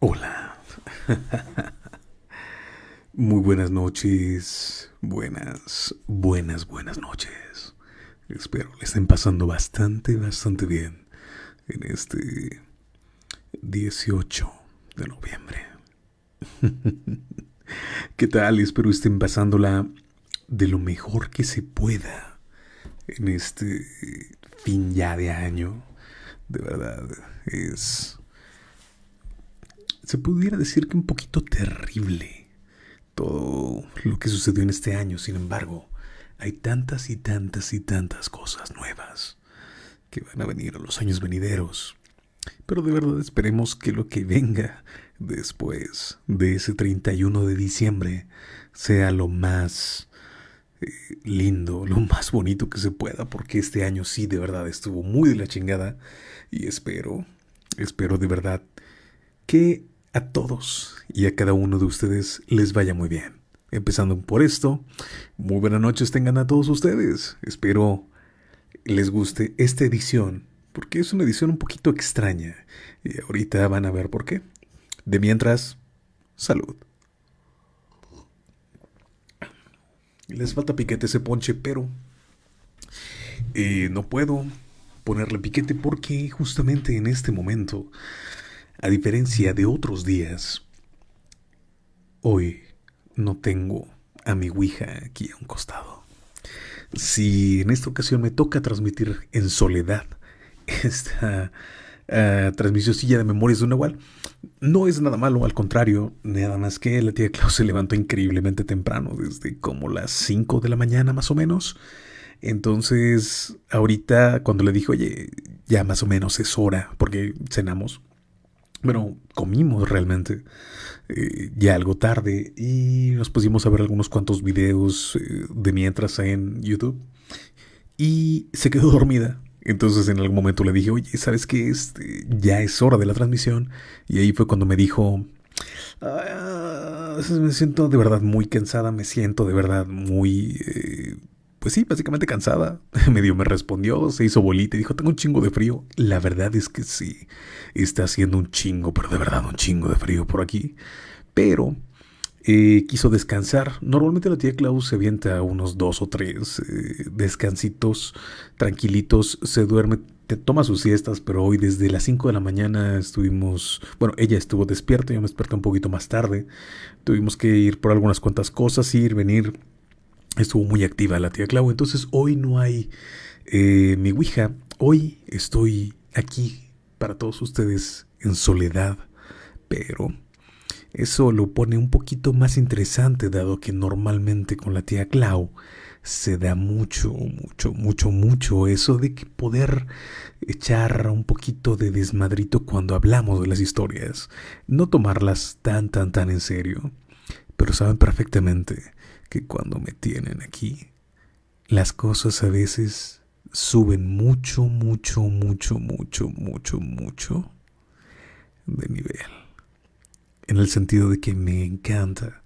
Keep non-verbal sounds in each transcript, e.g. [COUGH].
Hola. Muy buenas noches. Buenas, buenas, buenas noches. Espero le estén pasando bastante, bastante bien en este 18 de noviembre. ¿Qué tal? Espero estén pasándola de lo mejor que se pueda en este fin ya de año. De verdad, es se pudiera decir que un poquito terrible todo lo que sucedió en este año. Sin embargo, hay tantas y tantas y tantas cosas nuevas que van a venir a los años venideros. Pero de verdad esperemos que lo que venga después de ese 31 de diciembre sea lo más eh, lindo, lo más bonito que se pueda, porque este año sí de verdad estuvo muy de la chingada y espero, espero de verdad que a todos y a cada uno de ustedes les vaya muy bien. Empezando por esto, muy buenas noches tengan a todos ustedes. Espero les guste esta edición, porque es una edición un poquito extraña. Y ahorita van a ver por qué. De mientras, salud. Les falta piquete ese ponche, pero eh, no puedo ponerle piquete porque justamente en este momento a diferencia de otros días, hoy no tengo a mi Ouija aquí a un costado. Si en esta ocasión me toca transmitir en soledad [LAUGHS] esta uh, de memorias de un Nahual, no es nada malo, al contrario, nada más que la tía Klaus se levantó increíblemente temprano, desde como las 5 de la mañana más o menos. Entonces, ahorita cuando le dijo, oye, ya más o menos es hora, porque cenamos, bueno, comimos realmente eh, ya algo tarde y nos pusimos a ver algunos cuantos videos eh, de mientras en YouTube y se quedó [LAUGHS] dormida. Entonces en algún momento le dije, oye, ¿sabes qué? Este, ya es hora de la transmisión. Y ahí fue cuando me dijo, ah, me siento de verdad muy cansada, me siento de verdad muy... Eh, pues sí, básicamente cansada. [LAUGHS] Medio me respondió, se hizo bolita y dijo, tengo un chingo de frío. La verdad es que sí, está haciendo un chingo, pero de verdad un chingo de frío por aquí. Pero eh, quiso descansar. Normalmente la tía Klaus se avienta unos dos o tres eh, descansitos tranquilitos, se duerme, te toma sus siestas, pero hoy desde las 5 de la mañana estuvimos, bueno, ella estuvo despierta, yo me desperté un poquito más tarde. Tuvimos que ir por algunas cuantas cosas, ir, venir estuvo muy activa la tía Clau. Entonces hoy no hay eh, mi Ouija. Hoy estoy aquí para todos ustedes en soledad. Pero eso lo pone un poquito más interesante dado que normalmente con la tía Clau se da mucho, mucho, mucho, mucho eso de que poder echar un poquito de desmadrito cuando hablamos de las historias. No tomarlas tan, tan, tan en serio. Pero saben perfectamente que cuando me tienen aquí, las cosas a veces suben mucho, mucho, mucho, mucho, mucho, mucho de nivel. En el sentido de que me encanta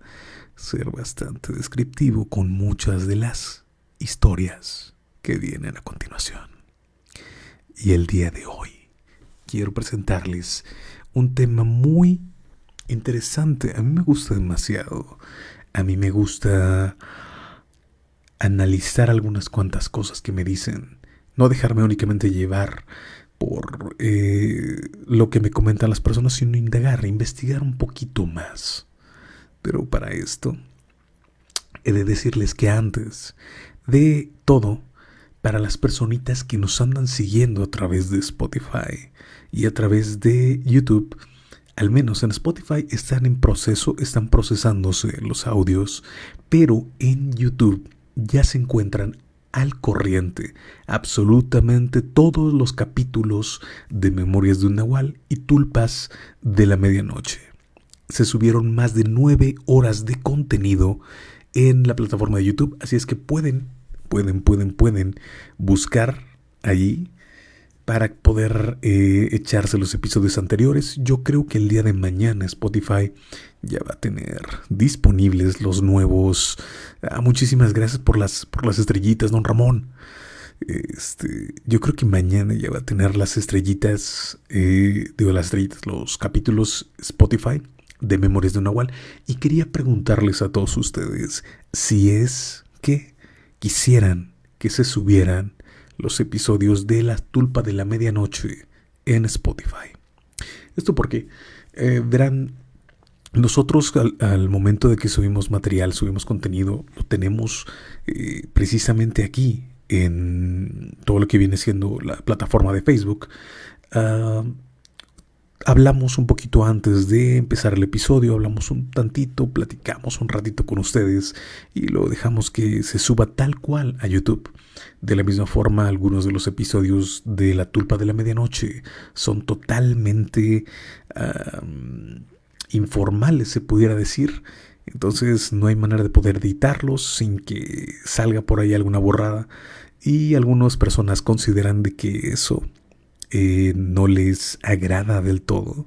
ser bastante descriptivo con muchas de las historias que vienen a continuación. Y el día de hoy quiero presentarles un tema muy interesante. A mí me gusta demasiado a mí me gusta analizar algunas cuantas cosas que me dicen, no dejarme únicamente llevar por eh, lo que me comentan las personas, sino indagar, investigar un poquito más. Pero para esto, he de decirles que antes de todo, para las personitas que nos andan siguiendo a través de Spotify y a través de YouTube, al menos en Spotify están en proceso, están procesándose los audios, pero en YouTube ya se encuentran al corriente absolutamente todos los capítulos de Memorias de un Nahual y Tulpas de la Medianoche. Se subieron más de nueve horas de contenido en la plataforma de YouTube, así es que pueden, pueden, pueden, pueden buscar allí para poder eh, echarse los episodios anteriores. Yo creo que el día de mañana Spotify ya va a tener disponibles los nuevos. Ah, muchísimas gracias por las, por las estrellitas, don Ramón. Este, yo creo que mañana ya va a tener las estrellitas, eh, digo las estrellitas, los capítulos Spotify de Memorias de un Nahual. Y quería preguntarles a todos ustedes si es que quisieran que se subieran los episodios de La Tulpa de la Medianoche en Spotify. Esto porque, eh, verán, nosotros al, momento de que subimos material, subimos contenido, lo tenemos eh, precisamente aquí, en todo lo que viene siendo la plataforma de Facebook. Ah, hablamos un poquito antes de empezar el episodio, hablamos un tantito, platicamos un ratito con ustedes y lo dejamos que se suba tal cual a YouTube. De la misma forma, algunos de los episodios de La Tulpa de la Medianoche son totalmente informales, se pudiera decir. Entonces no hay manera de poder editarlos sin que salga por ahí alguna borrada. Y algunas personas consideran de que eso eh, no les agrada del todo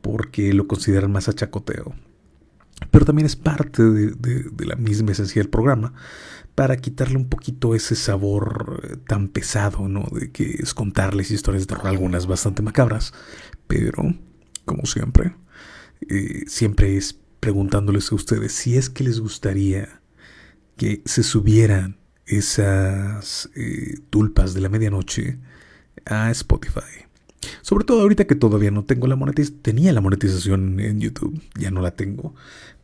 porque lo consideran más achacoteo. Pero también es parte de, la misma esencia del programa para quitarle un poquito ese sabor eh, tan pesado, ¿no? De que es contarles historias de terror, algunas bastante macabras, pero, como siempre, eh, siempre es preguntándoles a ustedes si es que les gustaría que se subieran esas tulpas de la medianoche a Spotify. Sobre todo ahorita que todavía no tengo la monetización, tenía la monetización en YouTube, ya no la tengo,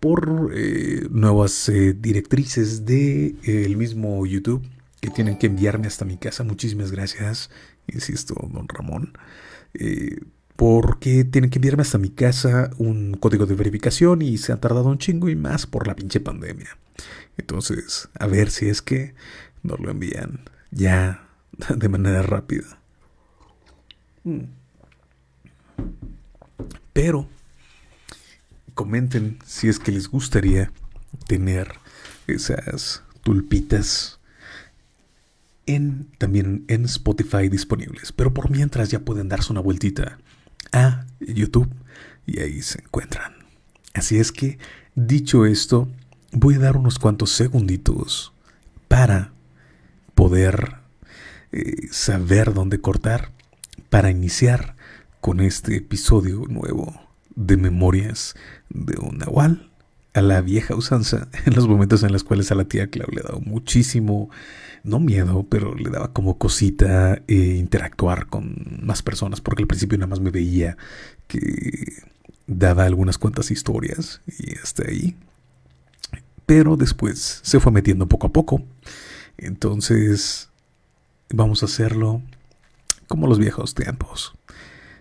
por eh, nuevas eh, directrices de eh, mismo YouTube que tienen que enviarme hasta mi casa. Muchísimas gracias, insisto, don Ramón. porque tienen que enviarme hasta mi casa un código de verificación y se ha tardado un chingo y más por la pinche pandemia. Entonces, a ver si es que nos lo envían ya de manera rápida. Pero comenten si es que les gustaría tener esas tulpitas también en Spotify disponibles. Pero por mientras ya pueden darse una vueltita a YouTube y ahí se encuentran. Así es que, dicho esto, voy a dar unos cuantos segunditos para poder eh, saber dónde cortar para iniciar con este episodio nuevo de Memorias de un Nahual a la vieja usanza [LAUGHS] en los momentos en los cuales a la tía Clau le daba muchísimo, no miedo, pero le daba como cosita eh, interactuar con más personas, porque al principio nada más me veía que daba algunas cuantas historias y hasta ahí. Pero después se fue metiendo poco a poco. Entonces, vamos a hacerlo como los viejos tiempos.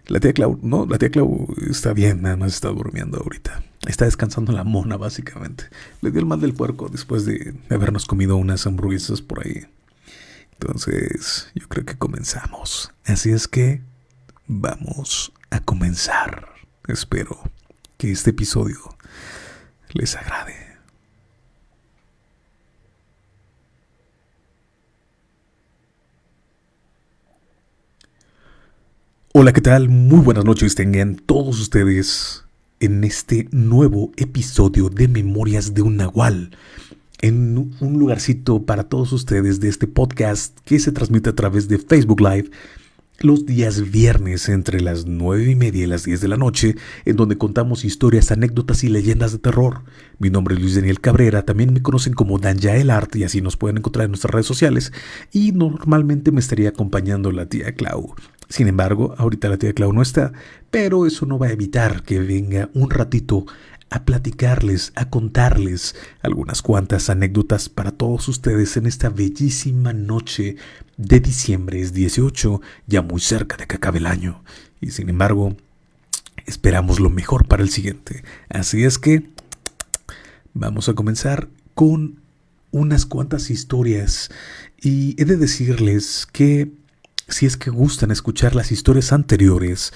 La tía Clau, no, la tía Clau está bien, nada más está durmiendo ahorita. Está descansando la mona, básicamente. Le dio el mal del puerco después de habernos comido unas hamburguesas por ahí. Entonces, yo creo que comenzamos. Así es que vamos a comenzar. Espero que este episodio les agrade. Hola, ¿qué tal? Muy buenas noches tengan todos ustedes en este nuevo episodio de Memorias de un Nahual. En un lugarcito para todos ustedes de este podcast que se transmite a través de Facebook Live los días viernes entre las nueve y media y las 10 de la noche, en donde contamos historias, anécdotas y leyendas de terror. Mi nombre es Luis Daniel Cabrera, también me conocen como el Art y así nos pueden encontrar en nuestras redes sociales. Y normalmente me estaría acompañando la tía Clau. Sin embargo, ahorita la tía Clau no está, pero eso no va a evitar que venga un ratito a platicarles, a contarles algunas cuantas anécdotas para todos ustedes en esta bellísima noche de diciembre. Es 18, ya muy cerca de que acabe el año. Y sin embargo, esperamos lo mejor para el siguiente. Así es que vamos a comenzar con unas cuantas historias. Y he de decirles que si es que gustan escuchar las historias anteriores,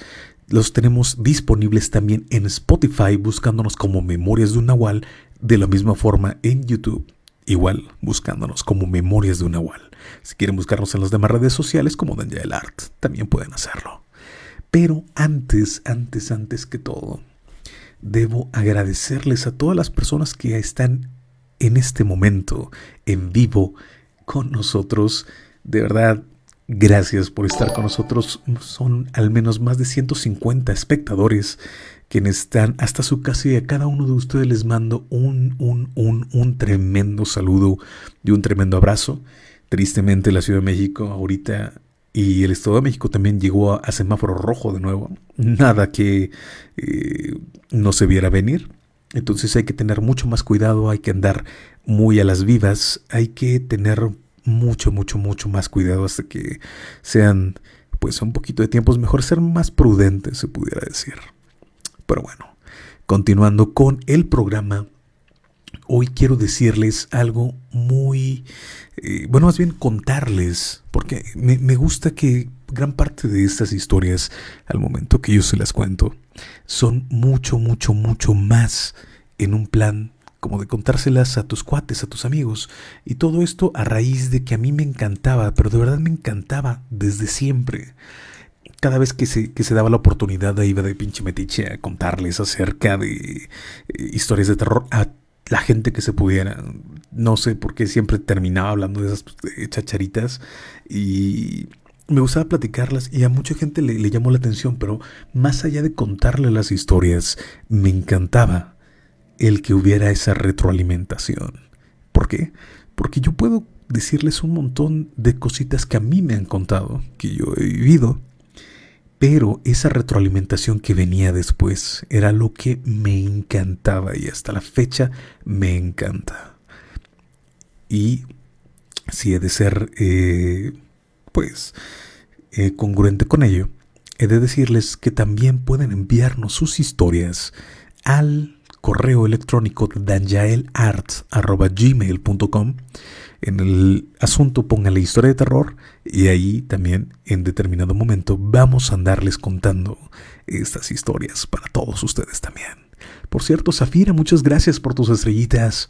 los tenemos disponibles también en Spotify buscándonos como Memorias de un Nahual, de la misma forma en YouTube, igual buscándonos como Memorias de un Nahual. Si quieren buscarnos en las demás redes sociales como Daniel Art, también pueden hacerlo. Pero antes, antes, antes que todo, debo agradecerles a todas las personas que están en este momento en vivo con nosotros De verdad, gracias por estar con nosotros. Son al menos más de 150 espectadores quienes están hasta su casa y a cada uno de ustedes les mando un, un, un, un tremendo saludo y un tremendo abrazo. Tristemente la Ciudad de México ahorita y el Estado de México también llegó a, semáforo rojo de nuevo. Nada que eh, no se viera venir. Entonces hay que tener mucho más cuidado, hay que andar muy a las vivas, hay que tener mucho, mucho, mucho más cuidado hasta que sean pues un poquito de tiempos mejor ser más prudentes, se pudiera decir. Pero bueno, continuando con el programa, hoy quiero decirles algo muy, eh, bueno, más bien contarles, porque me, me gusta que gran parte de estas historias, al momento que yo se las cuento, son mucho, mucho, mucho más en un plan como de contárselas a tus cuates, a tus amigos. Y todo esto a raíz de que a mí me encantaba, pero de verdad me encantaba desde siempre. Cada vez que se, que se daba la oportunidad iba de pinche metiche a contarles acerca de eh, historias de terror a la gente que se pudiera. No sé por qué siempre terminaba hablando de esas chacharitas y me gustaba platicarlas y a mucha gente le, le, llamó la atención, pero más allá de contarle las historias, me encantaba el que hubiera esa retroalimentación. ¿Por qué? Porque yo puedo decirles un montón de cositas que a mí me han contado, que yo he vivido, pero esa retroalimentación que venía después era lo que me encantaba y hasta la fecha me encanta. Y si he de ser, eh, pues, eh, congruente con ello, he de decirles que también pueden enviarnos sus historias al correo electrónico danjaelart.gmail.com. En el asunto la historia de terror y ahí también en determinado momento vamos a andarles contando estas historias para todos ustedes también. Por cierto, Zafira, muchas gracias por tus estrellitas.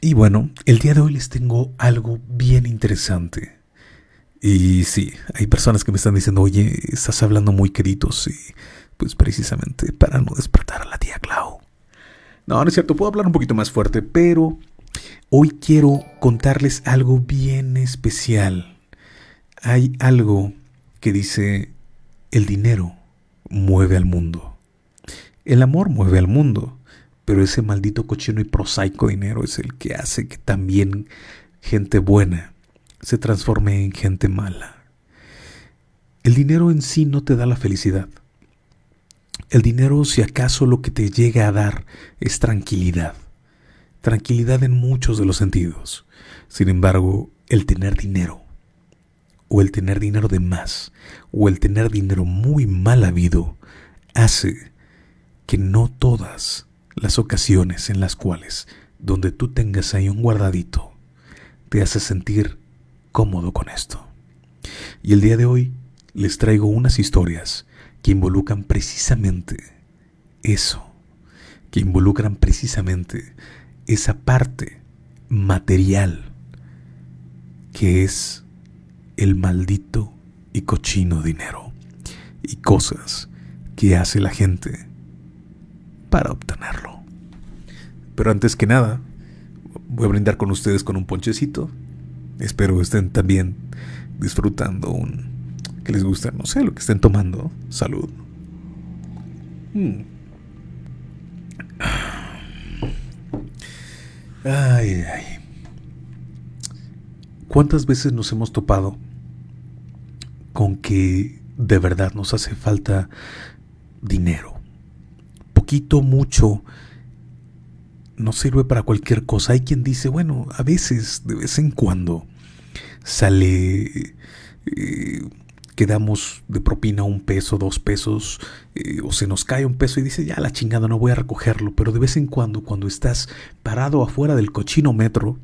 Y bueno, el día de hoy les tengo algo bien interesante. Y sí, hay personas que me están diciendo, oye, estás hablando muy queridos y pues precisamente para no despertar a la tía Clau. No, no es cierto, puedo hablar un poquito más fuerte, pero hoy quiero contarles algo bien especial. Hay algo que dice, el dinero mueve al mundo. El amor mueve al mundo, pero ese maldito cochino y prosaico dinero es el que hace que también gente buena se transforme en gente mala. El dinero en sí no te da la felicidad. El dinero, si acaso, lo que te llega a dar es tranquilidad. Tranquilidad en muchos de los sentidos. Sin embargo, el tener dinero, o el tener dinero de más, o el tener dinero muy mal habido, hace que no todas las ocasiones en las cuales, donde tú tengas ahí un guardadito, te hace sentir cómodo con esto. Y el día de hoy les traigo unas historias que involucran precisamente eso, que involucran precisamente esa parte material que es el maldito y cochino dinero y cosas que hace la gente para obtenerlo. Pero antes que nada, voy a brindar con ustedes con un ponchecito. Espero estén también disfrutando un que les gusta, no sé, lo que estén tomando. Salud. Mm. Ay, ay. ¿Cuántas veces nos hemos topado con que de verdad nos hace falta dinero? Poquito, mucho, no sirve para cualquier cosa. Hay quien dice, bueno, a veces, de vez en cuando, sale eh, quedamos de propina un peso, dos pesos, eh, o se nos cae un peso y dice, ya la chingada, no voy a recogerlo. Pero de vez en cuando, cuando estás parado afuera del cochino metro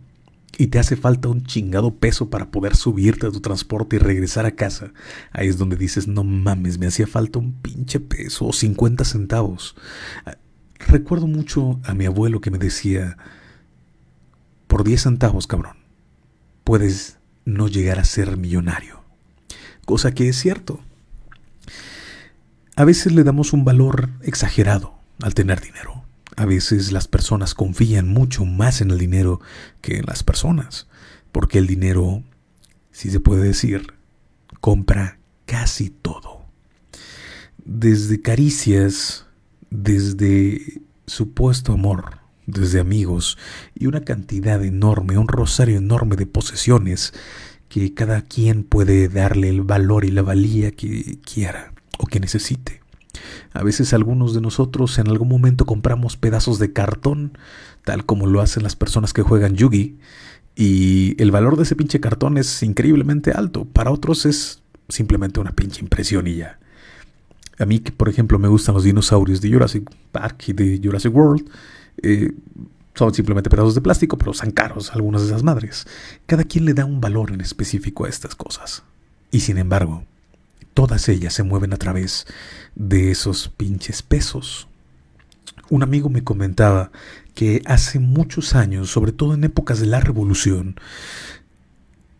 y te hace falta un chingado peso para poder subirte a tu transporte y regresar a casa, ahí es donde dices, no mames, me hacía falta un pinche peso o 50 centavos. Ah, recuerdo mucho a mi abuelo que me decía, por 10 centavos, cabrón, puedes no llegar a ser millonario cosa que es cierto. A veces le damos un valor exagerado al tener dinero. A veces las personas confían mucho más en el dinero que en las personas, porque el dinero si se puede decir, compra casi todo. Desde caricias, desde supuesto amor, desde amigos y una cantidad enorme, un rosario enorme de posesiones que cada quien puede darle el valor y la valía que quiera o que necesite. A veces algunos de nosotros en algún momento compramos pedazos de cartón, tal como lo hacen las personas que juegan Yugi, y el valor de ese pinche cartón es increíblemente alto. Para otros es simplemente una pinche impresión y ya. A mí, que por ejemplo, me gustan los dinosaurios de Jurassic Park y de Jurassic World, eh, son simplemente pedazos de plástico, pero son caros algunas de esas madres. Cada quien le da un valor en específico a estas cosas. Y sin embargo, todas ellas se mueven a través de esos pinches pesos. Un amigo me comentaba que hace muchos años, sobre todo en épocas de la revolución,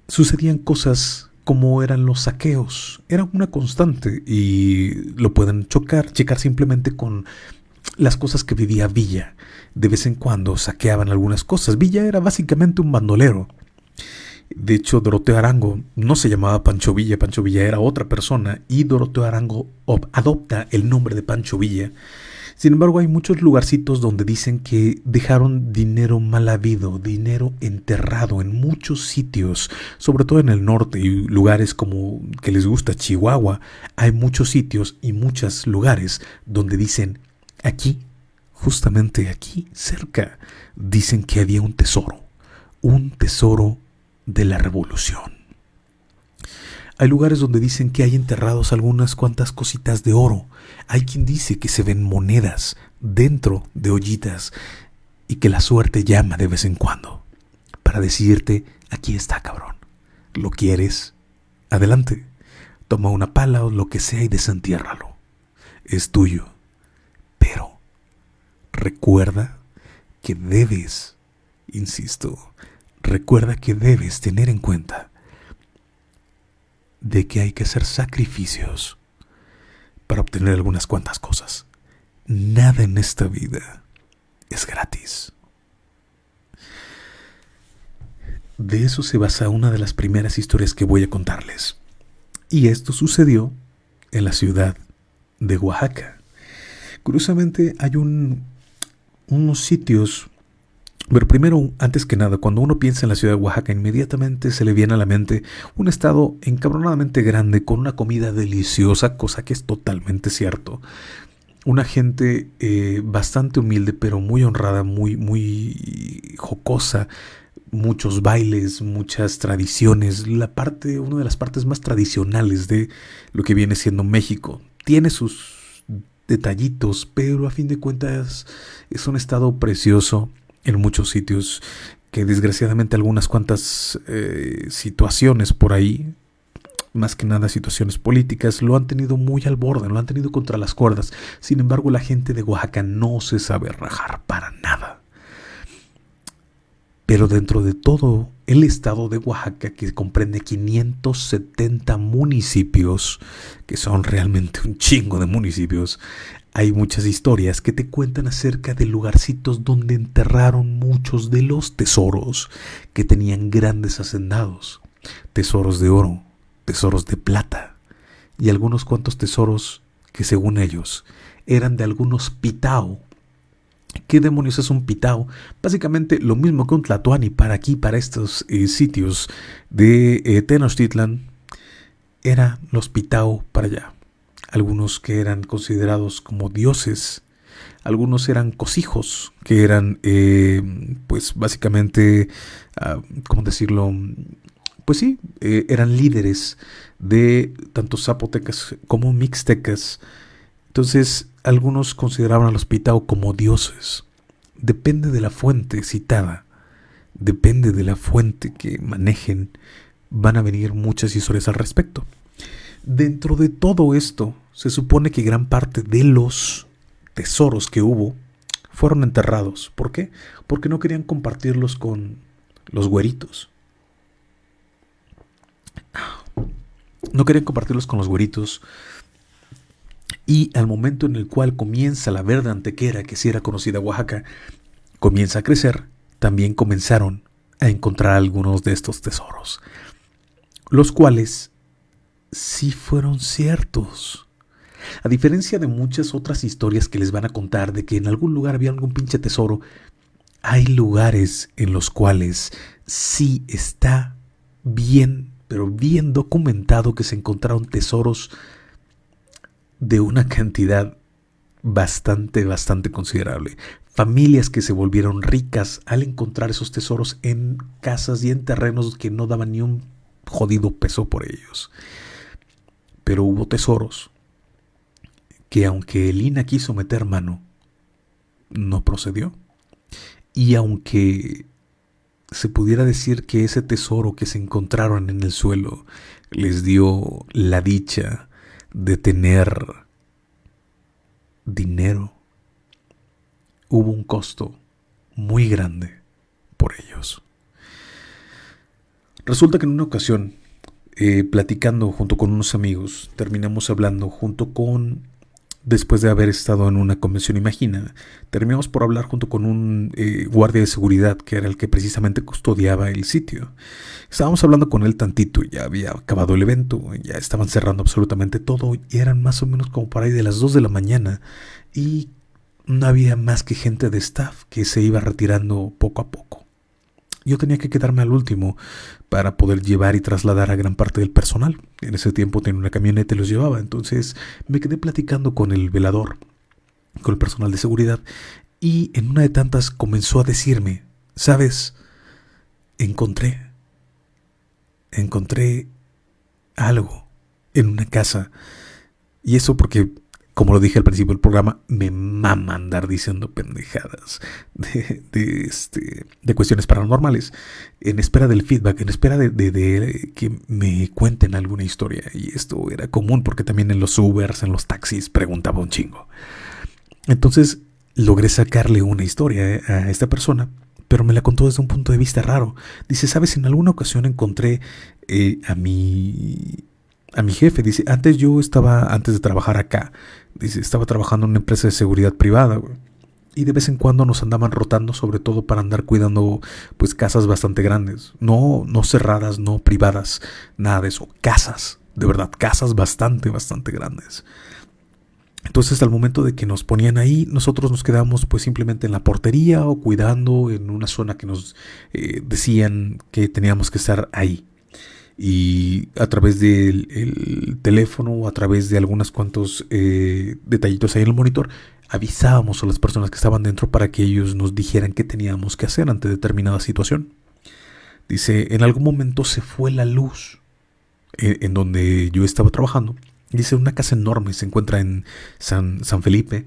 sucedían cosas como eran los saqueos. Eran una constante y lo pueden chocar, checar simplemente con las cosas que vivía Villa. De vez en cuando saqueaban algunas cosas. Villa era básicamente un bandolero. De hecho, Doroteo Arango no se llamaba Pancho Villa, Pancho Villa era otra persona y Doroteo Arango adopta el nombre de Pancho Villa. Sin embargo, hay muchos lugarcitos donde dicen que dejaron dinero mal habido, dinero enterrado en muchos sitios, sobre todo en el norte y lugares como que les gusta Chihuahua. Hay muchos sitios y muchos lugares donde dicen Aquí, justamente aquí, cerca, dicen que había un tesoro, un tesoro de la revolución. Hay lugares donde dicen que hay enterrados algunas cuantas cositas de oro. Hay quien dice que se ven monedas dentro de ollitas y que la suerte llama de vez en cuando para decirte, aquí está cabrón. ¿Lo quieres? Adelante. Toma una pala o lo que sea y desentiérralo. Es tuyo. Recuerda que debes, insisto, recuerda que debes tener en cuenta de que hay que hacer sacrificios para obtener algunas cuantas cosas. Nada en esta vida es gratis. De eso se basa una de las primeras historias que voy a contarles. Y esto sucedió en la ciudad de Oaxaca. Curiosamente hay un, unos sitios pero primero, antes que nada, cuando uno piensa en la ciudad de Oaxaca, inmediatamente se le viene a la mente un estado encabronadamente grande con una comida deliciosa, cosa que es totalmente cierto. Una gente eh, bastante humilde, pero muy honrada, muy, muy jocosa. Muchos bailes, muchas tradiciones. La parte, una de las partes más tradicionales de lo que viene siendo México. Tiene sus detallitos, pero a fin de cuentas es un estado precioso en muchos sitios que desgraciadamente algunas cuantas eh, situaciones por ahí, más que nada situaciones políticas, lo han tenido muy al borde, lo han tenido contra las cuerdas. Sin embargo, la gente de Oaxaca no se sabe rajar para nada. Pero dentro de todo el estado de Oaxaca, que comprende 570 municipios, que son realmente un chingo de municipios, hay muchas historias que te cuentan acerca de lugarcitos donde enterraron muchos de los tesoros que tenían grandes hacendados. Tesoros de oro, tesoros de plata y algunos cuantos tesoros que según ellos eran de algunos pitao ¿Qué demonios es un pitao? Básicamente lo mismo que un tlatoani para aquí, para estos eh, sitios de eh, Tenochtitlan, eran los pitao para allá. Algunos que eran considerados como dioses, algunos eran cosijos, que eran, eh, pues básicamente, ah, ¿cómo decirlo? Pues sí, eran líderes de tanto zapotecas como mixtecas. Entonces, algunos consideraban a los como dioses. Depende de la fuente citada, depende de la fuente que manejen, van a venir muchas historias al respecto. Dentro de todo esto, se supone que gran parte de los tesoros que hubo fueron enterrados. ¿Por qué? Porque no querían compartirlos con los güeritos. No querían compartirlos con los güeritos y al momento en el cual comienza la verde antequera, que si era conocida Oaxaca, comienza a crecer, también comenzaron a encontrar algunos de estos tesoros. los cuales sí fueron ciertos. A diferencia de muchas otras historias que les van a contar de que en algún lugar había algún pinche tesoro, hay lugares en los cuales sí está bien, pero bien documentado que se encontraron tesoros de una cantidad bastante, bastante considerable. Familias que se volvieron ricas al encontrar esos tesoros en casas y en terrenos que no daban ni un jodido peso por ellos. Pero hubo tesoros que aunque Elina quiso meter mano, no procedió. Y aunque se pudiera decir que ese tesoro que se encontraron en el suelo les dio la dicha de tener dinero, hubo un costo muy grande por ellos. Resulta que en una ocasión, eh, platicando junto con unos amigos, terminamos hablando junto con después de haber estado en una convención Imagina, terminamos por hablar junto con un eh, guardia de seguridad que era el que precisamente custodiaba el sitio. Estábamos hablando con él tantito, ya había acabado el evento, ya estaban cerrando absolutamente todo y eran más o menos como por ahí de las 2 de la mañana y no había más que gente de staff que se iba retirando poco a poco. Yo tenía que quedarme al último para poder llevar y trasladar a gran parte del personal. En ese tiempo tenía una camioneta y los llevaba. Entonces me quedé platicando con el velador, con el personal de seguridad, y en una de tantas comenzó a decirme, sabes, encontré, encontré algo en una casa. Y eso porque como lo dije al principio del programa, me mama andar diciendo pendejadas de, este, de cuestiones paranormales, en espera del feedback, en espera de, de, que me cuenten alguna historia. Y esto era común porque también en los Ubers, en los taxis, preguntaba un chingo. Entonces logré sacarle una historia eh, a esta persona, pero me la contó desde un punto de vista raro. Dice, ¿sabes? En alguna ocasión encontré eh, a mi a mi jefe. Dice, antes yo estaba, antes de trabajar acá, dice, estaba trabajando en una empresa de seguridad privada, Y de vez en cuando nos andaban rotando, sobre todo para andar cuidando, pues, casas bastante grandes. No, no cerradas, no privadas, nada de eso. Casas, de verdad, casas bastante, bastante grandes. Entonces al momento de que nos ponían ahí, nosotros nos quedábamos pues simplemente en la portería o cuidando en una zona que nos eh, decían que teníamos que estar ahí y a través del teléfono o a través de algunos cuantos eh, detallitos ahí en el monitor avisábamos a las personas que estaban dentro para que ellos nos dijeran qué teníamos que hacer ante determinada situación. Dice, en algún momento se fue la luz eh, en donde yo estaba trabajando. Dice, una casa enorme se encuentra en San, San Felipe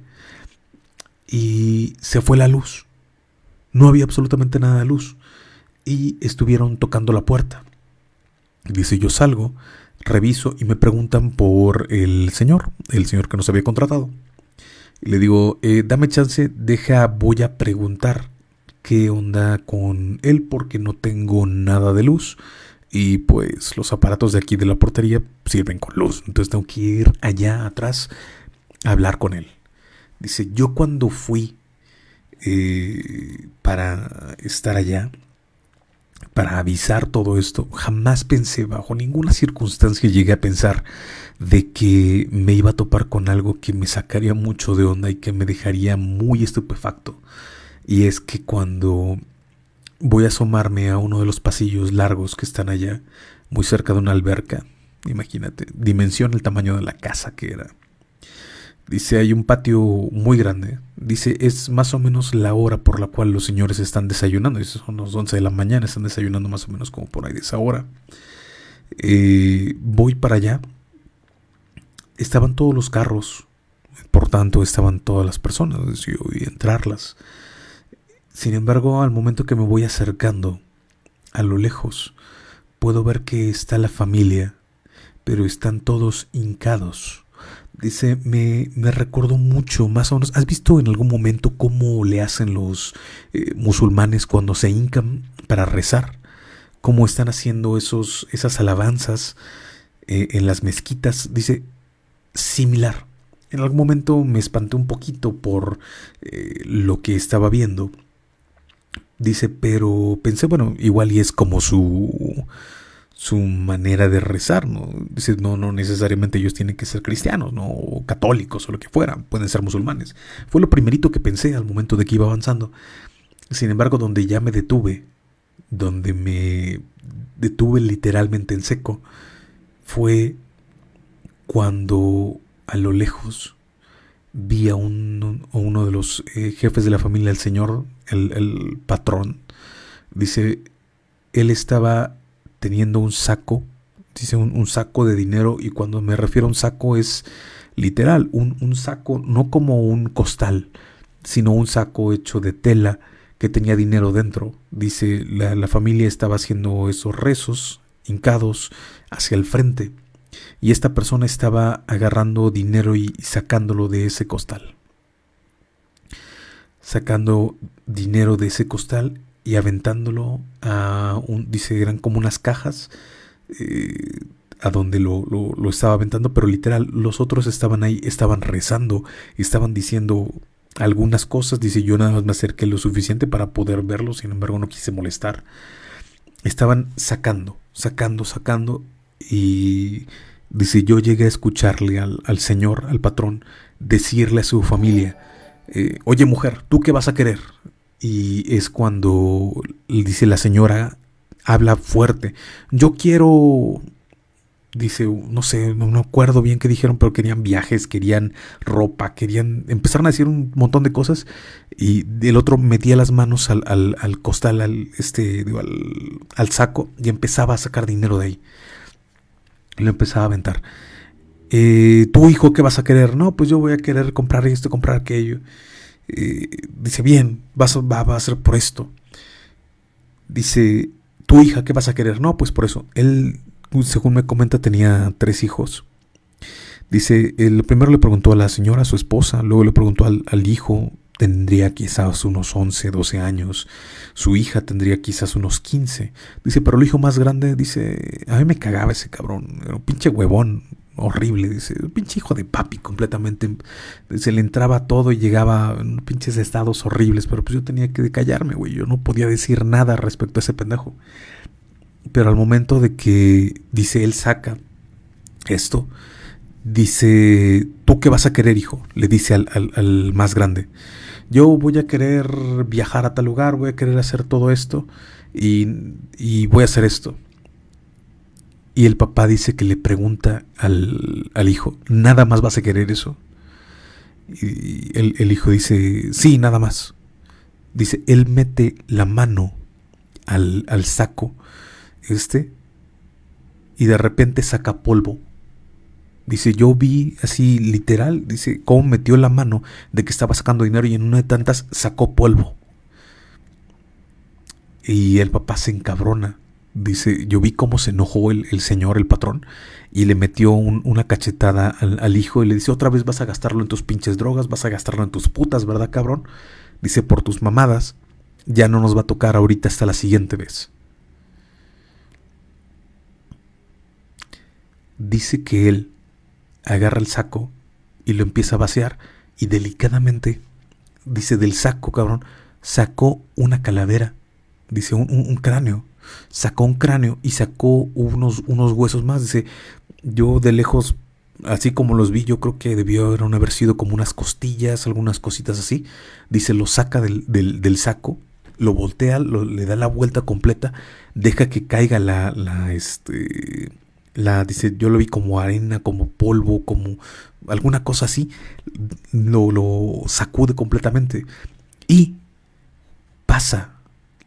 y se fue la luz. No había absolutamente nada de luz y estuvieron tocando la puerta. Dice, yo salgo, reviso y me preguntan por el señor, el señor que nos había contratado. Y le digo, eh, dame chance, deja, voy a preguntar qué onda con él porque no tengo nada de luz. Y pues los aparatos de aquí de la portería sirven con luz. Entonces tengo que ir allá atrás a hablar con él. Dice, yo cuando fui eh, para estar allá, para avisar todo esto, jamás pensé, bajo ninguna circunstancia llegué a pensar de que me iba a topar con algo que me sacaría mucho de onda y que me dejaría muy estupefacto. Y es que cuando voy a asomarme a uno de los pasillos largos que están allá, muy cerca de una alberca, imagínate, dimensión el tamaño de la casa que era. Dice, hay un patio muy grande. Dice, es más o menos la hora por la cual los señores están desayunando. Dice, son las 11 de la mañana, están desayunando más o menos como por ahí de esa hora. Eh, voy para allá. Estaban todos los carros, por tanto estaban todas las personas, yo a entrarlas. Sin embargo, al momento que me voy acercando, a lo lejos, puedo ver que está la familia, pero están todos hincados Dice, me, me recordó mucho, más o menos. ¿Has visto en algún momento cómo le hacen los eh, musulmanes cuando se hincan para rezar? Cómo están haciendo esos, esas alabanzas eh, en las mezquitas. Dice, similar. En algún momento me espanté un poquito por eh, lo que estaba viendo. Dice, pero pensé, bueno, igual y es como su su manera de rezar, ¿no? No, no necesariamente ellos tienen que ser cristianos, ¿no? O católicos o lo que fuera, pueden ser musulmanes. Fue lo primerito que pensé al momento de que iba avanzando. Sin embargo, donde ya me detuve, donde me detuve literalmente en seco, fue cuando a lo lejos vi a, uno de los eh, jefes de la familia, el señor, el, el patrón. Dice, él estaba teniendo un saco, dice un, saco de dinero y cuando me refiero a un saco es literal, un, saco no como un costal, sino un saco hecho de tela que tenía dinero dentro. Dice, la, la familia estaba haciendo esos rezos hincados hacia el frente y esta persona estaba agarrando dinero y sacándolo de ese costal. Sacando dinero de ese costal y aventándolo a un, dice, eran como unas cajas eh, a donde lo, lo, estaba aventando, pero literal, los otros estaban ahí, estaban rezando, estaban diciendo algunas cosas, dice, yo nada más me acerqué lo suficiente para poder verlo, sin embargo no quise molestar. Estaban sacando, sacando, sacando, y dice, yo llegué a escucharle al, al señor, al patrón, decirle a su familia, eh, oye mujer, ¿tú qué vas a querer? Y es cuando dice la señora, habla fuerte, yo quiero, dice, no sé, no me acuerdo bien qué dijeron, pero querían viajes, querían ropa, querían, empezaron a decir un montón de cosas y el otro metía las manos al, al, costal, al, este, al, saco y empezaba a sacar dinero de ahí. Lo empezaba a aventar. Eh, ¿Tu hijo qué vas a querer? No, pues yo voy a querer comprar esto, comprar aquello. Dice, bien, vas, va, va, a ser por esto. Dice, tu hija, ¿qué vas a querer? No, pues por eso. Él, según me comenta, tenía tres hijos. Dice, el primero le preguntó a la señora, a su esposa, luego le preguntó al, al hijo, tendría quizás unos 11, 12 años. Su hija tendría quizás unos 15. Dice, pero el hijo más grande, dice, a mí me cagaba ese cabrón, un pinche huevón, horrible, dice, un pinche hijo de papi completamente. Se le entraba todo y llegaba en pinches estados horribles, pero pues yo tenía que callarme, güey, yo no podía decir nada respecto a ese pendejo. Pero al momento de que, dice, él saca esto, dice, ¿tú qué vas a querer, hijo? Le dice al, al más grande. Yo voy a querer viajar a tal lugar, voy a querer hacer todo esto y, y voy a hacer esto. Y el papá dice que le pregunta al, hijo, ¿nada más vas a querer eso? Y el, hijo dice, sí, nada más. Dice, él mete la mano al, al saco este y de repente saca polvo. Dice, yo vi así literal, dice, cómo metió la mano de que estaba sacando dinero y en una de tantas sacó polvo. Y el papá se encabrona dice, yo vi cómo se enojó el, señor, el patrón, y le metió una cachetada al, hijo y le dice, otra vez vas a gastarlo en tus pinches drogas, vas a gastarlo en tus putas, ¿verdad, cabrón? Dice, por tus mamadas, ya no nos va a tocar ahorita hasta la siguiente vez. Dice que él agarra el saco y lo empieza a vaciar y delicadamente, dice, del saco, cabrón, sacó una calavera, dice, un cráneo sacó un cráneo y sacó unos, unos huesos más. Dice, yo de lejos, así como los vi, yo creo que debió haber sido como unas costillas, algunas cositas así. Dice, lo saca del, del, saco, lo voltea, le da la vuelta completa, deja que caiga la, la, este, la, dice, yo lo vi como arena, como polvo, como alguna cosa así, lo, lo sacude completamente y pasa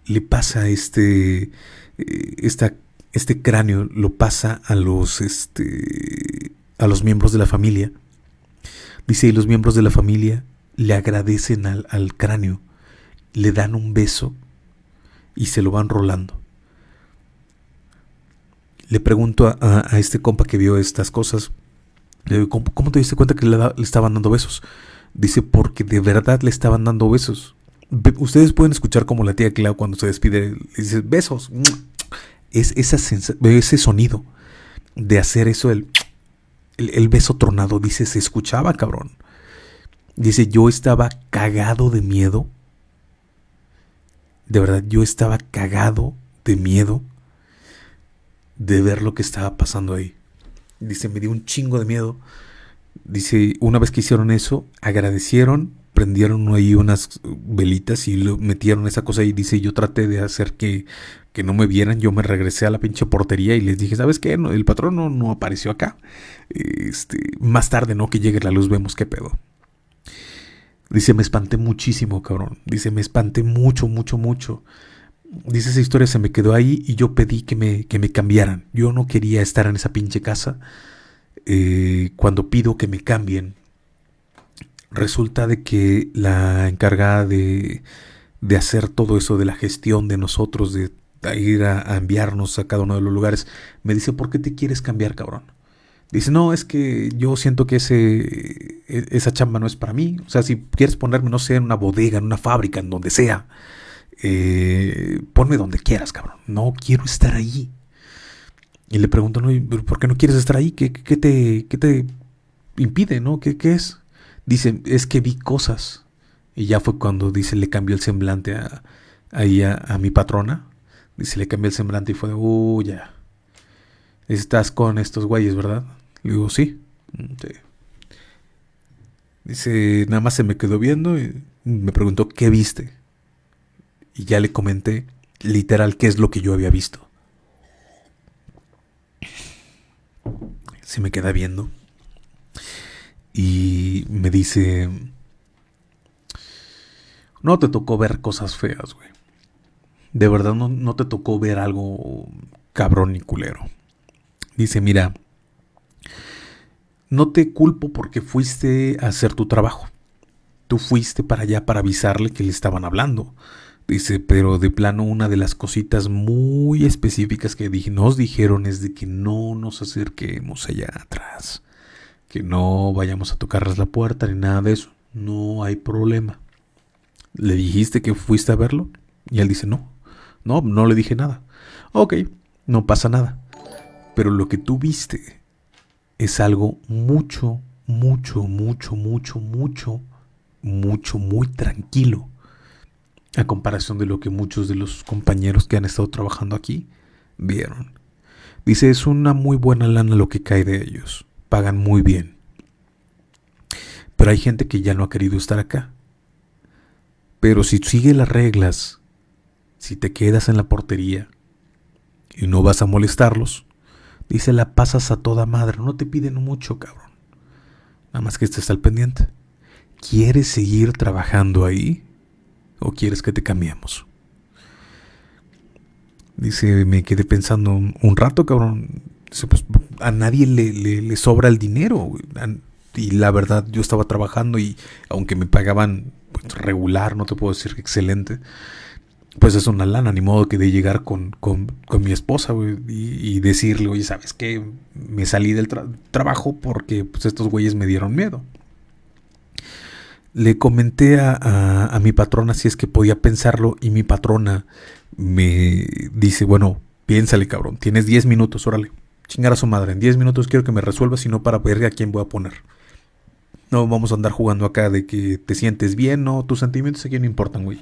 le pasa este, eh, este cráneo, lo pasa a los, este, a los miembros de la familia. Dice, y los miembros de la familia le agradecen al, al cráneo, le dan un beso y se lo van rolando. Le pregunto a, a, este compa que vio estas cosas, ¿cómo, ¿cómo, te diste cuenta que le estaban dando besos? Dice, porque de verdad le estaban dando besos. Ustedes pueden escuchar como la tía Clau cuando se despide, dice besos. Es esa ese sonido de hacer eso, el, el, beso tronado, dice, se escuchaba, cabrón. Dice, yo estaba cagado de miedo. De verdad, yo estaba cagado de miedo. de ver lo que estaba pasando ahí. Dice, me dio un chingo de miedo. Dice, una vez que hicieron eso, agradecieron, prendieron ahí unas velitas y lo metieron esa cosa ahí. Dice, yo traté de hacer que, que no me vieran. Yo me regresé a la pinche portería y les dije, ¿sabes qué? el patrón no, no apareció acá. Este, más tarde, ¿no? Que llegue la luz, vemos qué pedo. Dice, me espanté muchísimo, cabrón. Dice, me espanté mucho, mucho, mucho. Dice, esa historia se me quedó ahí y yo pedí que me, que me cambiaran. Yo no quería estar en esa pinche casa. Eh, cuando pido que me cambien, resulta de que la encargada de, de hacer todo eso de la gestión de nosotros, de ir a, enviarnos a cada uno de los lugares, me dice, ¿por qué te quieres cambiar, cabrón? Dice, no, es que yo siento que ese, e, esa chamba no es para mí. O sea, si quieres ponerme, no sé, en una bodega, en una fábrica, en donde sea, eh, ponme donde quieras, cabrón. No quiero estar ahí. Y le pregunto, ¿por qué no quieres estar ahí? ¿Qué, qué, te, qué te impide, no? ¿Qué, ¿Qué es? Dice, es que vi cosas. Y ya fue cuando, dice, le cambió el semblante a, ahí a, a mi patrona. Dice, le cambió el semblante y fue de, uh, ya. Estás con estos güeyes, ¿verdad? Le digo, sí. Dice, nada más se me quedó viendo y me preguntó, ¿qué viste? Y ya le comenté literal qué es lo que yo había visto. Se me queda viendo y me dice, no te tocó ver cosas feas, güey. De verdad no, no te tocó ver algo cabrón y culero. Dice, mira, no te culpo porque fuiste a hacer tu trabajo. Tú fuiste para allá para avisarle que le estaban hablando. Dice, pero de plano una de las cositas muy específicas que nos dijeron es de que no nos acerquemos allá atrás, que no vayamos a tocarles la puerta ni nada de eso. No hay problema. ¿Le dijiste que fuiste a verlo? Y él dice, no, no, no le dije nada. Ok, no pasa nada. Pero lo que tú viste es algo mucho, mucho, mucho, mucho, mucho, mucho, muy tranquilo a comparación de lo que muchos de los compañeros que han estado trabajando aquí vieron. Dice, es una muy buena lana lo que cae de ellos, pagan muy bien. Pero hay gente que ya no ha querido estar acá. Pero si sigue las reglas, si te quedas en la portería y no vas a molestarlos, dice, la pasas a toda madre, no te piden mucho, cabrón. Nada más que estés al pendiente. ¿Quieres seguir trabajando ahí? ¿O quieres que te cambiemos? Dice, me quedé pensando un, rato, cabrón. Pues a nadie le, le, sobra el dinero. Y la verdad, yo estaba trabajando y aunque me pagaban pues, regular, no te puedo decir excelente, pues es una lana, ni modo que de llegar con, con, con mi esposa y, decirle, oye, ¿sabes qué? Me salí del trabajo porque pues, estos güeyes me dieron miedo. Le comenté a, mi patrona si es que podía pensarlo y mi patrona me dice, bueno, piénsale cabrón, tienes 10 minutos, órale, chingar a su madre, en 10 minutos quiero que me resuelva, sino para ver a quién voy a poner. No vamos a andar jugando acá de que te sientes bien, no, tus sentimientos aquí no importan, güey.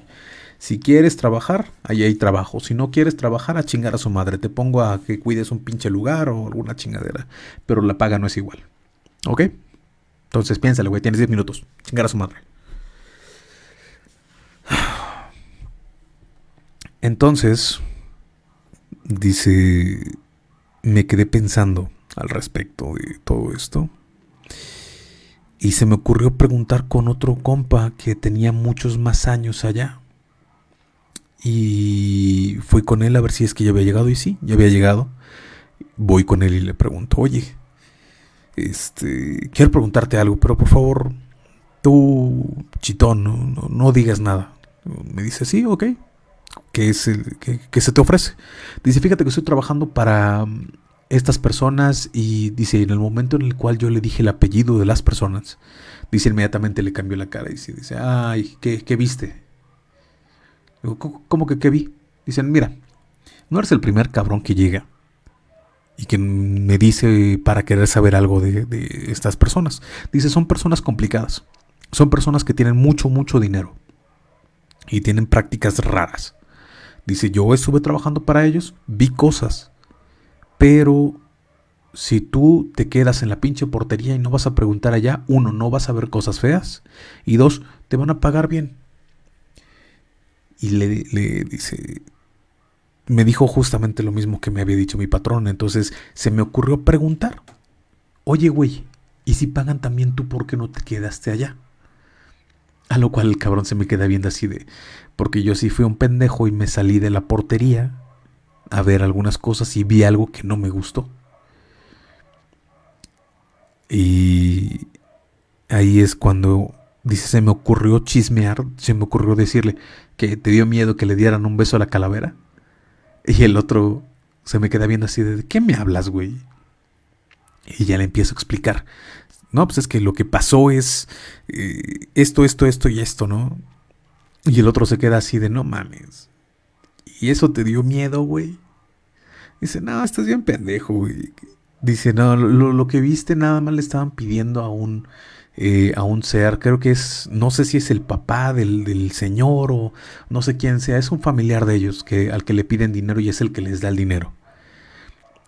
Si quieres trabajar, ahí hay trabajo. Si no quieres trabajar, a chingar a su madre. Te pongo a que cuides un pinche lugar o alguna chingadera. Pero la paga no es igual. ¿Ok? Entonces piénsale, güey, tienes 10 minutos. Chingar a su madre. [SIGHS] Entonces, dice, me quedé pensando al respecto de todo esto. Y se me ocurrió preguntar con otro compa que tenía muchos más años allá. Y fui con él a ver si es que ya había llegado. Y sí, ya había llegado. Voy con él y le pregunto, oye, este, quiero preguntarte algo, pero por favor, tú, chitón, no, no, digas nada. Me dice, sí, ok. ¿Qué, es el, qué, se te ofrece? Dice, fíjate que estoy trabajando para mm, estas personas y dice, en el momento en el cual yo le dije el apellido de las personas, dice, inmediatamente le cambió la cara y dice, dice ay, ¿qué, qué viste? Digo, ¿cómo que qué vi? Dicen, mira, no eres el primer cabrón que llega y que me dice para querer saber algo de, estas personas. Dice, son personas complicadas. Son personas que tienen mucho, mucho dinero. Y tienen prácticas raras. Dice, yo estuve trabajando para ellos, vi cosas. pero si tú te quedas en la pinche portería y no vas a preguntar allá, uno, no vas a ver cosas feas y dos, te van a pagar bien. Y le, dice, me dijo justamente lo mismo que me había dicho mi patrón, entonces se me ocurrió preguntar, oye güey, ¿y si pagan también tú por qué no te quedaste allá? A lo cual el cabrón se me queda viendo así de, porque yo sí fui un pendejo y me salí de la portería a ver algunas cosas y vi algo que no me gustó. Y ahí es cuando dice, se me ocurrió chismear, se me ocurrió decirle que te dio miedo que le dieran un beso a la calavera. Y el otro se me queda viendo así de, ¿qué me hablas, güey? Y ya le empiezo a explicar. No, pues es que lo que pasó es eh, esto, esto, esto y esto, ¿no? Y el otro se queda así de, no mames. ¿Y eso te dio miedo, güey? Dice, no, estás bien pendejo, güey. Dice, no, lo, que viste nada más le estaban pidiendo a un, eh, a un ser, creo que es, no sé si es el papá del, del, señor o no sé quién sea, es un familiar de ellos que, al que le piden dinero y es el que les da el dinero.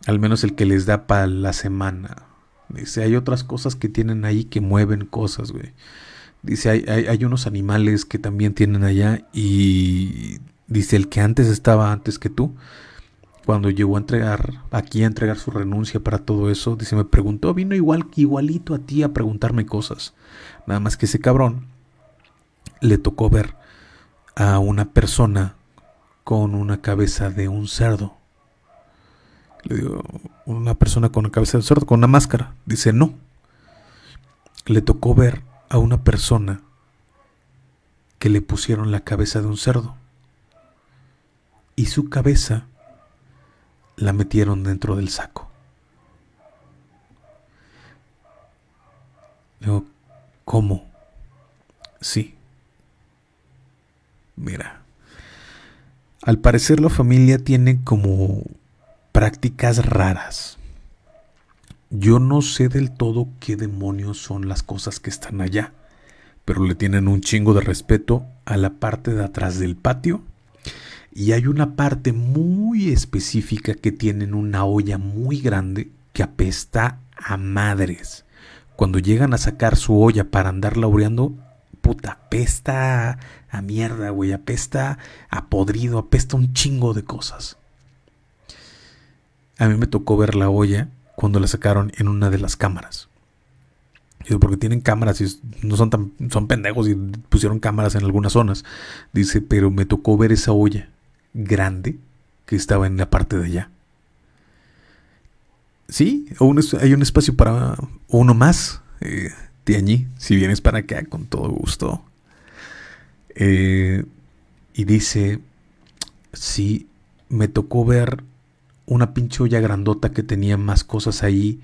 Al menos el que les da para la semana. Dice, hay otras cosas que tienen ahí que mueven cosas, güey. Dice, hay, hay, unos animales que también tienen allá y dice, el que antes estaba antes que tú cuando llegó a entregar, aquí a entregar su renuncia para todo eso, dice, me preguntó, vino igual, igualito a ti a preguntarme cosas. Nada más que ese cabrón le tocó ver a una persona con una cabeza de un cerdo. Le digo, una persona con una cabeza de cerdo, con una máscara. Dice, no. Le tocó ver a una persona que le pusieron la cabeza de un cerdo. Y su cabeza la metieron dentro del saco. Digo, ¿cómo? Sí. Mira, al parecer la familia tiene como prácticas raras. Yo no sé del todo qué demonios son las cosas que están allá, pero le tienen un chingo de respeto a la parte de atrás del patio y hay una parte muy específica que tienen una olla muy grande que apesta a madres. Cuando llegan a sacar su olla para andar laureando, puta, apesta a mierda, güey, apesta a podrido, apesta un chingo de cosas. A mí me tocó ver la olla cuando la sacaron en una de las cámaras. Porque tienen cámaras y no son tan son pendejos y pusieron cámaras en algunas zonas. Dice, pero me tocó ver esa olla grande que estaba en la parte de allá. Sí, hay un espacio para uno más. Eh, allí, si vienes para acá, con todo gusto. Eh, y dice, sí, me tocó ver una pinche olla grandota que tenía más cosas ahí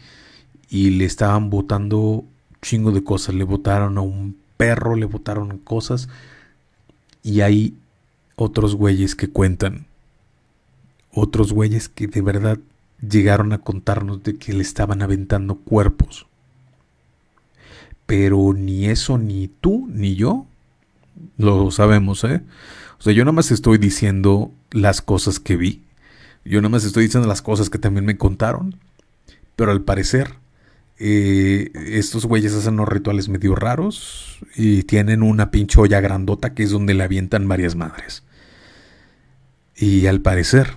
y le estaban botando chingo de cosas. Le botaron a un perro, le botaron cosas y ahí otros güeyes que cuentan, otros güeyes que de verdad llegaron a contarnos de que le estaban aventando cuerpos. Pero ni eso, ni tú, ni yo lo sabemos, ¿eh? O sea, yo nada más estoy diciendo las cosas que vi. Yo nada más estoy diciendo las cosas que también me contaron. Pero al parecer, eh, estos güeyes hacen unos rituales medio raros y tienen una pinche olla grandota que es donde le avientan varias madres. Y al parecer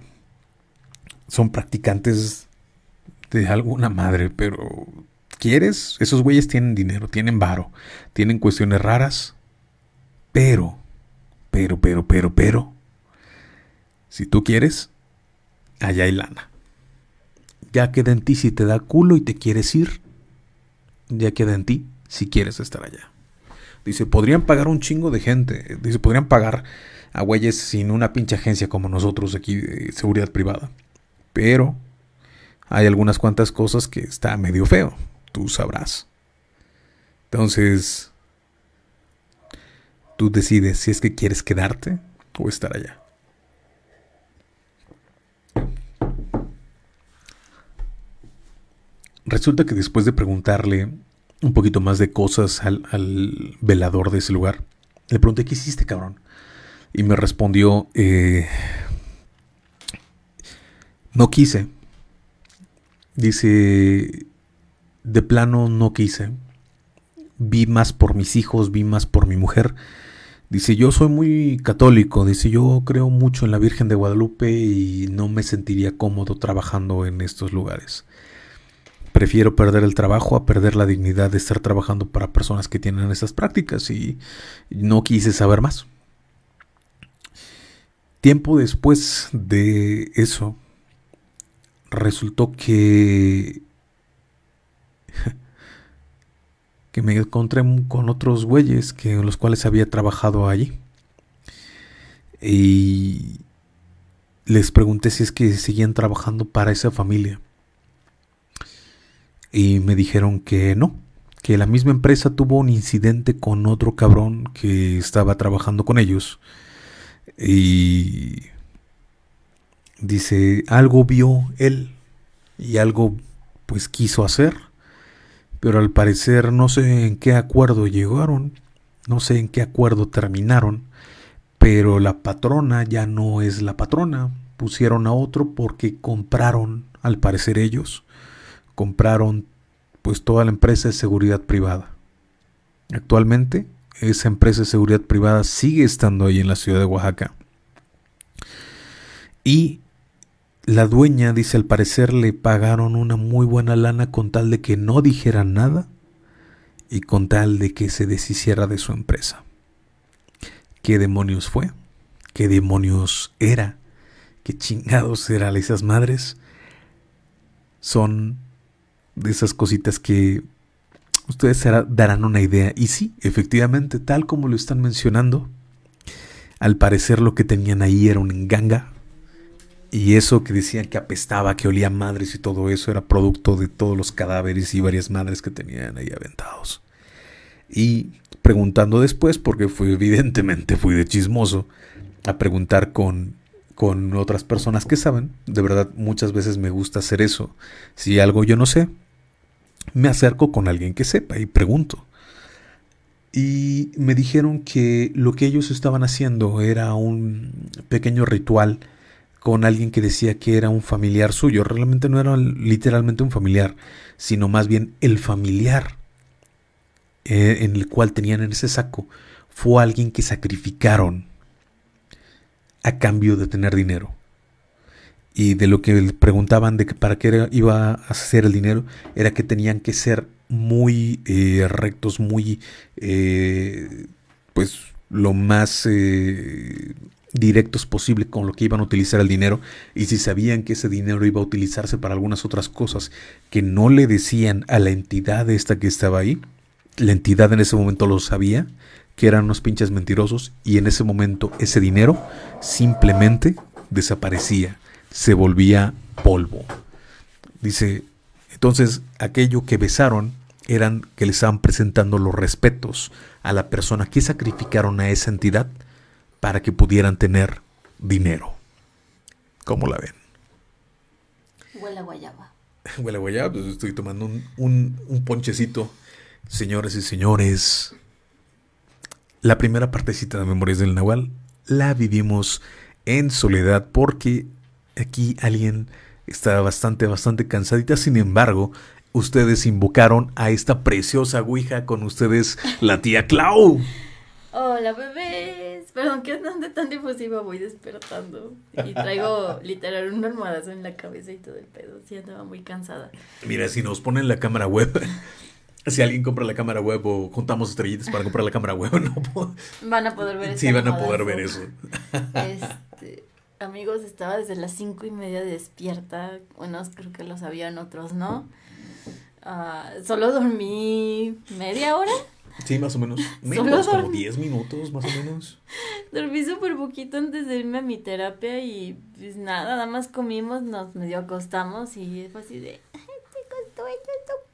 son practicantes de alguna madre, pero ¿quieres? Esos güeyes tienen dinero, tienen varo, tienen cuestiones raras, pero, pero, pero, pero, pero, si tú quieres, allá hay lana. Ya queda en ti si te da culo y te quieres ir, ya queda en ti si quieres estar allá. Dice, podrían pagar un chingo de gente. Dice, podrían pagar a güeyes sin una pinche agencia como nosotros aquí de seguridad privada. Pero hay algunas cuantas cosas que está medio feo, tú sabrás. Entonces, tú decides si es que quieres quedarte o estar allá. Resulta que después de preguntarle un poquito más de cosas al, velador de ese lugar, le pregunté, ¿qué hiciste, cabrón? Y me respondió, eh, no quise, Dice, de plano no quise. Vi más por mis hijos, vi más por mi mujer. Dice, yo soy muy católico, dice, yo creo mucho en la Virgen de Guadalupe y no me sentiría cómodo trabajando en estos lugares. Prefiero perder el trabajo a perder la dignidad de estar trabajando para personas que tienen esas prácticas y no quise saber más. Tiempo después de eso, resultó que [LAUGHS] que me encontré con otros güeyes que los cuales había trabajado allí. Y les pregunté si es que seguían trabajando para esa familia. Y me dijeron que no, que la misma empresa tuvo un incidente con otro cabrón que estaba trabajando con ellos. Y dice, algo vio él y algo pues quiso hacer pero al parecer no sé en qué acuerdo llegaron, no sé en qué acuerdo terminaron, pero la patrona ya no es la patrona, pusieron a otro porque compraron, al parecer ellos, compraron pues toda la empresa de seguridad privada. Actualmente esa empresa de seguridad privada sigue estando ahí en la ciudad de Oaxaca. Y la dueña dice al parecer le pagaron una muy buena lana con tal de que no dijera nada y con tal de que se deshiciera de su empresa. ¿Qué demonios fue? ¿Qué demonios era? ¿Qué chingados eran esas madres? Son de esas cositas que ustedes darán una idea. Y sí, efectivamente, tal como lo están mencionando, al parecer lo que tenían ahí era un enganga, y eso que decían que apestaba, que olía madres y todo eso era producto de todos los cadáveres y varias madres que tenían ahí aventados. Y preguntando después, porque fue evidentemente fui de chismoso, a preguntar con, con otras personas que saben. De verdad, muchas veces me gusta hacer eso. Si algo yo no sé, me acerco con alguien que sepa y pregunto. Y me dijeron que lo que ellos estaban haciendo era un pequeño ritual con alguien que decía que era un familiar suyo. Realmente no era literalmente un familiar, sino más bien el familiar eh, en el cual tenían en ese saco fue alguien que sacrificaron a cambio de tener dinero. Y de lo que preguntaban de que para qué iba a hacer el dinero, era que tenían que ser muy eh, rectos, muy, eh, pues, lo más directos posible con lo que iban a utilizar el dinero y si sabían que ese dinero iba a utilizarse para algunas otras cosas que no le decían a la entidad esta que estaba ahí, la entidad en ese momento lo sabía, que eran unos pinches mentirosos y en ese momento ese dinero simplemente desaparecía, se volvía polvo. Dice, entonces aquello que besaron eran que le estaban presentando los respetos a la persona que sacrificaron a esa entidad para que pudieran tener dinero. ¿Cómo la ven? Huele a guayaba. [LAUGHS] Huele a guayaba, pues estoy tomando un, un ponchecito. Señores y señores, la primera partecita de Memorias del Nahual la vivimos en soledad porque aquí alguien está bastante, bastante cansadita. Sin embargo, ustedes invocaron a esta preciosa Ouija con ustedes, la tía Clau. Hola bebés, perdón que ande tan difusiva, voy despertando y traigo [LAUGHS] literal un almohadazo en la cabeza y todo el pedo, sí andaba muy cansada. Mira, si nos ponen la cámara web, si alguien compra la cámara web o juntamos estrellitas para comprar la cámara web, [LAUGHS] no van a poder ver Sí, van a poder ver eso. Este, amigos, estaba desde las cinco y media despierta, unos creo que lo sabían, otros no. Ah, solo dormí media hora Sí, más o menos. [LAUGHS] Menos, como 10 minutos, más o menos. [LAUGHS] Dormí súper poquito antes de irme a mi terapia y pues nada, nada más comimos, nos medio acostamos y fue así de,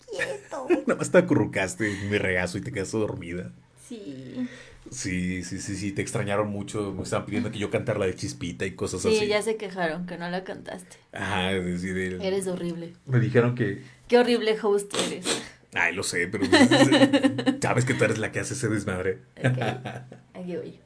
quieto. [LAUGHS] nada más te acurrucaste en mi regazo y te quedaste dormida. Sí. Sí, sí, sí, sí, te extrañaron mucho, me estaban pidiendo que yo cantara la de Chispita y cosas así. Sí, ya se quejaron que no la cantaste. Ajá, es decir, Eres horrible. Me dijeron que... Qué horrible host eres. Ay, lo sé, pero [LAUGHS] sabes que tú eres la que hace ese desmadre. Ok, [LAUGHS] aquí voy.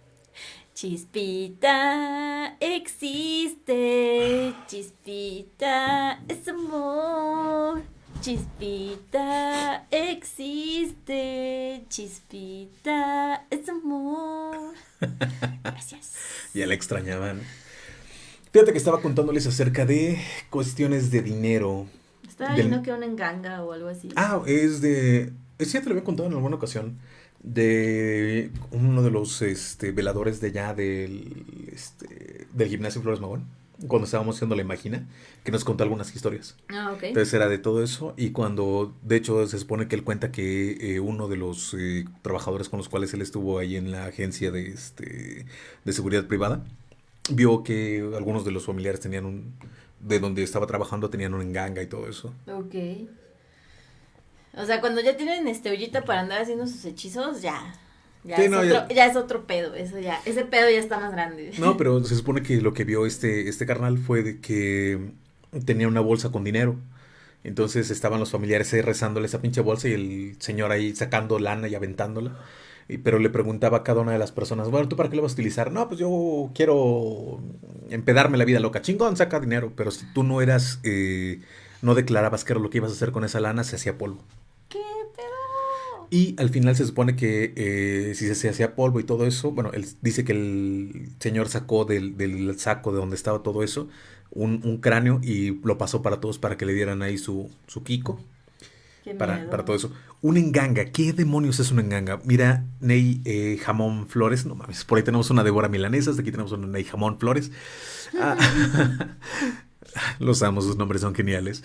Chispita existe, chispita es amor. Chispita existe, chispita es amor. Gracias. [LAUGHS] ya la extrañaban. Fíjate que estaba contándoles acerca de cuestiones de dinero. Estaba viendo que una enganga o algo así. Ah, es de. Es cierto, te lo había contado en alguna ocasión de uno de los este, veladores de allá del, este, del gimnasio Flores Magón, cuando estábamos haciendo la imagina, que nos contó algunas historias. Ah, ok. Entonces era de todo eso y cuando, de hecho, se supone que él cuenta que eh, uno de los eh, trabajadores con los cuales él estuvo ahí en la agencia de, este, de seguridad privada, vio que algunos de los familiares tenían un, de donde estaba trabajando tenían un enganga y todo eso. Ok. O sea, cuando ya tienen este ollita para andar haciendo sus hechizos, ya. Ya, es otro, ya... es otro pedo, eso ya, ese pedo ya está más grande. No, [LAUGHS] pero se supone que lo que vio este, este carnal fue de que tenía una bolsa con dinero. Entonces estaban los familiares ahí rezándole esa pinche bolsa y el señor ahí sacando lana y aventándola. Y, pero le preguntaba a cada una de las personas, bueno, ¿tú para qué le vas a utilizar? No, pues yo quiero empedarme la vida loca. Chingón, saca dinero. Pero si tú no eras, eh, no declarabas qué era lo que ibas a hacer con esa lana, se hacía polvo. Y al final se supone que eh, si se hacía polvo y todo eso, bueno, él dice que el señor sacó del, del saco de donde estaba todo eso un, un, cráneo y lo pasó para todos para que le dieran ahí su, su kiko. para, para, todo eso. Un enganga. ¿Qué demonios es un enganga? Mira, Ney eh, Jamón Flores. No mames, por ahí tenemos una Débora Milanesa. Aquí tenemos una Ney Jamón Flores. Ah, [LAUGHS] los amo, sus nombres son geniales.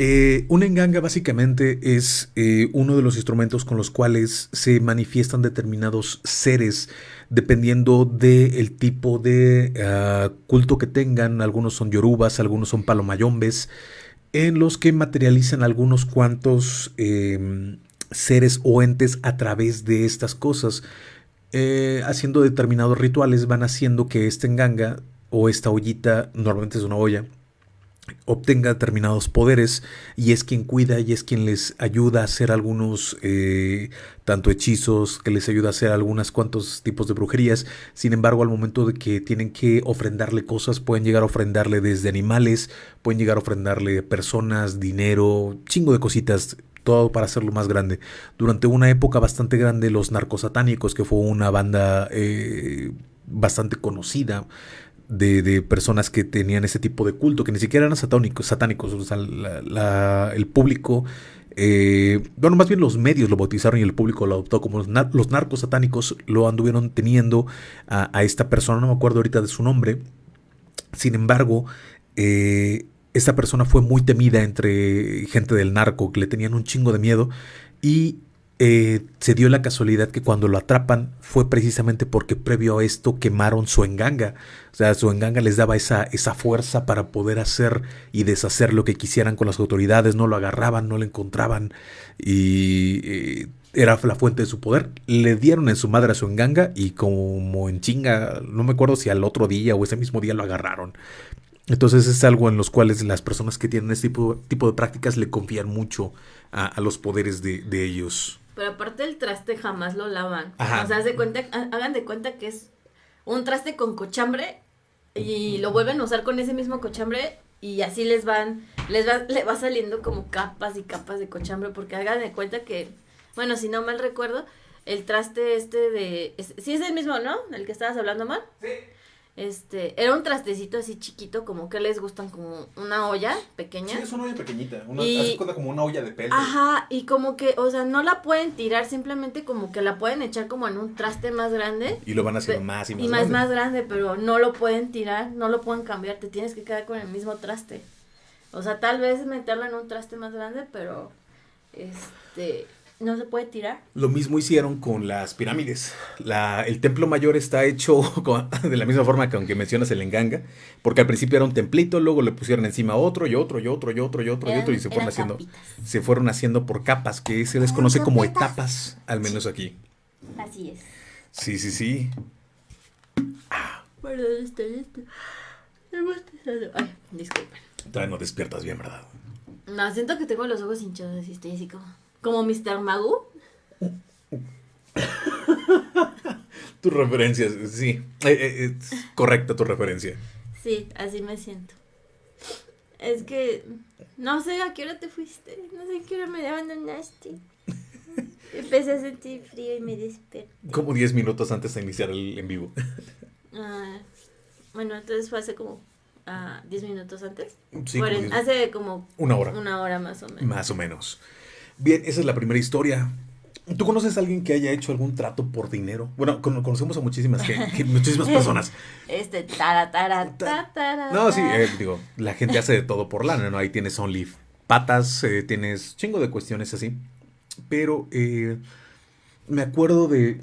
Eh, un enganga básicamente es eh, uno de los instrumentos con los cuales se manifiestan determinados seres dependiendo del tipo de ah, culto que tengan. Algunos son yorubas, algunos son palomayombes, en los que materializan algunos cuantos em, seres o entes a través de estas cosas. Eh, haciendo determinados rituales van haciendo que este enganga o esta ollita, normalmente es una olla, obtenga determinados poderes y es quien cuida y es quien les ayuda a hacer algunos eh, tanto hechizos que les ayuda a hacer algunos cuantos tipos de brujerías. Sin embargo al momento de que tienen que ofrendarle cosas pueden llegar a ofrendarle desde animales pueden llegar a ofrendarle personas dinero chingo de cositas todo para hacerlo más grande. Durante una época bastante grande los narcosatánicos que fue una banda eh, bastante conocida de, personas que tenían ese tipo de culto, que ni siquiera eran satánicos, satánicos o sea, el público, eh, bueno, más bien los medios lo bautizaron y el público lo adoptó como los, narcos satánicos lo anduvieron teniendo a, esta persona, no me acuerdo ahorita de su nombre, sin embargo, eh, esta persona fue muy temida entre gente del narco, que le tenían un chingo de miedo y eh, se dio la casualidad que cuando lo atrapan fue precisamente porque previo a esto quemaron su enganga. O sea, su enganga les daba esa, esa fuerza para poder hacer y deshacer lo que quisieran con las autoridades. No lo agarraban, no lo encontraban y eh, era la fuente de su poder. Le dieron en su madre a su enganga y como en chinga, no me acuerdo si al otro día o ese mismo día lo agarraron. Entonces es algo en los cuales las personas que tienen este tipo, tipo de prácticas le confían mucho a, los poderes de, de ellos. Pero aparte el traste jamás lo lavan. O sea, de cuenta, hagan de cuenta que es un traste con cochambre y lo vuelven a usar con ese mismo cochambre y así les van, les va, le va saliendo como capas y capas de cochambre porque hagan de cuenta que, bueno, si no mal recuerdo, el traste este de, sí es el mismo, ¿no? El que estabas hablando mal. Sí. Este, era un trastecito así chiquito, como que les gustan como una olla pequeña. Sí, es una olla pequeñita, una, y, como una olla de pelo. Ajá, y como que, o sea, no la pueden tirar, simplemente como que la pueden echar como en un traste más grande. Y lo van haciendo más y más y más, más grande, pero no lo pueden tirar, no lo pueden cambiar, te tienes que quedar con el mismo traste. O sea, tal vez meterlo en un traste más grande, pero, este, no se puede tirar. Lo mismo hicieron con las pirámides. La, el templo mayor está hecho [LAUGHS] de la misma forma que aunque mencionas el enganga, porque al principio era un templito, luego le pusieron encima otro y otro y otro y otro y otro y otro y se fueron haciendo se fueron haciendo por capas, que se les conoce como etapas, al menos aquí. Así es. Sí, sí, sí. Perdón, estoy, Ay, disculpen. Todavía no despiertas bien, ¿verdad? No, siento que tengo los ojos hinchados y estoy así como... Como Mr. Magu. [COUGHS] Tus referencias, sí. Eh, eh, es correcta tu referencia. Sí, así me siento. Es que no sé a qué hora te fuiste, no sé a qué hora me abandonaste. [LAUGHS] Empecé a sentir frío y me desperté. Como 10 minutos antes de iniciar el en vivo. Ah, bueno, entonces fue hace como 10 ah, minutos antes. Sí, hace como una hora. Una hora más o menos. Más o menos. Bien, esa es la primera historia. ¿Tú conoces a alguien que haya hecho algún trato por dinero? Bueno, conocemos a muchísimas, muchísimas personas. [LAUGHS] Este, tara, tara, tara, No, sí, eh, digo, la gente hace de todo por lana, ¿no? Ahí tienes only patas, eh, tienes chingo de cuestiones así. Pero eh, me acuerdo de,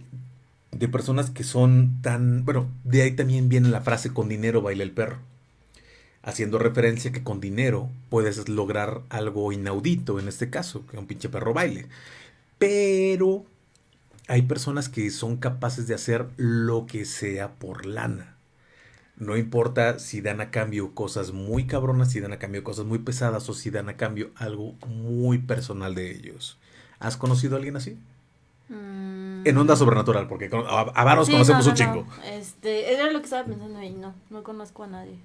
de personas que son tan... Bueno, de ahí también viene la frase con dinero baila el perro. Haciendo referencia que con dinero puedes lograr algo inaudito, en este caso, que un pinche perro baile. Pero hay personas que son capaces de hacer lo que sea por lana. No importa si dan a cambio cosas muy cabronas, si dan a cambio cosas muy pesadas o si dan a cambio algo muy personal de ellos. ¿Has conocido a alguien así? Mm. En onda sobrenatural, porque a, varos conocemos un chingo. Este, era lo que estaba pensando ahí, no, no conozco a nadie.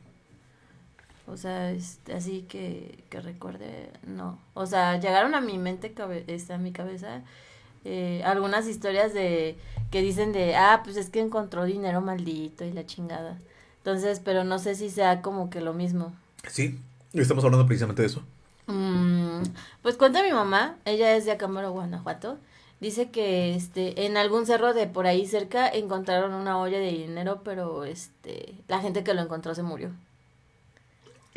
O sea, este, así que, que recuerde, no. O sea, llegaron a mi mente, este, a mi cabeza, eh, algunas historias de que dicen de, ah, pues es que encontró dinero maldito y la chingada. Entonces, pero no sé si sea como que lo mismo. Sí, estamos hablando precisamente de eso. Mm, pues cuenta mi mamá, ella es de Acámbaro, Guanajuato. Dice que este en algún cerro de por ahí cerca encontraron una olla de dinero, pero este la gente que lo encontró se murió.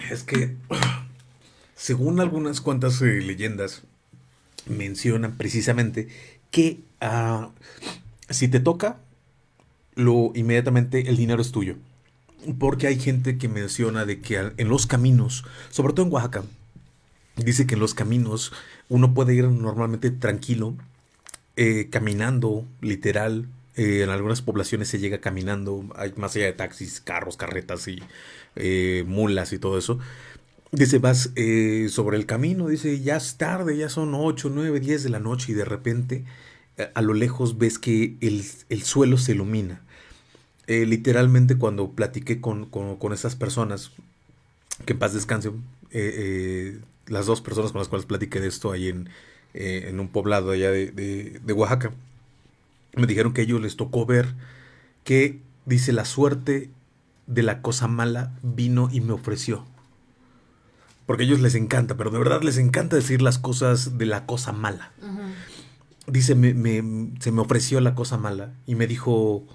Es que, [CLEARS THROAT] según algunas cuantas eh, leyendas, mencionan precisamente que ah, si te toca, lo inmediatamente el dinero es tuyo. Porque hay gente que menciona de que en los caminos, sobre todo en Oaxaca, dice que en los caminos uno puede ir normalmente tranquilo, eh, caminando, literal. Eh, en algunas poblaciones se llega caminando, hay más allá de taxis, carros, carretas y eh, mulas y todo eso. Dice, vas eh, sobre el camino, dice, ya es tarde, ya son 8, 9, 10 de la noche y de repente eh, a lo lejos ves que el, suelo se ilumina. literalmente cuando platiqué con, con, esas personas, que en paz descansen, las dos personas con las cuales platiqué de esto ahí en, en un poblado allá de Oaxaca, me dijeron que a ellos les tocó ver que, dice, la suerte de la cosa mala vino y me ofreció. Porque a ellos les encanta, pero de verdad les encanta decir las cosas de la cosa mala. Dice, me, me, se me ofreció la cosa mala y me dijo,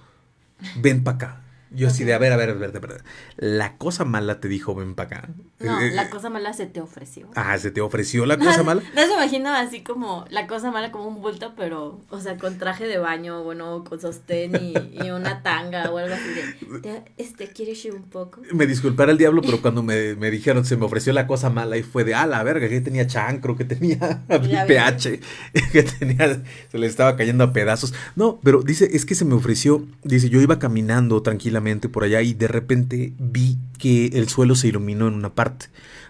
ven para acá. Yo así de, a ver, a ver, a ver, a ver, La cosa mala te dijo, ven para acá. No, eh, la eh, cosa mala se te ofreció. Ah, se te ofreció la cosa [LAUGHS] mala. No se imagino así como la cosa mala como un bulto, pero, o sea, con traje de baño, bueno, con sostén y, una tanga o algo así de, este, ¿quieres ir un poco? Me disculpara el diablo, pero cuando me, me, dijeron, se me ofreció la cosa mala y fue de, ah, la verga, que tenía chancro, que tenía [LAUGHS] pH, [LAUGHS] que tenía, se le estaba cayendo a pedazos. No, pero dice, es que se me ofreció, dice, yo iba caminando tranquila por allá y de repente vi que el suelo se iluminó en una parte.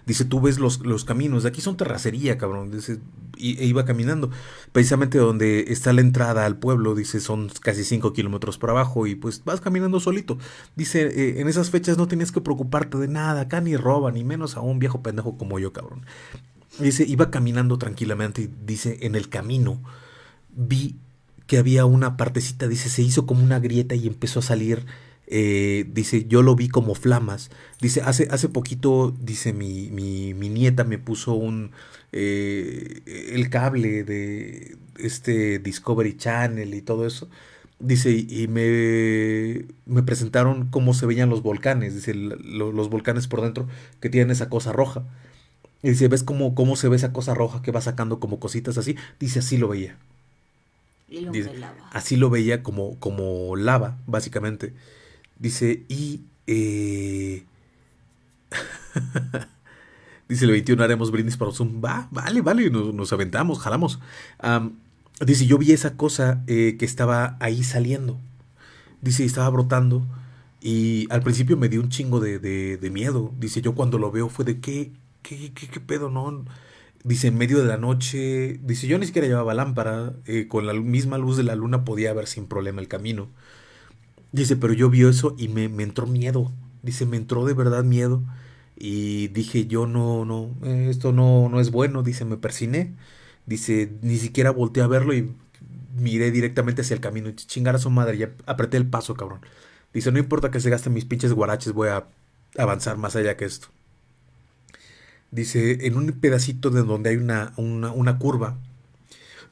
Dice, tú ves los, los caminos, de aquí son terracería, cabrón. Dice, y, e iba caminando. Precisamente donde está la entrada al pueblo, dice, son casi 5 kilómetros por abajo y pues vas caminando solito. Dice, eh, en esas fechas no tenías que preocuparte de nada, acá ni roba, ni menos a un viejo pendejo como yo, cabrón. Dice, iba caminando tranquilamente dice, en el camino vi que había una partecita, dice, se hizo como una grieta y empezó a salir eh, dice, yo lo vi como flamas. Dice, hace, hace poquito, dice, mi, mi, mi nieta me puso un, eh, el cable de este Discovery Channel y todo eso. Dice, y me, me presentaron cómo se veían los volcanes, dice, los volcanes por dentro que tienen esa cosa roja. Y dice, ¿ves cómo, cómo se ve esa cosa roja que va sacando como cositas así? Dice, así lo veía. Y lo así lo veía como, como lava, básicamente. Dice, y... Eh, [LAUGHS] dice, el 21 haremos brindis para Zoom. Va, vale, vale, nos, aventamos, jalamos. dice, yo vi esa cosa eh, que estaba ahí saliendo. Dice, estaba brotando. Y al principio me dio un chingo de, de, miedo. Dice, yo cuando lo veo fue de qué, qué, qué, qué pedo, ¿no? Dice, en medio de la noche, dice, yo ni siquiera llevaba lámpara, eh, con la misma luz de la luna podía ver sin problema el camino. Dice, pero yo vi eso y me, me entró miedo. Dice, me entró de verdad miedo. Y dije, yo no, no, esto no, no es bueno. Dice, me persiné. Dice, ni siquiera volteé a verlo y miré directamente hacia el camino. Chingar a su madre, ya apreté el paso, cabrón. Dice, no importa que se gasten mis pinches guaraches, voy a avanzar más allá que esto. Dice, en un pedacito de donde hay una, una curva,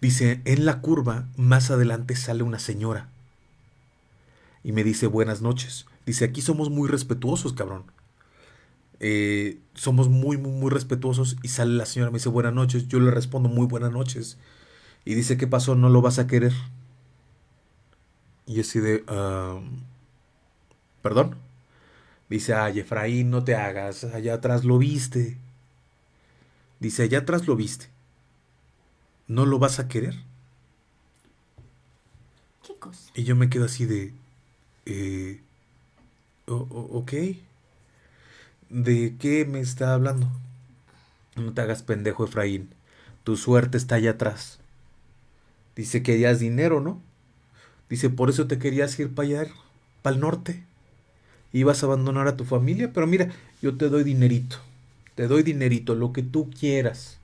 dice, en la curva más adelante sale una señora. Y me dice, buenas noches. Dice, aquí somos muy respetuosos, cabrón. Eh, somos muy, muy, muy respetuosos. Y sale la señora, me dice, buenas noches. Yo le respondo, muy buenas noches. Y dice, ¿qué pasó? ¿No lo vas a querer? Y así de, ¿perdón? Dice, ay, Efraín, no te hagas, allá atrás lo viste. Dice, allá atrás lo viste. ¿No lo vas a querer? ¿Qué cosa? Y yo me quedo así de, eh, ok. ¿De qué me está hablando? No te hagas pendejo, Efraín. Tu suerte está allá atrás. Dice, que querías dinero, ¿no? Dice, por eso te querías ir para allá, para el norte. Ibas a abandonar a tu familia, pero mira, yo te doy dinerito. Te doy dinerito, lo que tú quieras.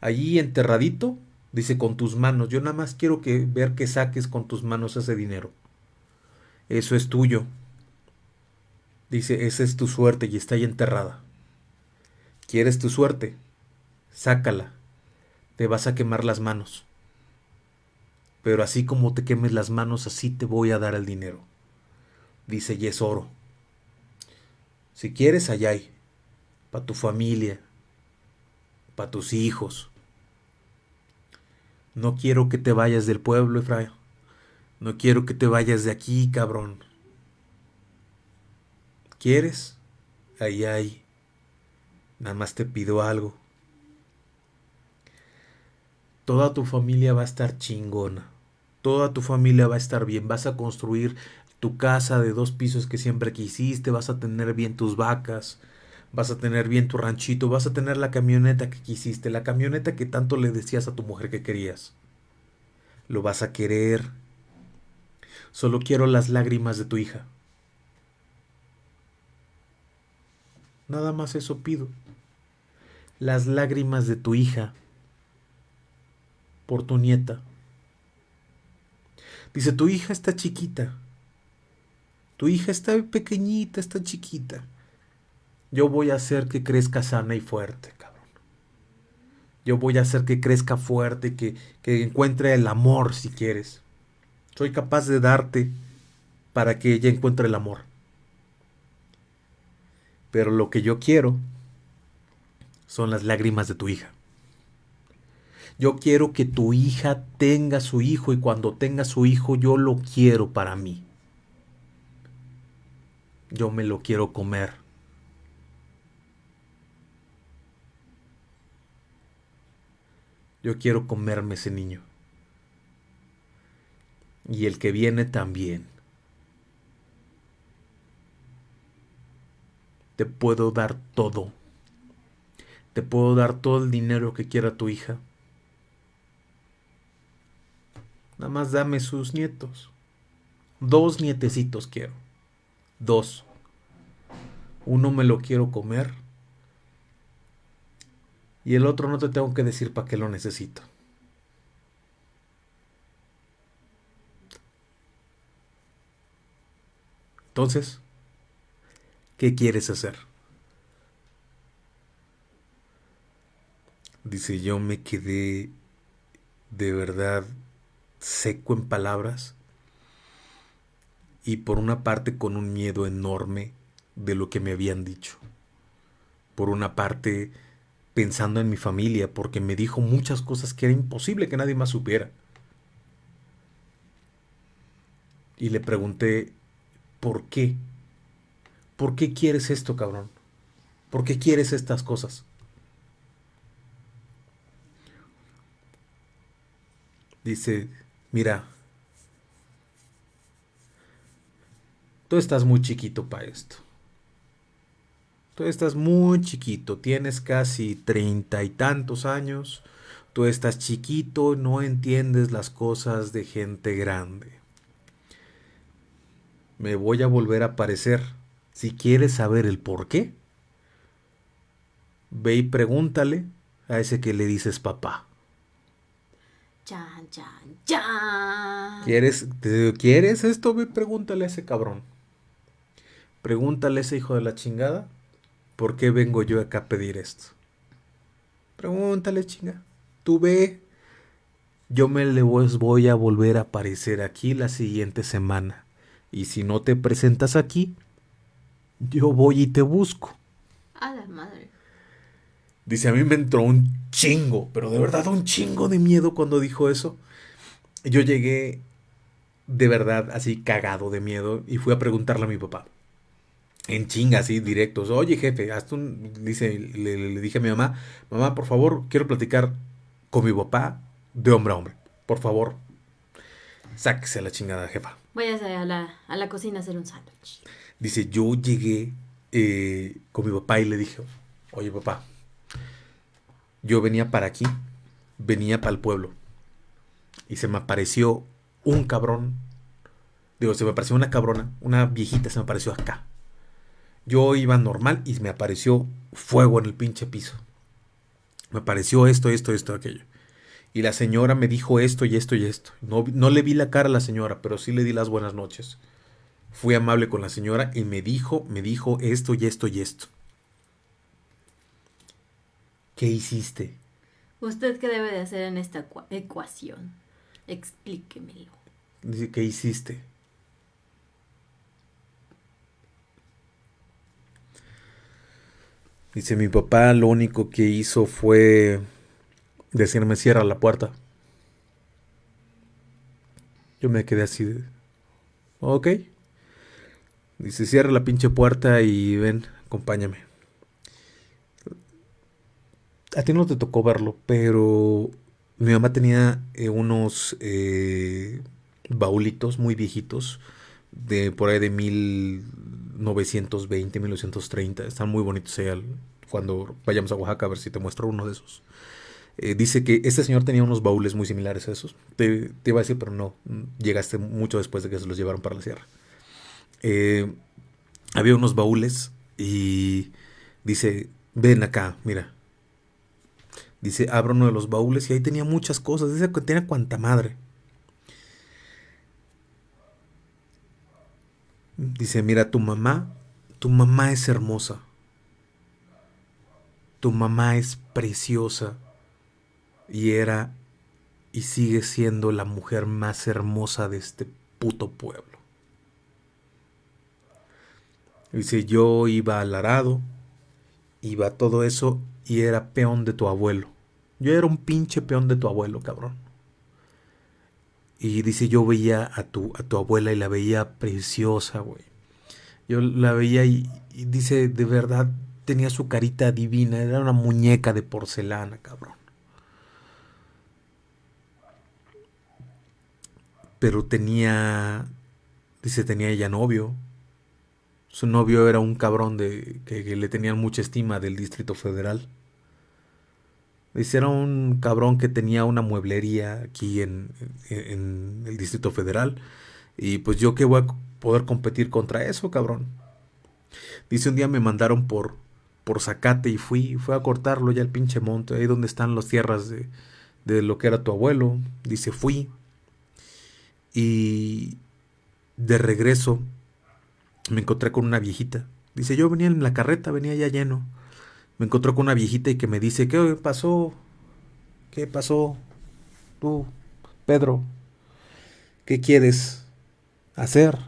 Allí enterradito, dice, con tus manos. Yo nada más quiero que ver que saques con tus manos ese dinero. Eso es tuyo. Dice, esa es tu suerte y está ahí enterrada. ¿Quieres tu suerte? Sácala. Te vas a quemar las manos. Pero así como te quemes las manos, así te voy a dar el dinero. Dice, y es oro. Si quieres, allá hay. Para tu familia. Para tus hijos. No quiero que te vayas del pueblo, Efraín. No quiero que te vayas de aquí, cabrón. ¿Quieres? Ahí hay. Nada más te pido algo. Toda tu familia va a estar chingona. Toda tu familia va a estar bien. Vas a construir tu casa de dos pisos que siempre quisiste. Vas a tener bien tus vacas. Vas a tener bien tu ranchito. Vas a tener la camioneta que quisiste. La camioneta que tanto le decías a tu mujer que querías. Lo vas a querer. Solo quiero las lágrimas de tu hija. Nada más eso pido. Las lágrimas de tu hija por tu nieta. Dice, tu hija está chiquita. Tu hija está pequeñita, está chiquita. Yo voy a hacer que crezca sana y fuerte, cabrón. Yo voy a hacer que crezca fuerte, que, que encuentre el amor si quieres. Soy capaz de darte para que ella encuentre el amor. Pero lo que yo quiero son las lágrimas de tu hija. Yo quiero que tu hija tenga su hijo y cuando tenga su hijo yo lo quiero para mí. Yo me lo quiero comer. Yo quiero comerme ese niño. Y el que viene también. te puedo dar todo. Te puedo dar todo el dinero que quiera tu hija. Nada más dame sus nietos. Dos nietecitos quiero. Dos. Uno me lo quiero comer. Y el otro no te tengo que decir para qué lo necesito. Entonces, ¿Qué quieres hacer? Dice, yo me quedé de verdad seco en palabras y por una parte con un miedo enorme de lo que me habían dicho. Por una parte pensando en mi familia porque me dijo muchas cosas que era imposible que nadie más supiera. Y le pregunté, ¿por qué? ¿Por qué quieres esto, cabrón? ¿Por qué quieres estas cosas? Dice, mira, tú estás muy chiquito para esto. Tú estás muy chiquito, tienes casi treinta y tantos años. Tú estás chiquito, no entiendes las cosas de gente grande. Me voy a volver a aparecer. Si quieres saber el por qué, ve y pregúntale a ese que le dices papá. Chan, chan, chan. ¿Quieres, ¿Quieres esto? Ve, pregúntale a ese cabrón. Pregúntale a ese hijo de la chingada. ¿Por qué vengo yo acá a pedir esto? Pregúntale, chinga. Tú ve. Yo me le voy a volver a aparecer aquí la siguiente semana. Y si no te presentas aquí, yo voy y te busco. A la madre. Dice, a mí me entró un chingo, pero de verdad un chingo de miedo cuando dijo eso. Yo llegué de verdad así cagado de miedo y fui a preguntarle a mi papá. En chinga, así directos. Oye, jefe, hasta un. Dice, le, dije a mi mamá, mamá, por favor, quiero platicar con mi papá de hombre a hombre. Por favor, sáquese la chingada, jefa. Voy a la, a la cocina a hacer un sándwich. Dice, yo llegué eh, con mi papá y le dije, oye, papá, yo venía para aquí, venía para el pueblo. Y se me apareció un cabrón. Digo, se me apareció una cabrona, una viejita se me apareció acá. Yo iba normal y me apareció fuego en el pinche piso. Me apareció esto, esto, esto, aquello. Y la señora me dijo esto y esto y esto. No, no le vi la cara a la señora, pero sí le di las buenas noches. Fui amable con la señora y me dijo, me dijo esto y esto y esto. ¿Qué hiciste? ¿Usted qué debe de hacer en esta ecuación? Explíquemelo. ¿Qué hiciste? Dice, mi papá lo único que hizo fue decirme cierra la puerta. Yo me quedé así de... Ok. Dice, cierra la pinche puerta y ven, acompáñame a ti no te tocó verlo, pero mi mamá tenía eh, unos eh, baulitos muy viejitos, de por ahí de 1920, 1930. Están muy bonitos allá. Cuando vayamos a Oaxaca, a ver si te muestro uno de esos. Eh, dice que este señor tenía unos baúles muy similares a esos. Te, iba a decir, pero no, llegaste mucho después de que se los llevaron para la sierra. había unos baúles y dice, ven acá, mira, Dice, abro uno de los baúles y ahí tenía muchas cosas. Dice que tenía cuanta madre. Dice, mira, tu mamá, tu mamá es hermosa. Tu mamá es preciosa. Y era y sigue siendo la mujer más hermosa de este puto pueblo. Dice, yo iba al arado, iba todo eso y era peón de tu abuelo. Yo era un pinche peón de tu abuelo, cabrón. Y dice, yo veía a tu, a tu abuela y la veía preciosa, güey. Yo la veía y, dice, de verdad, tenía su carita divina, era una muñeca de porcelana, cabrón. Pero tenía, dice, tenía ella novio. Su novio era un cabrón de que le tenían mucha estima del Distrito Federal. Dice, era un cabrón que tenía una mueblería aquí en, el Distrito Federal. Y pues yo qué voy a poder competir contra eso, cabrón. Dice, un día me mandaron por, por Zacate y fui, fui a cortarlo ya el pinche monte, ahí donde están las tierras de, de lo que era tu abuelo. Dice, fui. Y de regreso me encontré con una viejita. Dice, yo venía en la carreta, venía ya lleno me encontró con una viejita y que me dice, ¿qué pasó? ¿Qué pasó? Tú, Pedro, ¿qué quieres hacer?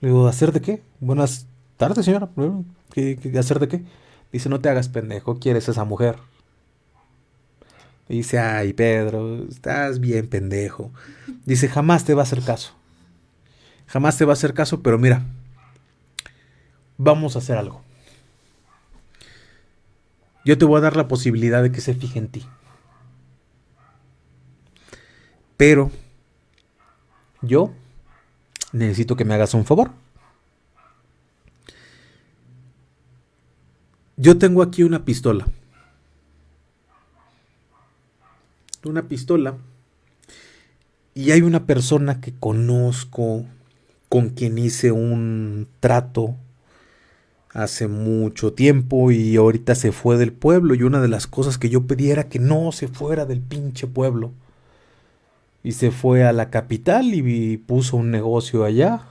Le digo, ¿hacer de qué? Buenas tardes, señora. ¿Qué, hacer de qué? Dice, no te hagas pendejo, quieres esa mujer. Dice, ay, Pedro, estás bien pendejo. Dice, jamás te va a hacer caso. Jamás te va a hacer caso, pero mira, vamos a hacer algo yo te voy a dar la posibilidad de que se fije en ti. Pero yo necesito que me hagas un favor. Yo tengo aquí una pistola. Una pistola. Y hay una persona que conozco, con quien hice un trato hace mucho tiempo y ahorita se fue del pueblo y una de las cosas que yo pedí era que no se fuera del pinche pueblo. Y se fue a la capital y puso un negocio allá.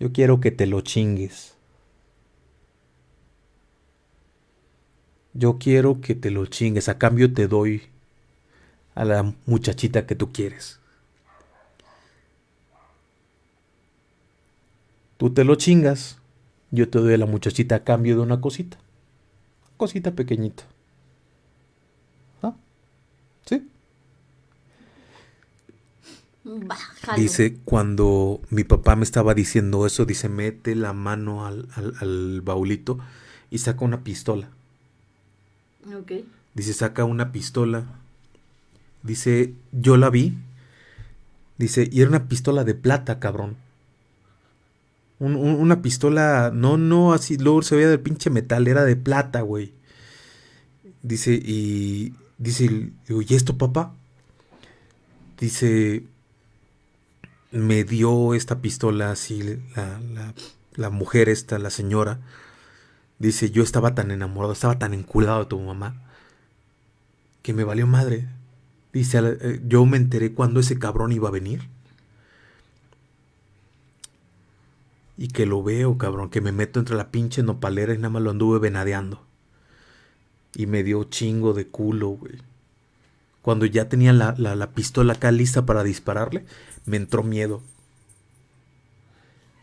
Yo quiero que te lo chingues. Yo quiero que te lo chingues. A cambio te doy a la muchachita que tú quieres. Tú te lo chingas yo te doy a la muchachita a cambio de una cosita. Cosita pequeñita. ¿Ah? ¿Sí? Dice, cuando mi papá me estaba diciendo eso, dice, mete la mano al, al, baulito y saca una pistola. Dice, saca una pistola. Dice, yo la vi. Dice, y era una pistola de plata, cabrón una pistola, no, no, así, luego se veía del pinche metal, era de plata, güey. Dice, y dice, digo, ¿y esto, papá? Dice, me dio esta pistola así, la, la, la mujer esta, la señora. Dice, yo estaba tan enamorado, estaba tan enculado de tu mamá, que me valió madre. Dice, eh, yo me enteré cuando ese cabrón iba a venir. Y que lo veo, cabrón, que me meto entre la pinche nopalera y nada más lo anduve venadeando. Y me dio chingo de culo, güey. Cuando ya tenía la, la, pistola acá lista para dispararle, me entró miedo.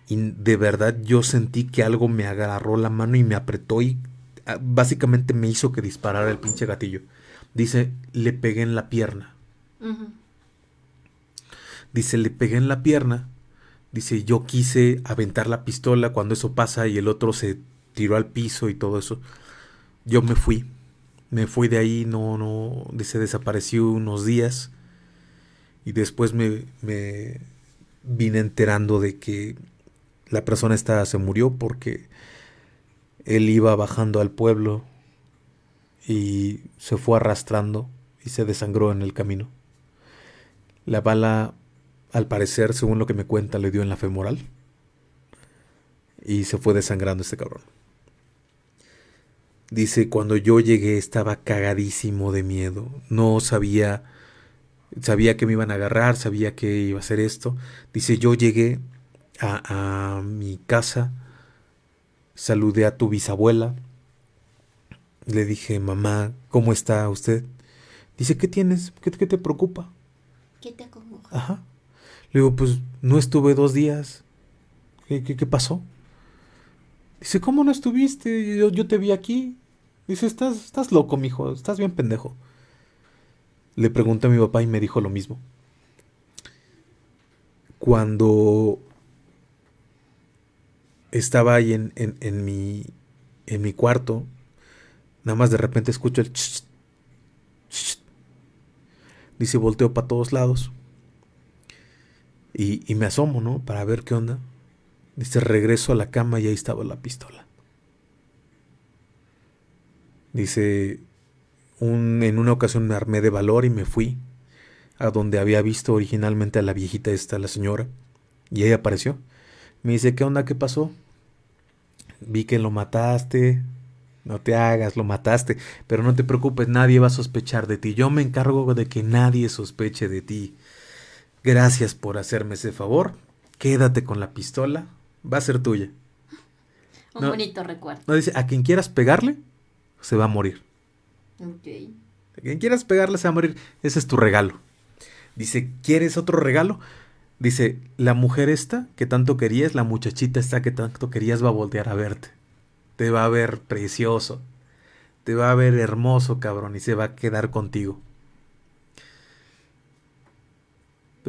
Y de verdad yo sentí que algo me agarró la mano y me apretó y ah, básicamente me hizo que disparara el pinche gatillo. Dice, le pegué en la pierna. Dice, le pegué en la pierna Dice, yo quise aventar la pistola cuando eso pasa y el otro se tiró al piso y todo eso. Yo me fui. Me fui de ahí, no, no, se desapareció unos días. Y después me, me vine enterando de que la persona esta se murió porque él iba bajando al pueblo y se fue arrastrando y se desangró en el camino. La bala al parecer, según lo que me cuenta, le dio en la femoral. Y se fue desangrando este cabrón. Dice, cuando yo llegué estaba cagadísimo de miedo. No sabía, sabía que me iban a agarrar, sabía que iba a hacer esto. Dice, yo llegué a, a mi casa, saludé a tu bisabuela. Le dije, mamá, ¿cómo está usted? Dice, ¿qué tienes? ¿Qué, qué te preocupa? ¿Qué te acongoja? Ajá. Le digo, pues no estuve dos días. ¿Qué, qué, pasó? Dice, ¿cómo no estuviste? Yo, yo, te vi aquí. Dice, estás, estás loco, mijo, estás bien pendejo. Le pregunté a mi papá y me dijo lo mismo. Cuando estaba ahí en, en, mi, en mi cuarto, nada más de repente escucho el... Dice, volteo para todos lados. Y, me asomo, ¿no? Para ver qué onda. Dice, regreso a la cama y ahí estaba la pistola. Dice, un, en una ocasión me armé de valor y me fui a donde había visto originalmente a la viejita esta, la señora, y ella apareció. Me dice, ¿qué onda? ¿Qué pasó? Vi que lo mataste, no te hagas, lo mataste, pero no te preocupes, nadie va a sospechar de ti. Yo me encargo de que nadie sospeche de ti. Gracias por hacerme ese favor. Quédate con la pistola. Va a ser tuya. [LAUGHS] Un bonito recuerdo. No dice, a quien quieras pegarle, se va a morir. Ok. A quien quieras pegarle, se va a morir. Ese es tu regalo. Dice, ¿quieres otro regalo? Dice, la mujer esta que tanto querías, la muchachita esta que tanto querías va a voltear a verte. Te va a ver precioso. Te va a ver hermoso, cabrón, y se va a quedar contigo.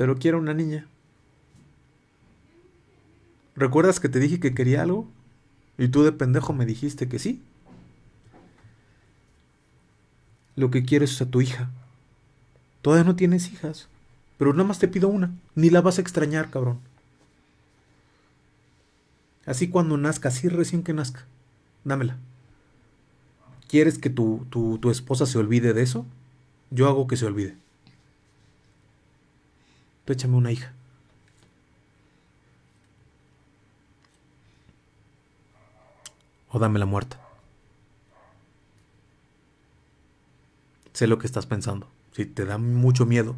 pero quiero una niña. ¿Recuerdas que te dije que quería algo? Y tú de pendejo me dijiste que sí. Lo que quieres es a tu hija. Todavía no tienes hijas. Pero nada más te pido una. Ni la vas a extrañar, cabrón. Así cuando nazca, así recién que nazca. Dámela. ¿Quieres que tu, tu, tu esposa se olvide de eso? Yo hago que se olvide. tú échame una hija. O dame la muerta. Sé lo que estás pensando. Si te da mucho miedo,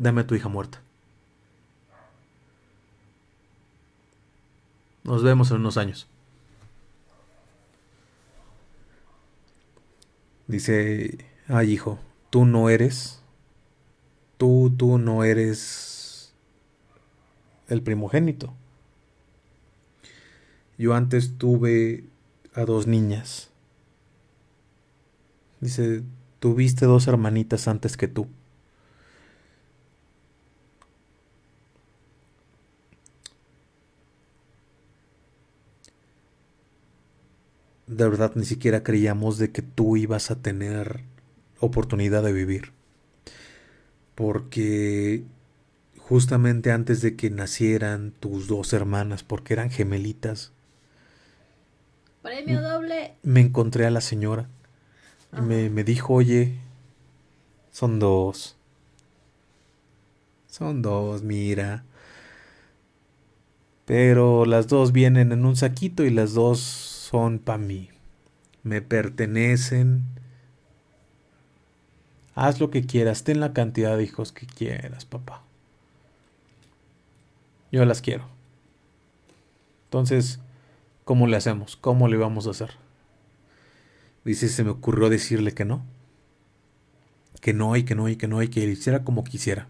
dame a tu hija muerta. Nos vemos en unos años. Dice, ay hijo, tú no eres, tú, tú no eres el primogénito. Yo antes tuve a dos niñas. Dice, tuviste dos hermanitas antes que tú. De verdad ni siquiera creíamos de que tú ibas a tener oportunidad de vivir. Porque justamente antes de que nacieran tus dos hermanas, porque eran gemelitas, Premio doble. Me encontré a la señora y me, me dijo, oye, son dos. Son dos, mira. Pero las dos vienen en un saquito y las dos son para mí. Me pertenecen. Haz lo que quieras, ten la cantidad de hijos que quieras, papá. Yo las quiero. Entonces, ¿Cómo le hacemos? ¿Cómo le vamos a hacer? Dice, se me ocurrió decirle que no. Que no y que no y que no y que hiciera como quisiera.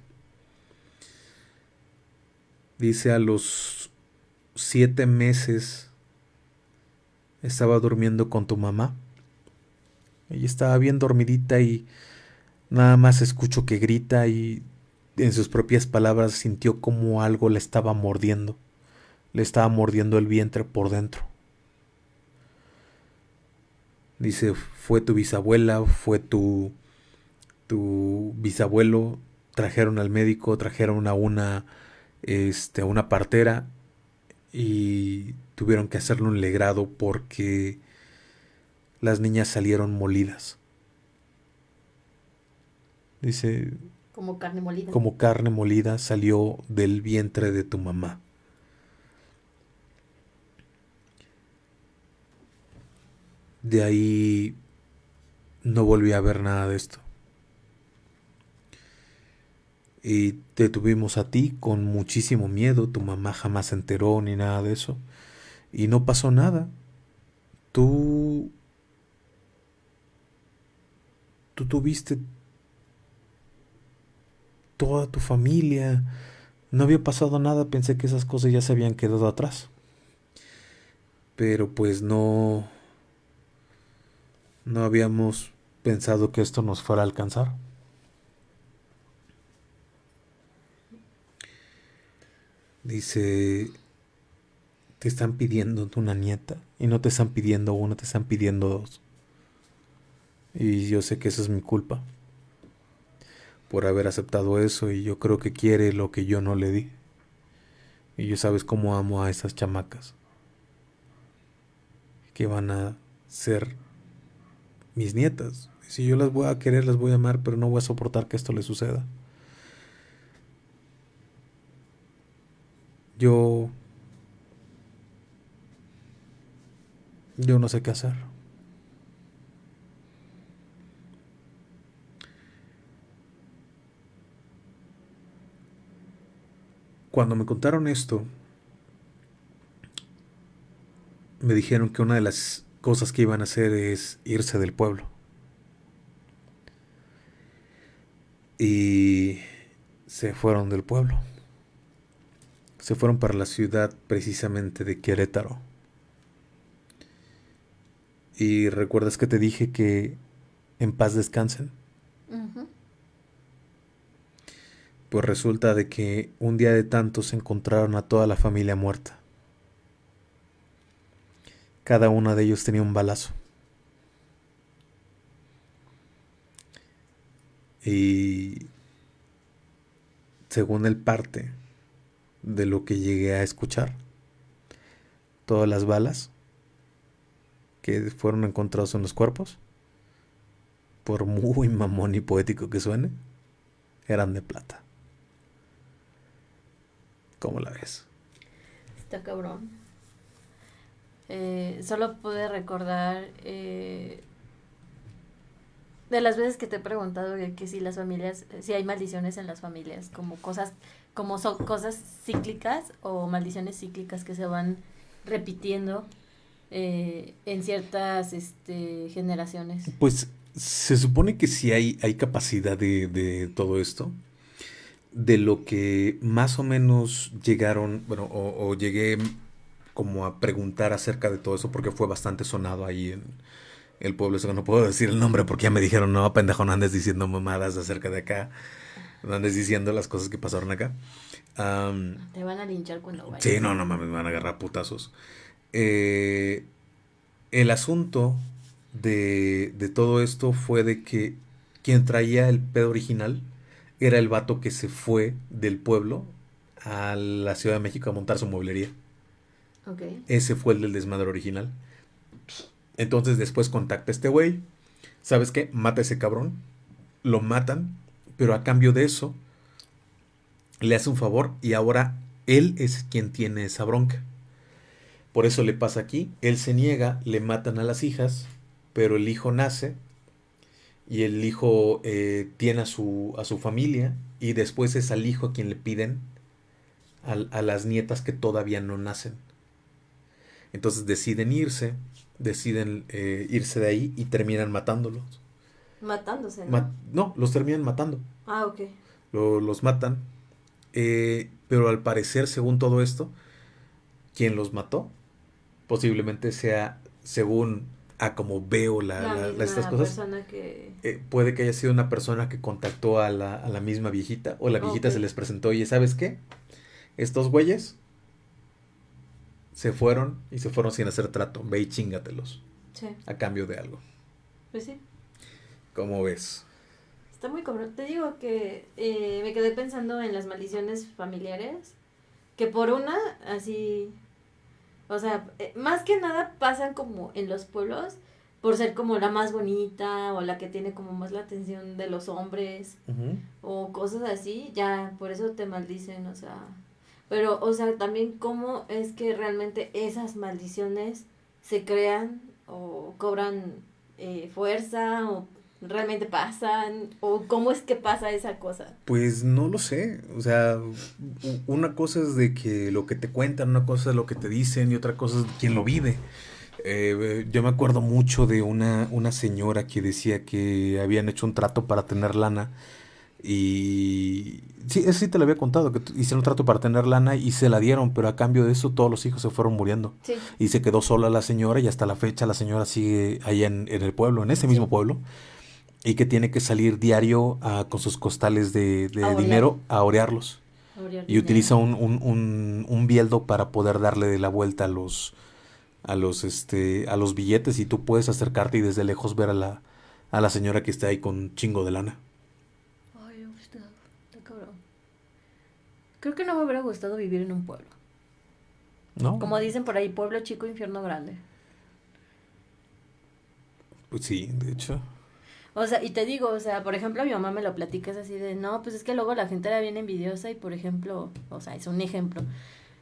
Dice, a los siete meses estaba durmiendo con tu mamá. Ella estaba bien dormidita y nada más escucho que grita y en sus propias palabras sintió como algo le estaba mordiendo le estaba mordiendo el vientre por dentro. Dice, fue tu bisabuela, fue tu, tu bisabuelo, trajeron al médico, trajeron a una, este, a una partera y tuvieron que hacerle un legrado porque las niñas salieron molidas. Dice, como carne molida. Como carne molida salió del vientre de tu mamá. De ahí no volví a ver nada de esto. Y te tuvimos a ti con muchísimo miedo, tu mamá jamás se enteró ni nada de eso. Y no pasó nada. Tú... Tú tuviste toda tu familia. No había pasado nada, pensé que esas cosas ya se habían quedado atrás. Pero pues no no habíamos pensado que esto nos fuera a alcanzar. Dice, te están pidiendo una nieta y no te están pidiendo una, te están pidiendo dos. Y yo sé que esa es mi culpa por haber aceptado eso y yo creo que quiere lo que yo no le di. Y yo sabes cómo amo a esas chamacas. Que van a ser mis nietas. Si yo las voy a querer, las voy a amar, pero no voy a soportar que esto le suceda. Yo... Yo no sé qué hacer. Cuando me contaron esto, me dijeron que una de las cosas que iban a hacer es irse del pueblo. Y se fueron del pueblo. Se fueron para la ciudad precisamente de Querétaro. Y recuerdas que te dije que en paz descansen. Pues resulta de que un día de tantos encontraron a toda la familia muerta. Cada uno de ellos tenía un balazo. Y según el parte de lo que llegué a escuchar, todas las balas que fueron encontrados en los cuerpos, por muy [LAUGHS] mamón y poético que suene, eran de plata. ¿Cómo la ves? Está cabrón. Eh, solo pude recordar eh, de las veces que te he preguntado que si las familias, si hay maldiciones en las familias, como cosas, como son cosas cíclicas o maldiciones cíclicas que se van repitiendo eh, en ciertas este, generaciones. Pues se supone que sí hay, hay capacidad de, de todo esto. De lo que más o menos llegaron, bueno, o, o llegué como a preguntar acerca de todo eso porque fue bastante sonado ahí en, el pueblo, eso no puedo decir el nombre porque ya me dijeron, no, pendejo, no andes diciendo mamadas acerca de acá, no andes diciendo las cosas que pasaron acá. Te van a linchar cuando vayas. Sí, no, no mames, me van a agarrar putazos. Eh, el asunto de, de todo esto fue de que quien traía el pedo original era el vato que se fue del pueblo a la Ciudad de México a montar su mueblería. Okay. Ese fue el del desmadre original. Entonces después contacta a este güey. ¿Sabes qué? Mata a ese cabrón. Lo matan. Pero a cambio de eso, le hace un favor y ahora él es quien tiene esa bronca. Por eso le pasa aquí. Él se niega, le matan a las hijas, pero el hijo nace y el hijo eh, tiene a su, a su familia y después es al hijo a quien le piden a, a las nietas que todavía no nacen. Entonces deciden irse deciden eh, irse de ahí y terminan matándolos. Matándose, ¿no? no, los terminan matando. Ah, ok. los matan. Eh, pero al parecer, según todo esto, quien los mató posiblemente sea, según a como veo la, estas cosas, que... Eh, puede que haya sido una persona que contactó a la, a la misma viejita o la viejita se les presentó y ¿sabes qué? Estos güeyes se fueron y se fueron sin hacer trato. Ve y chingatelos. Sí. A cambio de algo. Pues sí. ¿Cómo ves? Está muy cabrón. Te digo que eh, me quedé pensando en las maldiciones familiares. Que por una, así. O sea, eh, más que nada pasan como en los pueblos por ser como la más bonita o la que tiene como más la atención de los hombres o cosas así, ya por eso te maldicen, o sea, pero, o sea, también cómo es que realmente esas maldiciones se crean o cobran eh, fuerza o realmente pasan o cómo es que pasa esa cosa. Pues no lo sé, o sea, una cosa es de que lo que te cuentan, una cosa es lo que te dicen y otra cosa es quien lo vive. Eh, yo me acuerdo mucho de una, una señora que decía que habían hecho un trato para tener lana y sí, eso sí te lo había contado, que hicieron un trato para tener lana y se la dieron, pero a cambio de eso todos los hijos se fueron muriendo. Y se quedó sola la señora y hasta la fecha la señora sigue allá en, el pueblo, en ese mismo pueblo, y que tiene que salir diario ah, con sus costales de, dinero a orearlos. y utiliza un, un, un, bieldo para poder darle de la vuelta a los a los este a los billetes y tú puedes acercarte y desde lejos ver a la a la señora que está ahí con un chingo de lana. Creo que no me hubiera gustado vivir en un pueblo. ¿No? Como dicen por ahí, pueblo chico, infierno grande. Pues sí, de hecho. O sea, y te digo, o sea, por ejemplo, mi mamá me lo platica, es así de, no, pues es que luego la gente era bien envidiosa y, por ejemplo, o sea, es un ejemplo.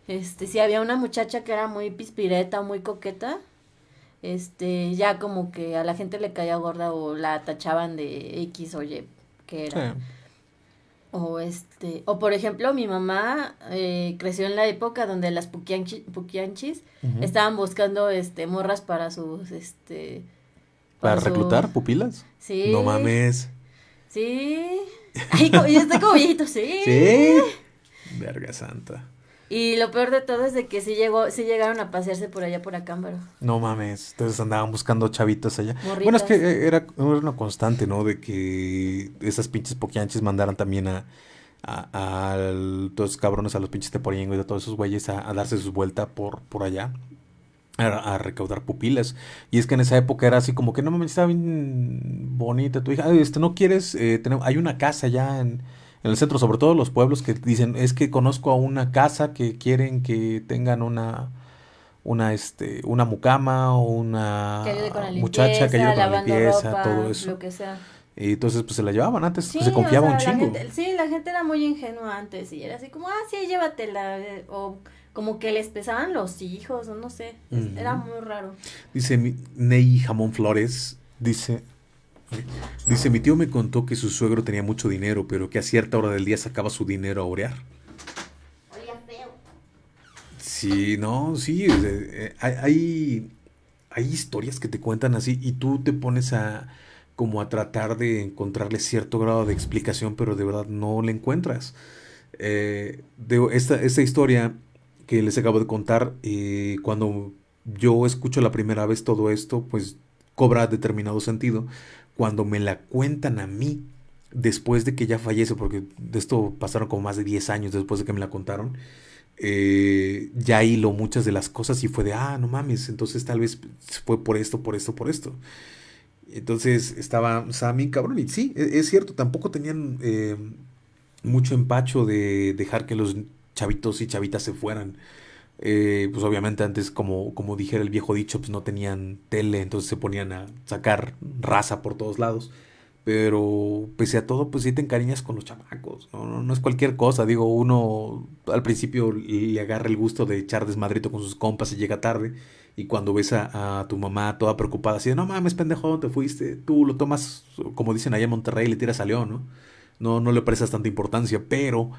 Este, si había una muchacha que era muy pispireta o muy coqueta, este, ya como que a la gente le caía gorda o la tachaban de X o Y, que era. O este, o por ejemplo, mi mamá eh, creció en la época donde las puquianchis, estaban buscando este morras para sus este para, reclutar pupilas. Sí. No mames. Sí. Ay, yo estoy como viejito, sí. Sí. Verga santa. Y lo peor de todo es de que sí llegó, sí llegaron a pasearse por allá por Acámbaro. No mames, entonces andaban buscando chavitos allá. Bueno, es que eh, era, una constante, ¿no? De que esas pinches poquianches mandaran también a, a, todos esos cabrones, a los pinches teporiengos y a todos esos güeyes a, darse sus vueltas por, por allá. A, recaudar pupilas. Y es que en esa época era así como que no mames, estaba bien bonita tu hija. Este, no quieres, eh, hay una casa allá en en el centro, sobre todo los pueblos que dicen, es que conozco a una casa que quieren que tengan una una este una mucama o una muchacha que ayude con la limpieza, todo eso. Y entonces, pues se la llevaban antes, pues, se confiaba un chingo. sí, la gente era muy ingenua antes y era así como, ah, sí, llévatela. Eh, o como que les pesaban los hijos, o no sé. Era muy raro. Dice Ney Jamón Flores, dice. Dice, mi tío me contó que su suegro tenía mucho dinero, pero que a cierta hora del día sacaba su dinero a orear. feo. Sí, no, sí, eh, hay, hay historias que te cuentan así y tú te pones a como a tratar de encontrarle cierto grado de explicación, pero de verdad no le encuentras. Eh, de esta, esta, historia que les acabo de contar, eh, cuando yo escucho la primera vez todo esto, pues cobra determinado sentido. Cuando me la cuentan a mí, después de que ya fallece, porque de esto pasaron como más de 10 años después de que me la contaron, eh, ya hilo muchas de las cosas y fue de, ah, no mames, entonces tal vez fue por esto, por esto, por esto. Entonces estaba, Sammy cabrón. Y sí, e, es, cierto, tampoco tenían eh, mucho empacho de dejar que los chavitos y chavitas se fueran. Eh, pues obviamente antes, como, como dijera el viejo dicho, pues no tenían tele, entonces se ponían a sacar raza por todos lados. Pero pese a todo, pues sí te encariñas con los chamacos. No, no, es cualquier cosa. Digo, uno al principio le agarra el gusto de echar desmadrito con sus compas y llega tarde. Y cuando ves a, tu mamá toda preocupada, así de, no mames, pendejo, te fuiste, tú lo tomas, como dicen allá en Monterrey, le tiras a León, ¿no? No, no le prestas tanta importancia, pero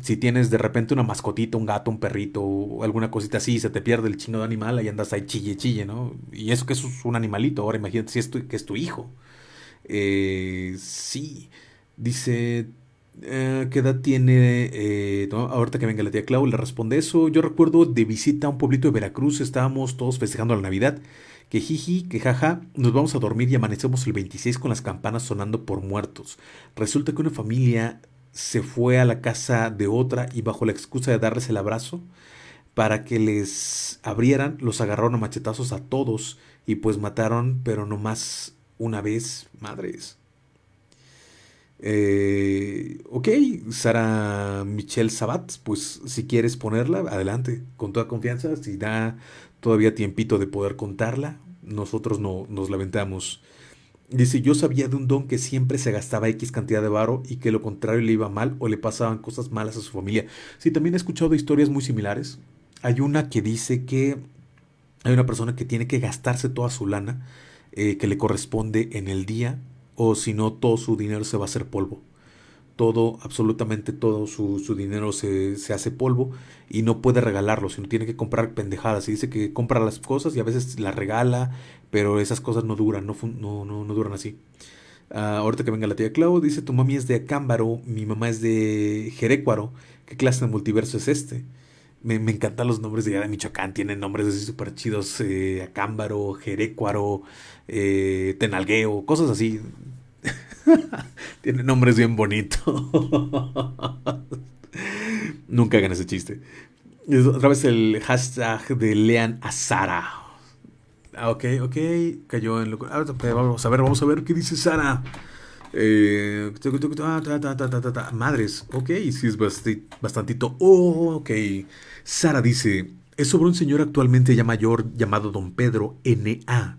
si tienes de repente una mascotita, un gato, un perrito, alguna cosita así, se te pierde el chino de animal, ahí andas ahí chille, chille, ¿no? Y eso que es un animalito, ahora imagínate si es tu, que es tu hijo. Eh, sí, dice, eh, ¿Qué edad tiene? Eh, ahorita que venga la tía Clau, le responde eso. Yo recuerdo de visita a un pueblito de Veracruz, estábamos todos festejando la Navidad. Que jiji, que jaja, nos vamos a dormir y amanecemos el 26 con las campanas sonando por muertos. Resulta que una familia se fue a la casa de otra y bajo la excusa de darles el abrazo para que les abrieran, los agarraron a machetazos a todos y pues mataron, pero no más una vez, madres. Eh, ok, Sara Michelle Sabat, pues si quieres ponerla, adelante, con toda confianza. Si da todavía tiempito de poder contarla, nosotros no nos lamentamos. Dice, yo sabía de un don que siempre se gastaba X cantidad de varo y que lo contrario le iba mal o le pasaban cosas malas a su familia. Sí, también he escuchado historias muy similares. Hay una que dice que hay una persona que tiene que gastarse toda su lana eh, que le corresponde en el día o si no todo su dinero se va a hacer polvo. Todo, absolutamente todo su, dinero se, hace polvo y no puede regalarlo, sino tiene que comprar pendejadas. Y dice que compra las cosas y a veces las regala, pero esas cosas no duran, no, no, no, duran así. Ah, ahorita que venga la tía Clau, dice tu mami es de Acámbaro, mi mamá es de Jerecuaro. ¿Qué clase de multiverso es este? Me, encantan los nombres de allá de Michoacán, tienen nombres así súper chidos, eh, Acámbaro, Jerecuaro, eh, Tenalgueo, cosas así. [LAUGHS] tienen nombres bien bonitos. [LAUGHS] Nunca hagan ese chiste. Otra vez el hashtag de Lean Azara. Ah, ok, ok, cayó en lo... Ah, vamos a ver, vamos a ver qué dice Sara. Eh, madres, ok, sí es bastantito. Oh, ok. Sara dice, es sobre un señor actualmente ya mayor llamado Don Pedro N.A.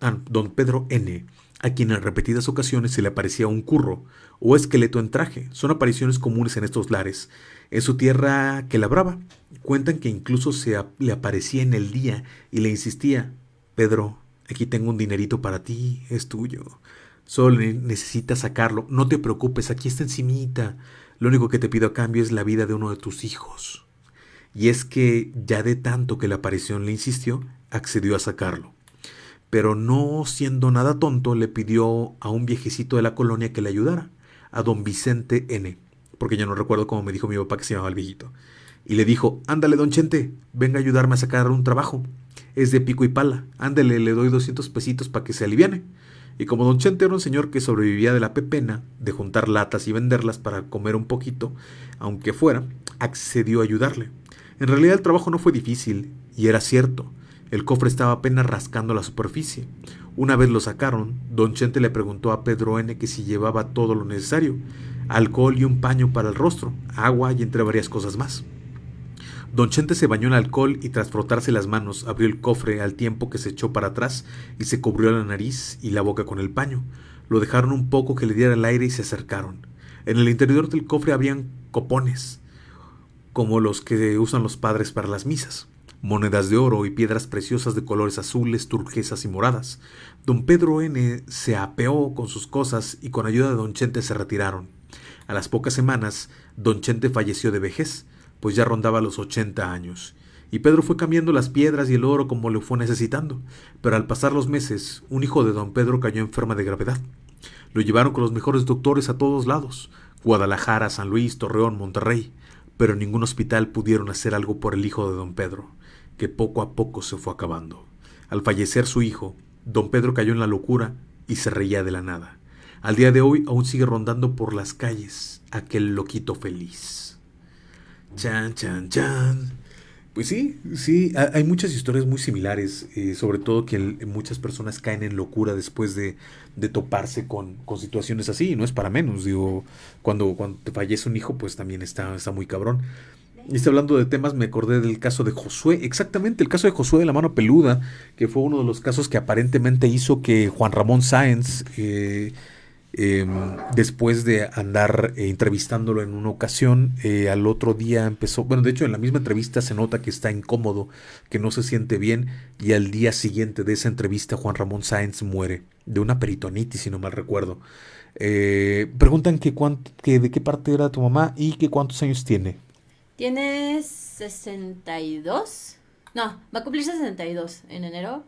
Ah, don Pedro N., a quien en repetidas ocasiones se le aparecía un curro o esqueleto en traje. Son apariciones comunes en estos lares. En su tierra que labraba. Cuentan que incluso se le aparecía en el día y le insistía, Pedro, aquí tengo un dinerito para ti, es tuyo. Solo necesitas sacarlo. No te preocupes, aquí está encimita. Lo único que te pido a cambio es la vida de uno de tus hijos. Y es que, ya de tanto que la aparición le insistió, accedió a sacarlo. Pero no siendo nada tonto, le pidió a un viejecito de la colonia que le ayudara, a don Vicente N., porque yo no recuerdo cómo me dijo mi papá que se llamaba el viejito. Y le dijo, ándale, don Chente, venga a ayudarme a sacar un trabajo. Es de pico y pala. Ándale, le doy 200 pesitos para que se aliviane. Y como don Chente era un señor que sobrevivía de la pepena, de juntar latas y venderlas para comer un poquito, aunque fuera, accedió a ayudarle. En realidad el trabajo no fue difícil, y era cierto. El cofre estaba apenas rascando la superficie. Una vez lo sacaron, don Chente le preguntó a Pedro N que si llevaba todo lo necesario, alcohol y un paño para el rostro, agua y entre varias cosas más. Don Chente se bañó en alcohol y tras frotarse las manos abrió el cofre al tiempo que se echó para atrás y se cubrió la nariz y la boca con el paño. Lo dejaron un poco que le diera el aire y se acercaron. En el interior del cofre habían copones, como los que usan los padres para las misas, monedas de oro y piedras preciosas de colores azules, turquesas y moradas. Don Pedro N. se apeó con sus cosas y con ayuda de don Chente se retiraron. A las pocas semanas, don Chente falleció de vejez, pues ya rondaba los ochenta años, y Pedro fue cambiando las piedras y el oro como le fue necesitando, pero al pasar los meses, un hijo de don Pedro cayó enferma de gravedad. Lo llevaron con los mejores doctores a todos lados, Guadalajara, San Luis, Torreón, Monterrey, pero en ningún hospital pudieron hacer algo por el hijo de don Pedro, que poco a poco se fue acabando. Al fallecer su hijo, don Pedro cayó en la locura y se reía de la nada. Al día de hoy aún sigue rondando por las calles aquel loquito feliz. Chan, chan, chan. Pues sí, sí, hay muchas historias muy similares, eh, sobre todo que muchas personas caen en locura después de, de toparse con, con, situaciones así, y no es para menos, digo, cuando, cuando te fallece un hijo, pues también está, está muy cabrón. Y hablando de temas, me acordé del caso de Josué, exactamente el caso de Josué de la mano peluda, que fue uno de los casos que aparentemente hizo que Juan Ramón Sáenz eh, Em, después de andar eh, entrevistándolo en una ocasión, eh, al otro día empezó, bueno, de hecho en la misma entrevista se nota que está incómodo, que no se siente bien, y al día siguiente de esa entrevista Juan Ramón Sáenz muere de una peritonitis, si no mal recuerdo. Eh, preguntan que, que de qué parte era tu mamá y que cuántos años tiene. Tiene 62. No, va a cumplir 62 en enero.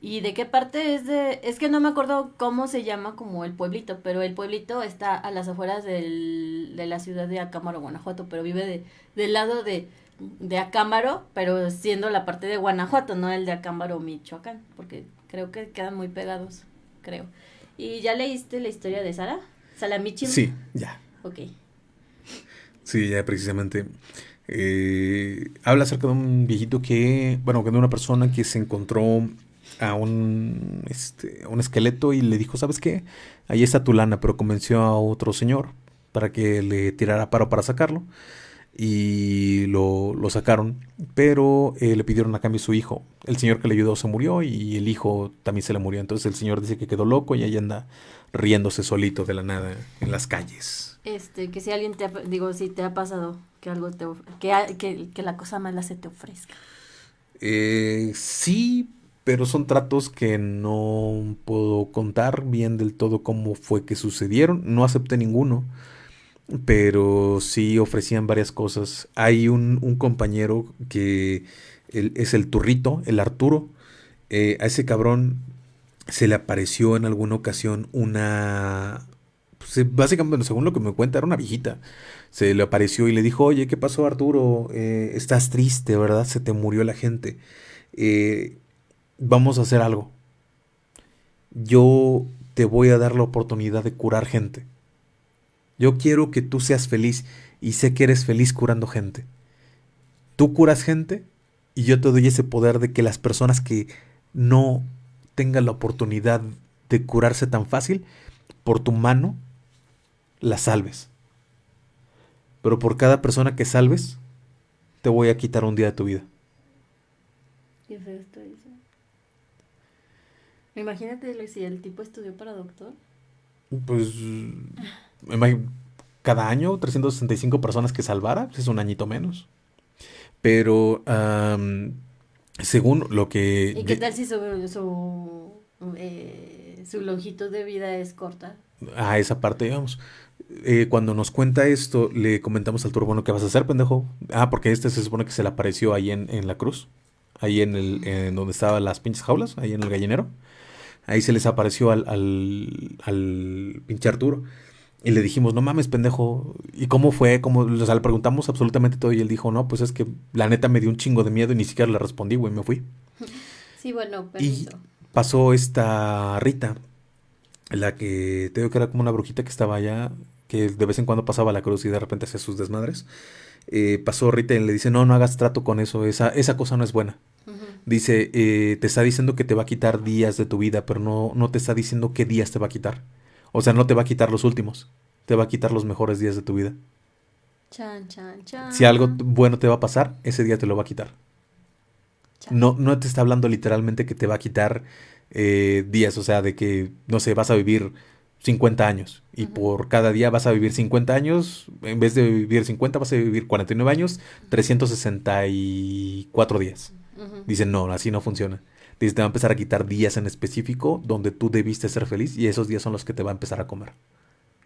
¿Y de qué parte es de...? Es que no me acuerdo cómo se llama como el pueblito, pero el pueblito está a las afueras del, de la ciudad de Acámbaro, Guanajuato, pero vive de, del lado de, de Acámbaro, pero siendo la parte de Guanajuato, no el de Acámbaro, Michoacán, porque creo que quedan muy pegados, creo. ¿Y ya leíste la historia de Sara? ¿Salamichi? Sí, ya. Ok. Sí, ya precisamente. Eh, habla acerca de un viejito que, bueno, de una persona que se encontró a un, este, un esqueleto y le dijo, ¿sabes qué? Ahí está tu lana, pero convenció a otro señor para que le tirara paro para sacarlo y lo, lo sacaron, pero eh, le pidieron a cambio su hijo. El señor que le ayudó se murió y el hijo también se le murió. Entonces el señor dice que quedó loco y ahí anda riéndose solito de la nada en las calles. Este, que si alguien te ha, digo, si te ha pasado que algo te, que, que, que la cosa mala se te ofrezca. Eh, sí, pero son tratos que no puedo contar bien del todo cómo fue que sucedieron. No acepté ninguno, pero sí ofrecían varias cosas. Hay un, compañero que es el turrito, el Arturo. Eh, a ese cabrón se le apareció en alguna ocasión una... Básicamente, según lo que me cuenta, era una viejita. Se le apareció y le dijo, oye, ¿qué pasó Arturo? Eh, estás triste, ¿verdad? Se te murió la gente. Eh, vamos a hacer algo. Yo te voy a dar la oportunidad de curar gente. Yo quiero que tú seas feliz y sé que eres feliz curando gente. Tú curas gente y yo te doy ese poder de que las personas que no tengan la oportunidad de curarse tan fácil, por tu mano, las salves. Pero por cada persona que salves, te voy a quitar un día de tu vida. Imagínate si el tipo estudió para doctor. Pues, cada año 365 personas que salvara, pues, es un añito menos. Pero, según lo que... ¿Y qué tal si su, su, eh, su longitud de vida es corta? A esa parte, digamos. Eh, cuando nos cuenta esto, le comentamos al turbo, bueno, ¿qué vas a hacer, pendejo? Ah, porque este se supone que se le apareció ahí en, en la cruz, ahí en el, en donde estaban las pinches jaulas, ahí en el gallinero. Ahí se les apareció al, al, al pinche Arturo. Y le dijimos, no mames, pendejo. ¿Y cómo fue? ¿Cómo? O sea, le preguntamos absolutamente todo y él dijo, no, pues es que la neta me dio un chingo de miedo y ni siquiera le respondí, güey, me fui. [LAUGHS] Sí, bueno, Y pasó esta Rita, la que te digo que era como una brujita que estaba allá, que de vez en cuando pasaba la cruz y de repente hacía sus desmadres. Eh, pasó Rita y le dice, no, no hagas trato con eso, esa, esa cosa no es buena. Dice, eh, te está diciendo que te va a quitar días de tu vida, pero no, no te está diciendo qué días te va a quitar. O sea, no te va a quitar los últimos, te va a quitar los mejores días de tu vida. Chan, chan, chan. Si algo bueno te va a pasar, ese día te lo va a quitar. No, no te está hablando literalmente que te va a quitar eh, días, o sea, de que, no sé, vas a vivir 50 años. Y por cada día vas a vivir 50 años. En vez de vivir 50, vas a vivir 49 años, 364 días. Dicen, no, así no funciona. Dice, te va a empezar a quitar días en específico donde tú debiste ser feliz y esos días son los que te va a empezar a comer.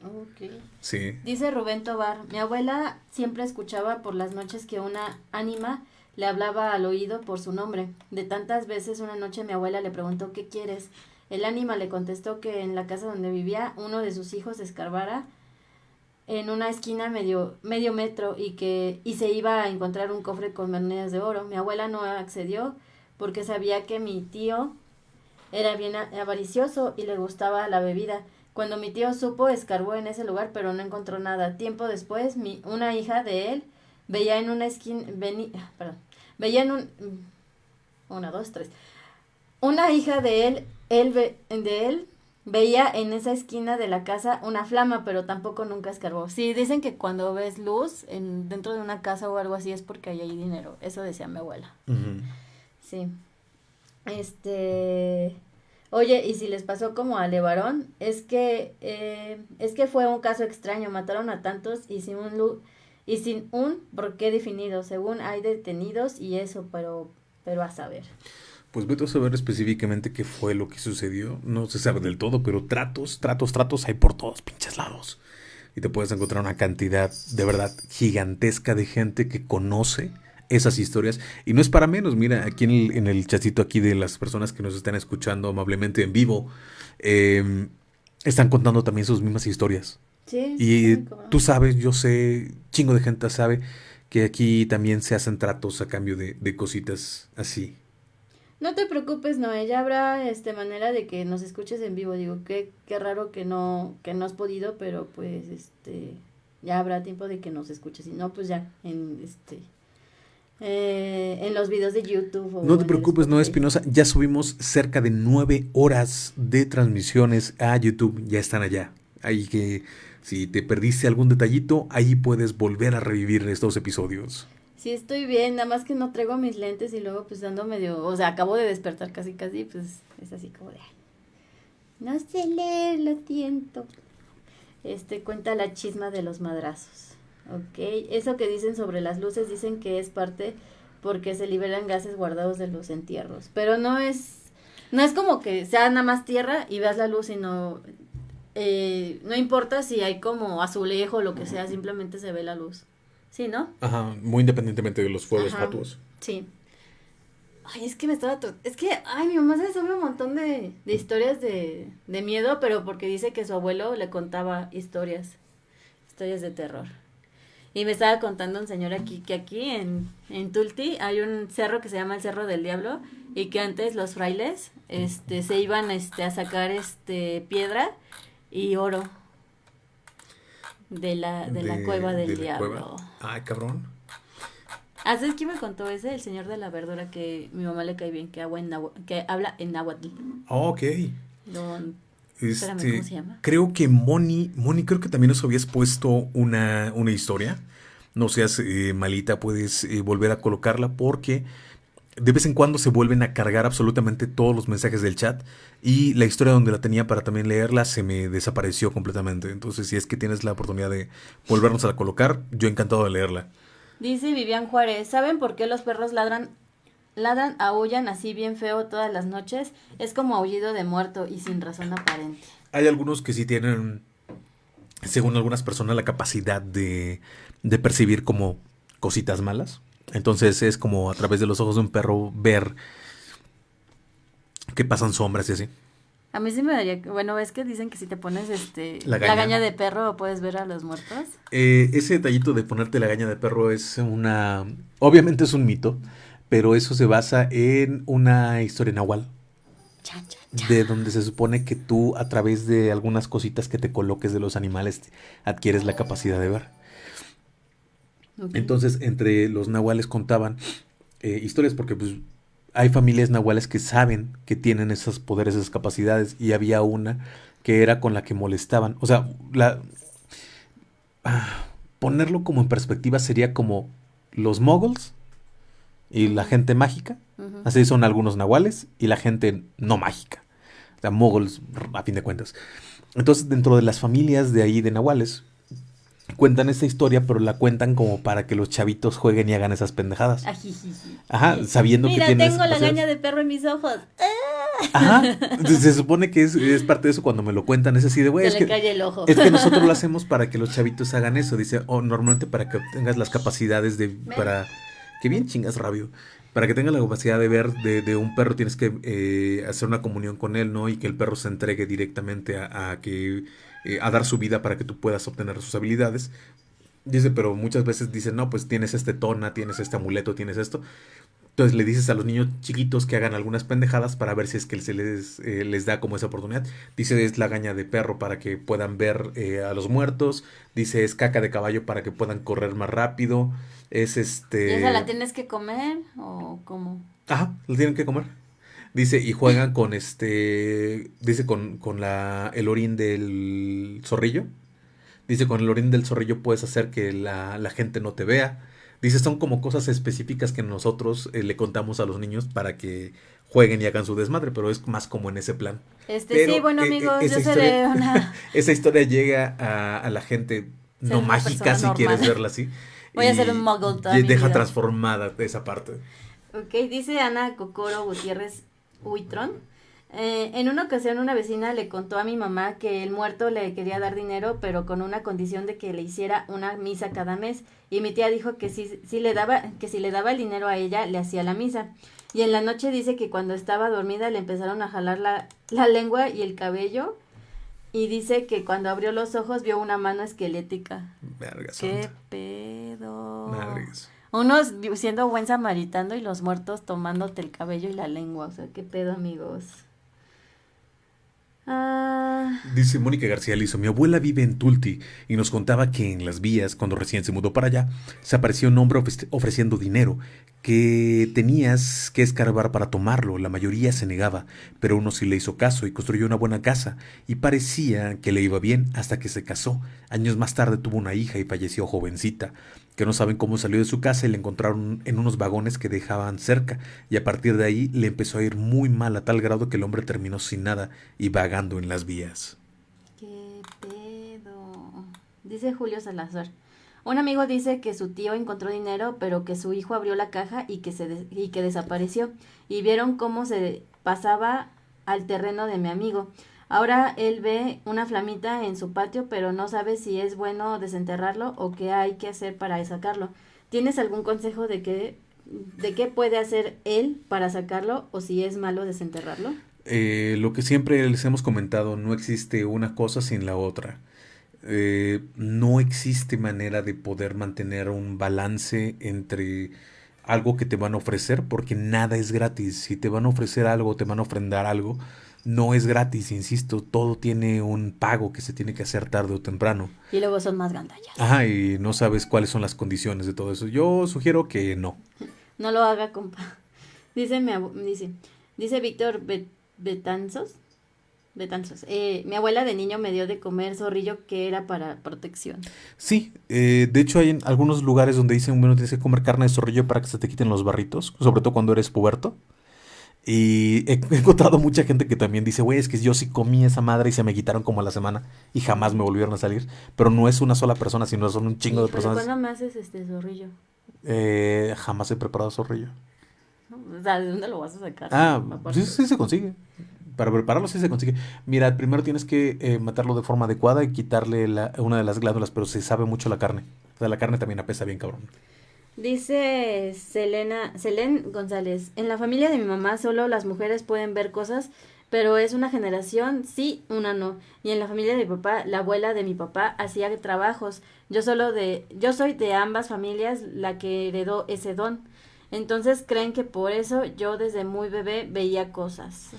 Ok. Sí. Dice Rubén Tobar, mi abuela siempre escuchaba por las noches que una ánima le hablaba al oído por su nombre. De tantas veces una noche mi abuela le preguntó ¿qué quieres? El ánima le contestó que en la casa donde vivía uno de sus hijos escarbara en una esquina medio, medio metro y que y se iba a encontrar un cofre con monedas de oro. Mi abuela no accedió porque sabía que mi tío era bien avaricioso y le gustaba la bebida. Cuando mi tío supo, escarbó en ese lugar, pero no encontró nada. Tiempo después, mi, una hija de él veía en una esquina, perdón, veía en un, una, dos, tres, una hija de él, él de él veía en esa esquina de la casa una flama, pero tampoco nunca escarbó. Sí, dicen que cuando ves luz en, dentro de una casa o algo así es porque ahí hay dinero. Eso decía mi abuela. Sí. Este. Oye, y si les pasó como a Levarón, es que eh, es que fue un caso extraño, mataron a tantos y sin un y sin un por qué definido, según hay detenidos y eso, pero pero a saber. Pues vete a saber específicamente qué fue lo que sucedió. No se sabe del todo, pero tratos, tratos, tratos hay por todos pinches lados. Y te puedes encontrar una cantidad de verdad gigantesca de gente que conoce esas historias. Y no es para menos, mira, aquí en el, en el chatito aquí de las personas que nos están escuchando amablemente en vivo, em, están contando también sus mismas historias. Sí, y tú sabes, yo sé, chingo de gente sabe que aquí también se hacen tratos a cambio de, de cositas así. No te preocupes, no, ya habrá este manera de que nos escuches en vivo. Digo, qué, qué raro que no, que no has podido, pero pues este ya habrá tiempo de que nos escuches. Si no, pues ya, en este eh, en los videos de YouTube. no te preocupes, no, Espinosa. Ya subimos cerca de nueve horas de transmisiones a YouTube. Ya están allá. Ahí que si te perdiste algún detallito, ahí puedes volver a revivir estos episodios. Sí, estoy bien, nada más que no traigo mis lentes y luego pues ando medio, o sea, acabo de despertar casi casi, pues es así como de, no sé leer, lo siento. Este cuenta la chisma de los madrazos. Ok, eso que dicen sobre las luces dicen que es parte porque se liberan gases guardados de los entierros, pero no es, no es como que sea nada más tierra y veas la luz, sino eh, no importa si hay como azulejo o lo que sea, simplemente se ve la luz. Sí, ¿no? Ajá, muy independientemente de los fuegos fatuos. Sí. Ay, es que me estaba... Es que, ay, mi mamá se sabe un montón de, de historias de, de miedo, pero porque dice que su abuelo le contaba historias, historias de terror. Y me estaba contando un señor aquí, que aquí en, en Tulti hay un cerro que se llama el Cerro del Diablo, y que antes los frailes, este, se iban, este, a sacar, este, piedra y oro de la, de, la cueva del diablo. Ay, cabrón. ¿Haces quién me contó ese? El señor de la verdura que mi mamá le cae bien, que, agua en que habla en náhuatl. Oh, ok. Este, ¿cómo se llama? Creo que Moni, Moni, creo que también nos habías puesto una, una historia. No seas eh, malita, puedes eh, volver a colocarla porque de vez en cuando se vuelven a cargar absolutamente todos los mensajes del chat y la historia donde la tenía para también leerla se me desapareció completamente. Entonces, si es que tienes la oportunidad de volvernos a la colocar, yo encantado de leerla. Dice Vivian Juárez, ¿saben por qué los perros ladran, ladran, aullan así bien feo todas las noches? Es como aullido de muerto y sin razón aparente. Hay algunos que sí tienen, según algunas personas, la capacidad de, de percibir como cositas malas entonces es como a través de los ojos de un perro ver que pasan sombras y así. A mí sí me daría, bueno, es que dicen que si te pones este la gaña, de perro puedes ver a los muertos. Eh, ese detallito de ponerte la gaña de perro es una, obviamente es un mito, pero eso se basa en una historia nahual. De donde se supone que tú a través de algunas cositas que te coloques de los animales adquieres la capacidad de ver. Entonces, entre los nahuales contaban eh, historias porque pues, hay familias nahuales que saben que tienen esos poderes, esas capacidades, y había una que era con la que molestaban. O sea, la, ah, ponerlo como en perspectiva sería como los moguls y la gente mágica. Así son algunos nahuales y la gente no mágica. O sea, moguls, a fin de cuentas. Entonces, dentro de las familias de ahí de Nahuales, cuentan esta historia, pero la cuentan como para que los chavitos jueguen y hagan esas pendejadas. Ajá, sabiendo que tienes. tengo la gaña de perro en mis ojos. Ajá. [LAUGHS] Se supone que es, parte de eso cuando me lo cuentan. Es así de, güey. Es, que, es que nosotros lo [LAUGHS] hacemos para que los chavitos hagan eso. Dice, o normalmente para que tengas las capacidades de. para Que bien chingas, rabio para que tengas la capacidad de ver de, un perro tienes que eh, hacer una comunión con él, ¿no? Y que el perro se entregue directamente a que eh, a dar su vida para que tú puedas obtener sus habilidades. Dice, pero muchas veces dicen, no, pues tienes este tona, tienes este amuleto, tienes esto. Entonces le dices a los niños chiquitos que hagan algunas pendejadas para ver si es que se les, eh, les da como esa oportunidad. Dice es la gaña de perro para que puedan ver eh, a los muertos. Dice es caca de caballo para que puedan correr más rápido. Es este... ¿Y esa la tienes que comer o cómo? Ajá, la tienen que comer. Dice, y juegan con este, dice con, con la, el orín del zorrillo. Dice, con el orín del zorrillo puedes hacer que la, la gente no te vea. Dice, son como cosas específicas que nosotros eh, le contamos a los niños para que jueguen y hagan su desmadre, pero es más como en ese plan. Este, sí, bueno, eh, amigos, yo seré una... [LAUGHS] esa historia llega a, a la gente no mágica, si quieres verla así. Voy a ser un muggle Y deja transformada esa parte. Ok, dice Ana Cocoro Gutiérrez Uitron. Eh, en una ocasión una vecina le contó a mi mamá que el muerto le quería dar dinero, pero con una condición de que le hiciera una misa cada mes. Y mi tía dijo que si, si le daba, que si le daba el dinero a ella, le hacía la misa. Y en la noche dice que cuando estaba dormida le empezaron a jalar la, la lengua y el cabello. Y dice que cuando abrió los ojos vio una mano esquelética. ¿Qué pedo? Unos siendo buen samaritano y los muertos tomándote el cabello y la lengua. O sea, qué pedo, amigos. Ah. Dice Mónica García Lizo, mi abuela vive en Tulti y nos contaba que en las vías, cuando recién se mudó para allá, se apareció un hombre ofreciendo dinero que tenías que escarbar para tomarlo. La mayoría se negaba, pero uno sí le hizo caso y construyó una buena casa y parecía que le iba bien hasta que se casó. Años más tarde tuvo una hija y falleció jovencita que no saben cómo salió de su casa y le encontraron en unos vagones que dejaban cerca, y a partir de ahí le empezó a ir muy mal a tal grado que el hombre terminó sin nada y vagando en las vías. ¿Qué pedo? Dice Julio Salazar. Un amigo dice que su tío encontró dinero, pero que su hijo abrió la caja y que, se y que desapareció, y vieron cómo se pasaba al terreno de mi amigo. Ahora él ve una flamita en su patio, pero no sabe si es bueno desenterrarlo o qué hay que hacer para sacarlo. ¿Tienes algún consejo de qué, de qué puede hacer él para sacarlo o si es malo desenterrarlo? Eh, lo que siempre les hemos comentado, no existe una cosa sin la otra. Eh, no existe manera de poder mantener un balance entre algo que te van a ofrecer, porque nada es gratis. Si te van a ofrecer algo, te van a ofrendar algo, no es gratis, insisto, todo tiene un pago que se tiene que hacer tarde o temprano. Y luego son más gandallas. Ajá, y no sabes cuáles son las condiciones de todo eso. Yo sugiero que no. [LAUGHS] No lo haga, compa. Dice, mi dice, dice Víctor Betanzos. Betanzos. Eh, mi abuela de niño me dio de comer zorrillo que era para protección. Sí, eh, de hecho hay algunos lugares donde dicen, bueno, tienes que comer carne de zorrillo para que se te quiten los barritos, sobre todo cuando eres puberto. Y he [LAUGHS] encontrado mucha gente que también dice, güey, es que yo sí comí esa madre y se me quitaron como a la semana y jamás me volvieron a salir. Pero no es una sola persona, sino son un chingo de personas. ¿Cuándo me haces este zorrillo? Eh, jamás he preparado zorrillo. O sea, ¿de dónde lo vas a sacar? Ah, sí, sí se consigue. Para prepararlo sí se consigue. Mira, primero tienes que eh, matarlo de forma adecuada y quitarle la, una de las glándulas, pero se sabe mucho la carne. O sea, la carne también apesa bien cabrón. Dice Selena, Selen González, en la familia de mi mamá solo las mujeres pueden ver cosas, pero es una generación sí, una no. Y en la familia de mi papá, la abuela de mi papá hacía trabajos. Yo solo de, yo soy de ambas familias la que heredó ese don. Entonces creen que por eso yo desde muy bebé veía cosas.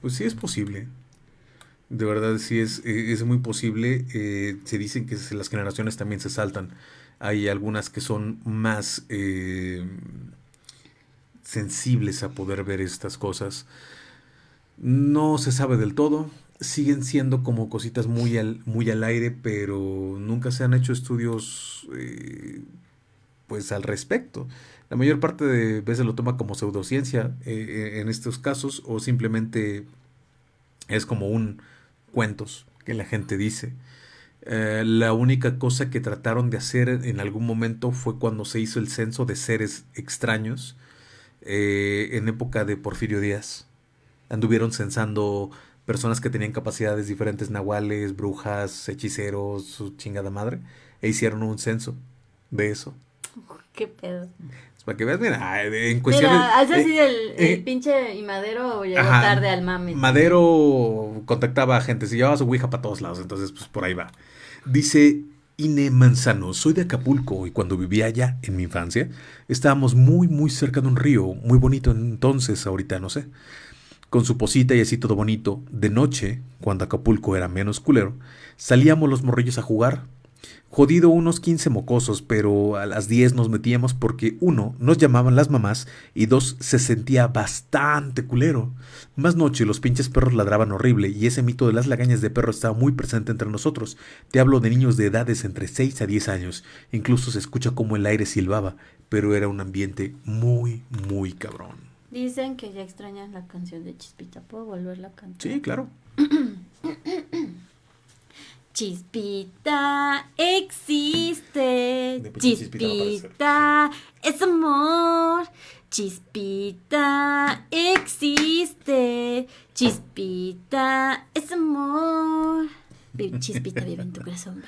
Pues sí es posible. De verdad sí es, eh, es muy posible. Eh, se dicen que las generaciones también se saltan. Hay algunas que son más eh, sensibles a poder ver estas cosas. No se sabe del todo. Siguen siendo como cositas muy al, muy al aire, pero nunca se han hecho estudios eh, pues al respecto. La mayor parte de veces lo toma como pseudociencia eh, en estos casos o simplemente es como un cuentos que la gente dice. Eh, la única cosa que trataron de hacer en algún momento fue cuando se hizo el censo de seres extraños eh, en época de Porfirio Díaz. Anduvieron censando personas que tenían capacidades diferentes, nahuales, brujas, hechiceros, su chingada madre, e hicieron un censo de eso. [LAUGHS] Qué pedo. Para que veas, mira, en cuestión. Mira, así eh, el, eh, pinche y Madero llegó tarde al mame. Madero contactaba a gente, se llevaba su ouija para todos lados, entonces pues por ahí va. Dice Ine Manzano, soy de Acapulco y cuando vivía allá en mi infancia, estábamos muy muy cerca de un río, muy bonito entonces, ahorita no sé. Con su posita y así todo bonito, de noche, cuando Acapulco era menos culero, salíamos los morrillos a jugar, Jodido unos 15 mocosos, pero a las 10 nos metíamos porque uno, nos llamaban las mamás y dos, se sentía bastante culero. Más noche los pinches perros ladraban horrible y ese mito de las lagañas de perro estaba muy presente entre nosotros. Te hablo de niños de edades entre 6 a 10 años. Incluso se escucha como el aire silbaba, pero era un ambiente muy, muy cabrón. Dicen que ya extrañan la canción de Chispita. ¿Puedo volverla a cantar? Sí, claro. [CLEARS THROAT] Chispita existe, chispita, es amor, chispita existe, chispita es amor. Chispita vive en tu corazón.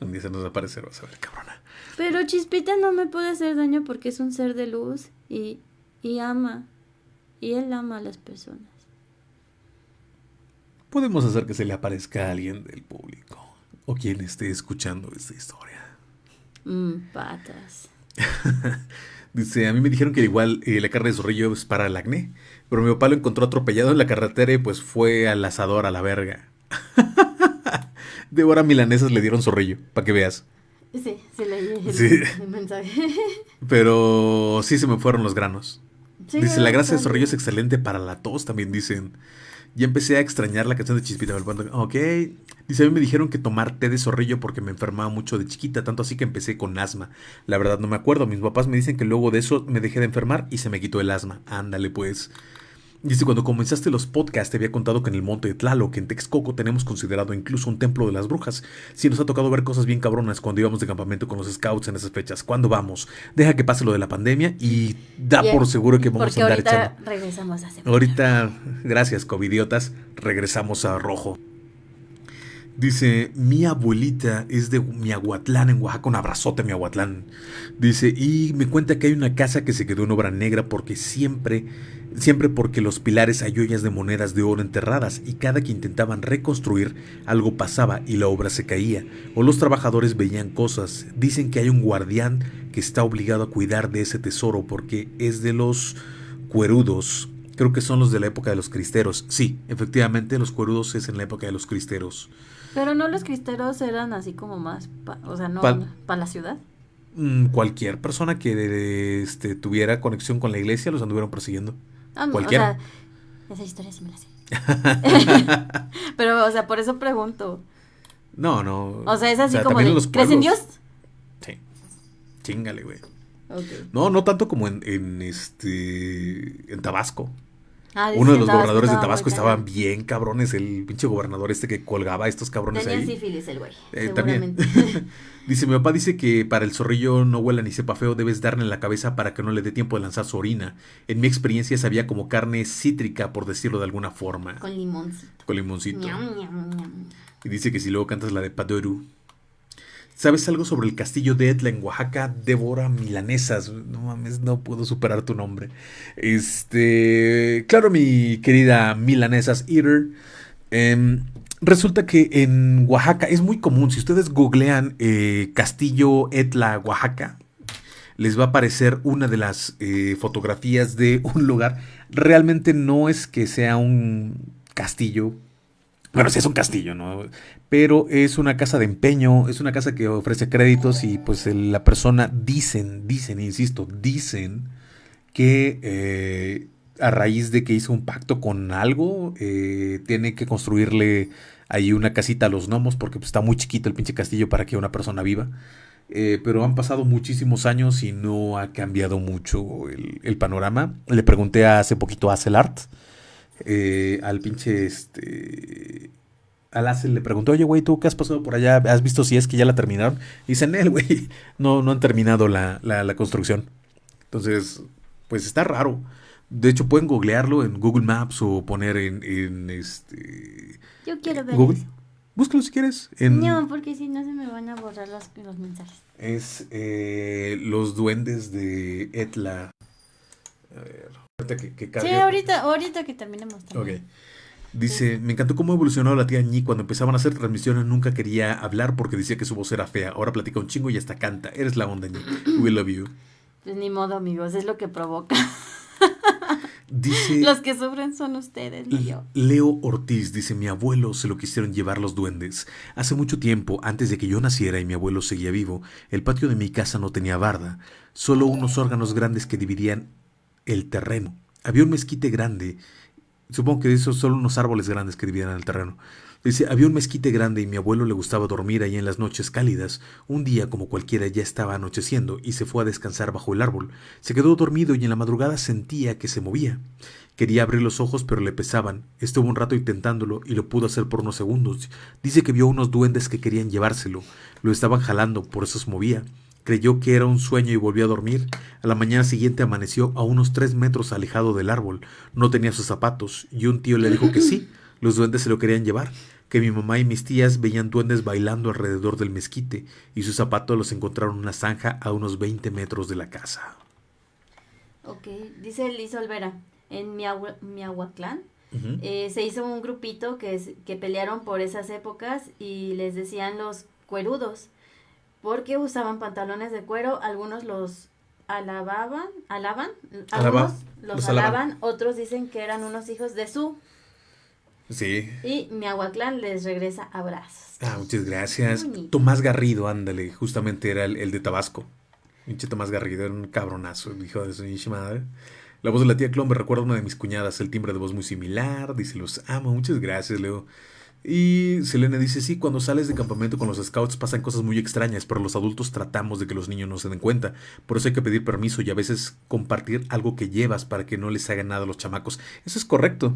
Un día se nos va a aparecer, vas a ver, cabrona. Pero Chispita no me puede hacer daño porque es un ser de luz y, y ama. Y él ama a las personas. Podemos hacer que se le aparezca a alguien del público o quien esté escuchando esta historia. Mmm, patas. [LAUGHS] Dice, a mí me dijeron que igual eh, la carne de zorrillo es para el acné, pero mi papá lo encontró atropellado en la carretera y pues fue al asador a la verga. [LAUGHS] de hora milanesas le dieron zorrillo, para que veas. Sí, sí leí el, mensaje. [LAUGHS] pero sí se me fueron los granos. Dice, la grasa de zorrillo es excelente para la tos, también dicen. Ya empecé a extrañar la canción de Chispita. Ok. Dice, a mí me dijeron que tomar té de zorrillo porque me enfermaba mucho de chiquita, tanto así que empecé con asma. La verdad no me acuerdo. Mis papás me dicen que luego de eso me dejé de enfermar y se me quitó el asma. Ándale pues. Dice, cuando comenzaste los podcasts te había contado que en el monte de Tlaloc, en Texcoco, tenemos considerado incluso un templo de las brujas. Sí nos ha tocado ver cosas bien cabronas cuando íbamos de campamento con los scouts en esas fechas. ¿Cuándo vamos? Deja que pase lo de la pandemia y da por seguro que vamos a andar ahorita echando. regresamos a Ahorita, gracias, covidiotas, regresamos a rojo. Dice, mi abuelita es de Miahuatlán, en Oaxaca, un abrazote Miahuatlán. Dice, y me cuenta que hay una casa que se quedó en obra negra porque siempre, siempre porque los pilares hay ollas de monedas de oro enterradas y cada que intentaban reconstruir algo pasaba y la obra se caía o los trabajadores veían cosas. Dicen que hay un guardián que está obligado a cuidar de ese tesoro porque es de los cuerudos. Creo que son los de la época de los cristeros. Sí, efectivamente, los cuerudos es en la época de los cristeros. Pero no los cristeros eran así como más, o sea, no para la ciudad. Mm, cualquier persona que este, tuviera conexión con la iglesia los anduvieron persiguiendo. Ah, Cualquiera. esa historia sí me la sé. [LAUGHS] Pero, o sea, por eso pregunto. No, no. O sea, es así como de, ¿crees en Dios? Sí. Chingale, güey. No, no tanto como en, en este en Tabasco. Ah, Uno de los gobernadores de Tabasco estaban bien cabrones, el pinche gobernador este que colgaba a estos cabrones Tenía ahí. sífilis el güey. Eh, también. [LAUGHS] dice, mi papá dice que para el zorrillo no huela ni sepa feo, debes darle en la cabeza para que no le dé tiempo de lanzar su orina. En mi experiencia sabía como carne cítrica, por decirlo de alguna forma. Con limoncito. Con limoncito. y dice que si luego cantas la de Padoru, ¿Sabes algo sobre el castillo de Etla en Oaxaca? Débora Milanesas. No mames, no puedo superar tu nombre. Este. Claro, mi querida Milanesas Eater. Em, resulta que en Oaxaca es muy común. Si ustedes googlean eh, Castillo Etla, Oaxaca, les va a aparecer una de las eh, fotografías de [LAUGHS] un lugar. Realmente no es que sea un castillo bueno, sí es un castillo, ¿no? Pero es una casa de empeño, es una casa que ofrece créditos y pues la persona dicen, dicen, insisto, dicen que eh, a raíz de que hizo un pacto con algo, eh, tiene que construirle ahí una casita a los gnomos porque pues, está muy chiquito el pinche castillo para que una persona viva. Eh, pero han pasado muchísimos años y no ha cambiado mucho el, panorama. Le pregunté hace poquito a Celart, eh, al pinche este Alace le preguntó, oye, güey, ¿tú qué has pasado por allá? ¿Has visto si es que ya la terminaron? Y dicen, él, güey, [LAUGHS] no, no han terminado la, la, construcción. Entonces, pues está raro. De hecho, pueden googlearlo en Google Maps o poner en, en este... Yo quiero ver Google. Búscalo si quieres. No, porque si no se me van a borrar los, los mensajes. Es eh, los duendes de Etla. A ver, ahorita que, que Sí, ahorita, ahorita que terminemos. También. Ok. Dice, me encantó cómo evolucionó la tía Ñi cuando empezaban a hacer transmisiones. Nunca quería hablar porque decía que su voz era fea. Ahora platica un chingo y hasta canta. Eres la onda, Ñi. We [CLEARS THROAT] love you. Pues ni modo, amigos. Es lo que provoca. Dice. [LAUGHS] Los que sufren son ustedes, Leo. Leo Ortiz dice: Mi abuelo se lo quisieron llevar los duendes. Hace mucho tiempo, antes de que yo naciera y mi abuelo seguía vivo, el patio de mi casa no tenía barda, solo unos órganos grandes que dividían el terreno. Había un mezquite grande Supongo que esos son unos árboles grandes que dividían el terreno. Dice, había un mezquite grande y mi abuelo le gustaba dormir ahí en las noches cálidas. Un día, como cualquiera, ya estaba anocheciendo y se fue a descansar bajo el árbol. Se quedó dormido y en la madrugada sentía que se movía. Quería abrir los ojos, pero le pesaban. Estuvo un rato intentándolo y lo pudo hacer por unos segundos. Dice que vio unos duendes que querían llevárselo. Lo estaban jalando, por eso se movía. Creyó que era un sueño y volvió a dormir. A la mañana siguiente amaneció a unos tres metros alejado del árbol. No tenía sus zapatos, y un tío le dijo que sí, [LAUGHS] los duendes se lo querían llevar, que mi mamá y mis tías veían duendes bailando alrededor del mezquite, y sus zapatos los encontraron en una zanja a unos 20 metros de la casa. Ok, dice Liz Olvera, en Miahuatlán eh, se hizo un grupito que, que pelearon por esas épocas y les decían los cuerudos porque usaban pantalones de cuero, algunos los alababan, alaban, algunos los, alaban, otros dicen que eran unos hijos de su. Sí. Y mi aguaclán les regresa abrazos. Ah, muchas gracias. Tomás Garrido, ándale, justamente era el, de Tabasco. Pinche Tomás Garrido era un cabronazo, hijo de su madre. La voz de la tía Clon me recuerda a una de mis cuñadas, el timbre de voz muy similar, dice los amo, muchas gracias, Leo. Y Selene dice, sí, cuando sales de campamento con los scouts pasan cosas muy extrañas, pero los adultos tratamos de que los niños no se den cuenta. Por eso hay que pedir permiso y a veces compartir algo que llevas para que no les haga nada a los chamacos. Eso es correcto.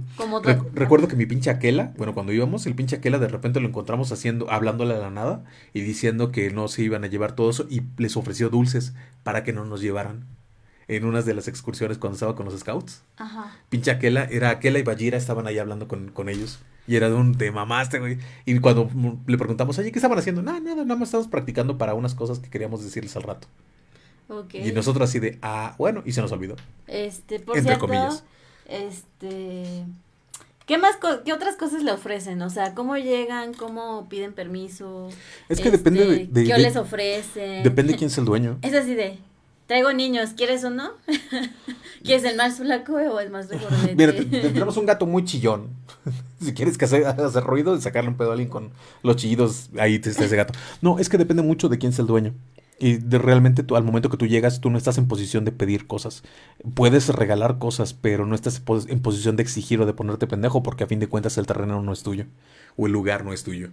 recuerdo que mi pinche Aquela, bueno, cuando íbamos, el pinche Aquela de repente lo encontramos haciendo, hablándole a la nada y diciendo que no se iban a llevar todo eso y les ofreció dulces para que no nos llevaran en unas de las excursiones cuando estaba con los scouts. Ajá. Pinche Aquela, era Aquela y Bajira estaban ahí hablando con, con ellos. Y era de un te mamaste, güey. Y cuando le preguntamos, oye, ¿qué estaban haciendo? Nada, nada, nada más estamos practicando para unas cosas que queríamos decirles al rato. Okay. Y nosotros así de, ah, bueno, y se nos olvidó. Este, por Entre comillas. Este. ¿Qué más, qué otras cosas le ofrecen? O sea, ¿cómo llegan? ¿Cómo piden permiso? Es que depende de, de, ¿Qué les ofrecen? Depende de quién es el dueño. Es así de, traigo niños, ¿quieres o no? [LAUGHS] ¿Quieres el más flaco o el más [LAUGHS] regordete? Mira, tenemos un gato muy chillón. [LAUGHS] si quieres que haga, hacer ruido, sacarle un pedo a alguien con los chillidos, ahí está ese gato. No, es que depende mucho de quién es el dueño. Y de realmente tú, al momento que tú llegas, tú no estás en posición de pedir cosas. Puedes regalar cosas, pero no estás en posición de exigir o de ponerte pendejo, porque a fin de cuentas el terreno no es tuyo. O el lugar no es tuyo.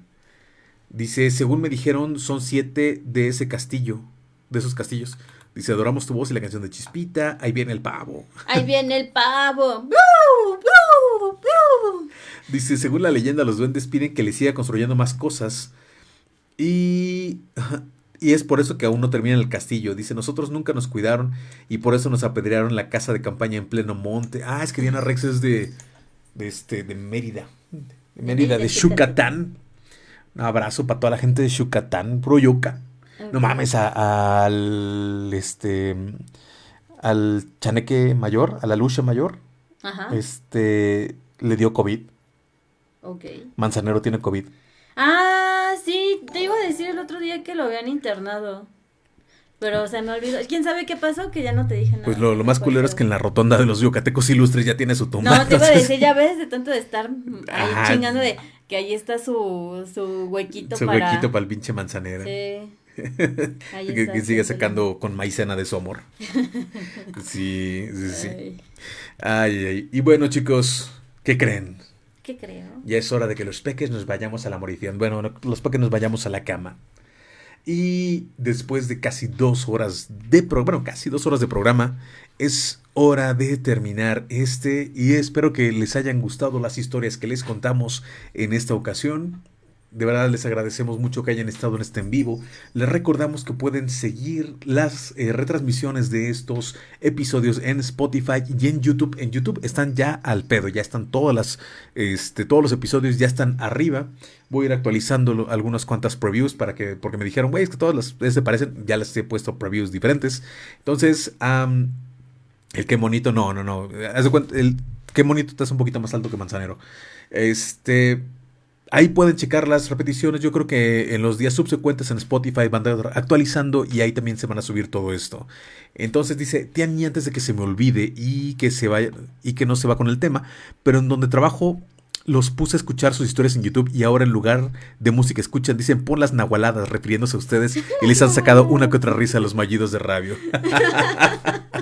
Dice, según me dijeron, son siete de ese castillo. De esos castillos. Dice, adoramos tu voz y la canción de Chispita. Ahí viene el pavo. Ahí viene el pavo. [LAUGHS] Dice, según la leyenda, los duendes piden que le siga construyendo más cosas. Y... Y es por eso que aún no termina el castillo. Dice, nosotros nunca nos cuidaron y por eso nos apedrearon la casa de campaña en pleno monte. Ah, es que Diana Rex es de, de, este, de Mérida. De Mérida, de Yucatán. Un abrazo para toda la gente de Yucatán, pro No mames, al este al chaneque mayor, a la lucha mayor, Ajá. este le dio COVID. Ok. Manzanero tiene COVID. Ah, sí, te iba a decir el otro día que lo habían internado. Pero se me olvidó. ¿Quién sabe qué pasó? Que ya no te dije nada. Pues lo, más culero es que en la rotonda de los yucatecos ilustres ya tiene su tumba. No, te iba a decir, ya ves, de tanto de estar ahí chingando de que ahí está su, su huequito su para... Su huequito para el pinche manzanero. Sí. Que, sigue sacando con maicena de su amor. [LAUGHS] sí, sí, sí. Ay. ay, Y bueno, chicos, ¿qué creen? ¿Qué creo? Ya es hora de que los peques nos vayamos a la morición. Bueno, los peques nos vayamos a la cama. Y después de casi dos horas de programa, bueno, casi dos horas de programa, es hora de terminar este y espero que les hayan gustado las historias que les contamos en esta ocasión. De verdad les agradecemos mucho que hayan estado en este en vivo. Les recordamos que pueden seguir las eh, retransmisiones de estos episodios en Spotify y en YouTube. En YouTube están ya al pedo, ya están todas las, este, todos los episodios ya están arriba. Voy a ir actualizando algunas cuantas previews para que, porque me dijeron, güey, es que todas las se parecen, ya les he puesto previews diferentes. Entonces, el qué bonito, no, no, no. el qué bonito está un poquito más alto que Manzanero. Este Ahí pueden checar las repeticiones. Yo creo que en los días subsecuentes en Spotify van a estar actualizando y ahí también se van a subir todo esto. Entonces dice, Tiani, antes de que se me olvide y que se vaya y que no se va con el tema, pero en donde trabajo los puse a escuchar sus historias en YouTube y ahora en lugar de música escuchan, dicen pon las nahualadas refiriéndose a ustedes y les han sacado una que otra risa a los mallidos de rabio. [LAUGHS]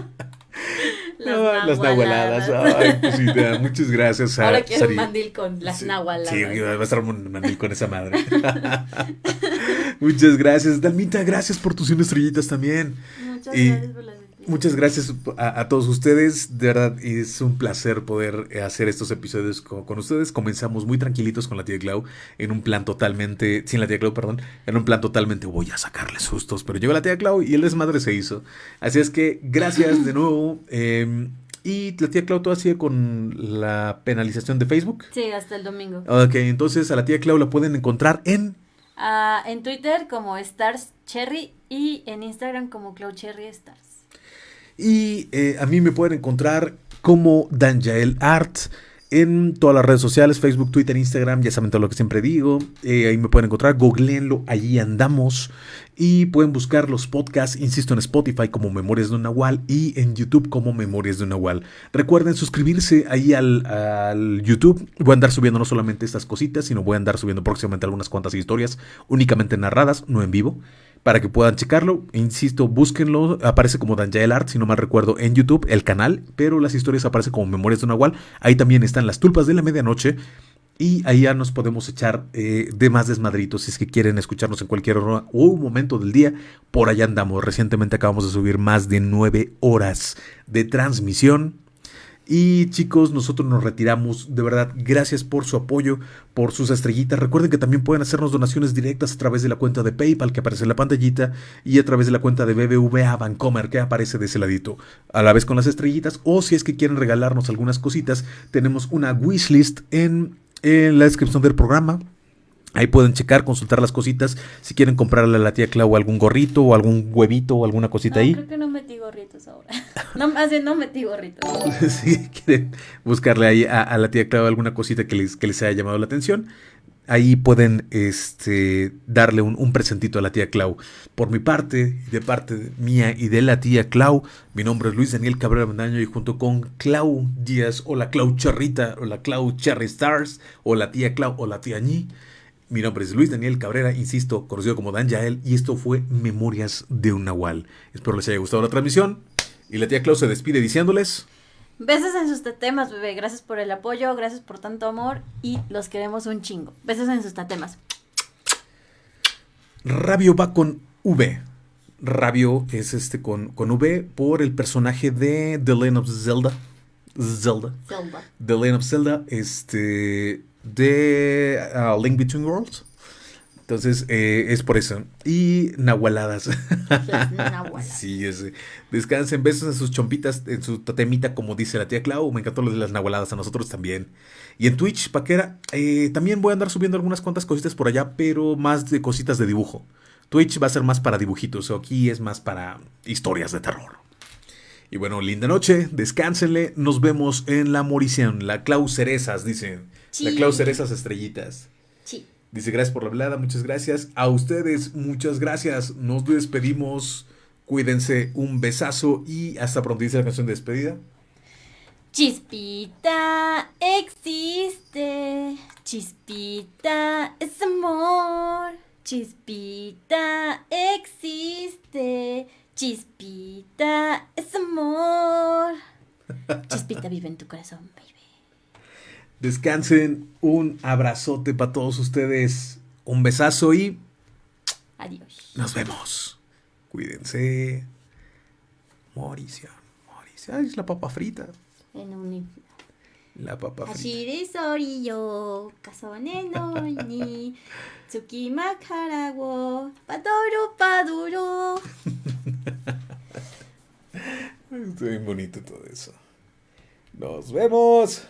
[LAUGHS] las nahualadas. Ay, pues muchas gracias. [LAUGHS] Ahora quiero un mandil con las nahualadas. Sí, va a estar un mandil con esa madre. [LAUGHS] muchas gracias. Dalmita, gracias por tus 100 estrellitas también. Muchas gracias por las Muchas gracias a, todos ustedes. De verdad, es un placer poder eh, hacer estos episodios con, ustedes. Comenzamos muy tranquilitos con la tía Clau, en un plan totalmente, sin la tía Clau, perdón, en un plan totalmente voy a sacarle sustos. Pero llegó la tía Clau y el desmadre se hizo. Así es que gracias de nuevo. Em, y la tía Clau todavía sigue con la penalización de Facebook. Sí, hasta el domingo. Ok, entonces a la tía Clau la pueden encontrar en... Ah, en Twitter como Stars Cherry y en Instagram como Clau Cherry Stars. Y eh, a mí me pueden encontrar como Danjael Art en todas las redes sociales, Facebook, Twitter, Instagram, ya saben todo lo que siempre digo. Eh, ahí me pueden encontrar, googleenlo, allí andamos. Y pueden buscar los podcasts, insisto, en Spotify como Memorias de un Nahual y en YouTube como Memorias de un Nahual. Recuerden suscribirse ahí al, al, YouTube. Voy a andar subiendo no solamente estas cositas, sino voy a andar subiendo próximamente algunas cuantas historias únicamente narradas, no en vivo para que puedan checarlo. Insisto, búsquenlo. Aparece como Danjael Art, si no mal recuerdo, en YouTube, el canal. Pero las historias aparecen como Memorias de un Nahual. Ahí también están las tulpas de la medianoche. Y ahí ya nos podemos echar eh, de más desmadritos si es que quieren escucharnos en cualquier hora o momento del día. Por allá andamos. Recientemente acabamos de subir más de nueve horas de transmisión y chicos, nosotros nos retiramos. De verdad, gracias por su apoyo, por sus estrellitas. Recuerden que también pueden hacernos donaciones directas a través de la cuenta de PayPal que aparece en la pantallita y a través de la cuenta de BBVA Bancomer que aparece de ese ladito. A la vez con las estrellitas. O si es que quieren regalarnos algunas cositas, tenemos una wishlist en, en la descripción del programa. Ahí pueden checar, consultar las cositas. Si quieren comprarle a la tía Clau algún gorrito o algún huevito o alguna cosita ahí. Creo que no metí gorritos ahora. [LAUGHS] no, no metí gorritos. [LAUGHS] si quieren buscarle ahí a, la tía Clau alguna cosita que les, que les haya llamado la atención, ahí pueden este, darle un, un, presentito a la tía Clau. Por mi parte, de parte mía y de la tía Clau, mi nombre es Luis Daniel Cabrera Mendaño y junto con Clau Díaz o la Clau Charrita o la Clau Cherry Stars o la tía Clau o la tía Ñi mi nombre es Luis Daniel Cabrera, insisto, conocido como Dan Yael, y esto fue Memorias de un Nahual. Espero les haya gustado la transmisión. Y la tía Clau se despide diciéndoles. Besos en sus tatemas, bebé. Gracias por el apoyo, gracias por tanto amor y los queremos un chingo. Besos en sus tatemas. Rabio va con V. Rabio es este con, con V por el personaje de The Legend of Zelda. Zelda. Zelda. The Legend of Zelda. Este de uh, Link Between Worlds. Entonces, eh, es por eso. Y nahualadas. [LAUGHS] sí, ese. Descansen, besos en sus chompitas, en su tatemita, como dice la tía Clau. Me encantó lo de las nahualadas, a nosotros también. Y en Twitch, Paquera, eh, también voy a andar subiendo algunas cuantas cositas por allá, pero más de cositas de dibujo. Twitch va a ser más para dibujitos, o aquí es más para historias de terror. Y bueno, linda noche, descánsenle, nos vemos en la morición, la Clau Cerezas, dicen. La Clau Cerezas Estrellitas. Sí. Dice, gracias por la velada, muchas gracias. A ustedes, muchas gracias. Nos despedimos. Cuídense, un besazo y hasta pronto. Dice la canción de despedida. Chispita existe, chispita es amor, chispita existe, chispita es amor. [LAUGHS] Chispita vive en tu corazón. Descansen. Un abrazote para todos ustedes. Un besazo y. Adiós. Nos vemos. Cuídense. Mauricio. Mauricio. Ay, es la papa frita. En un la papa frita. Hashire sori yo, kasone no ni, [LAUGHS] tsukima wo, padoro paduro. [LAUGHS] Está bien bonito todo eso. Nos vemos.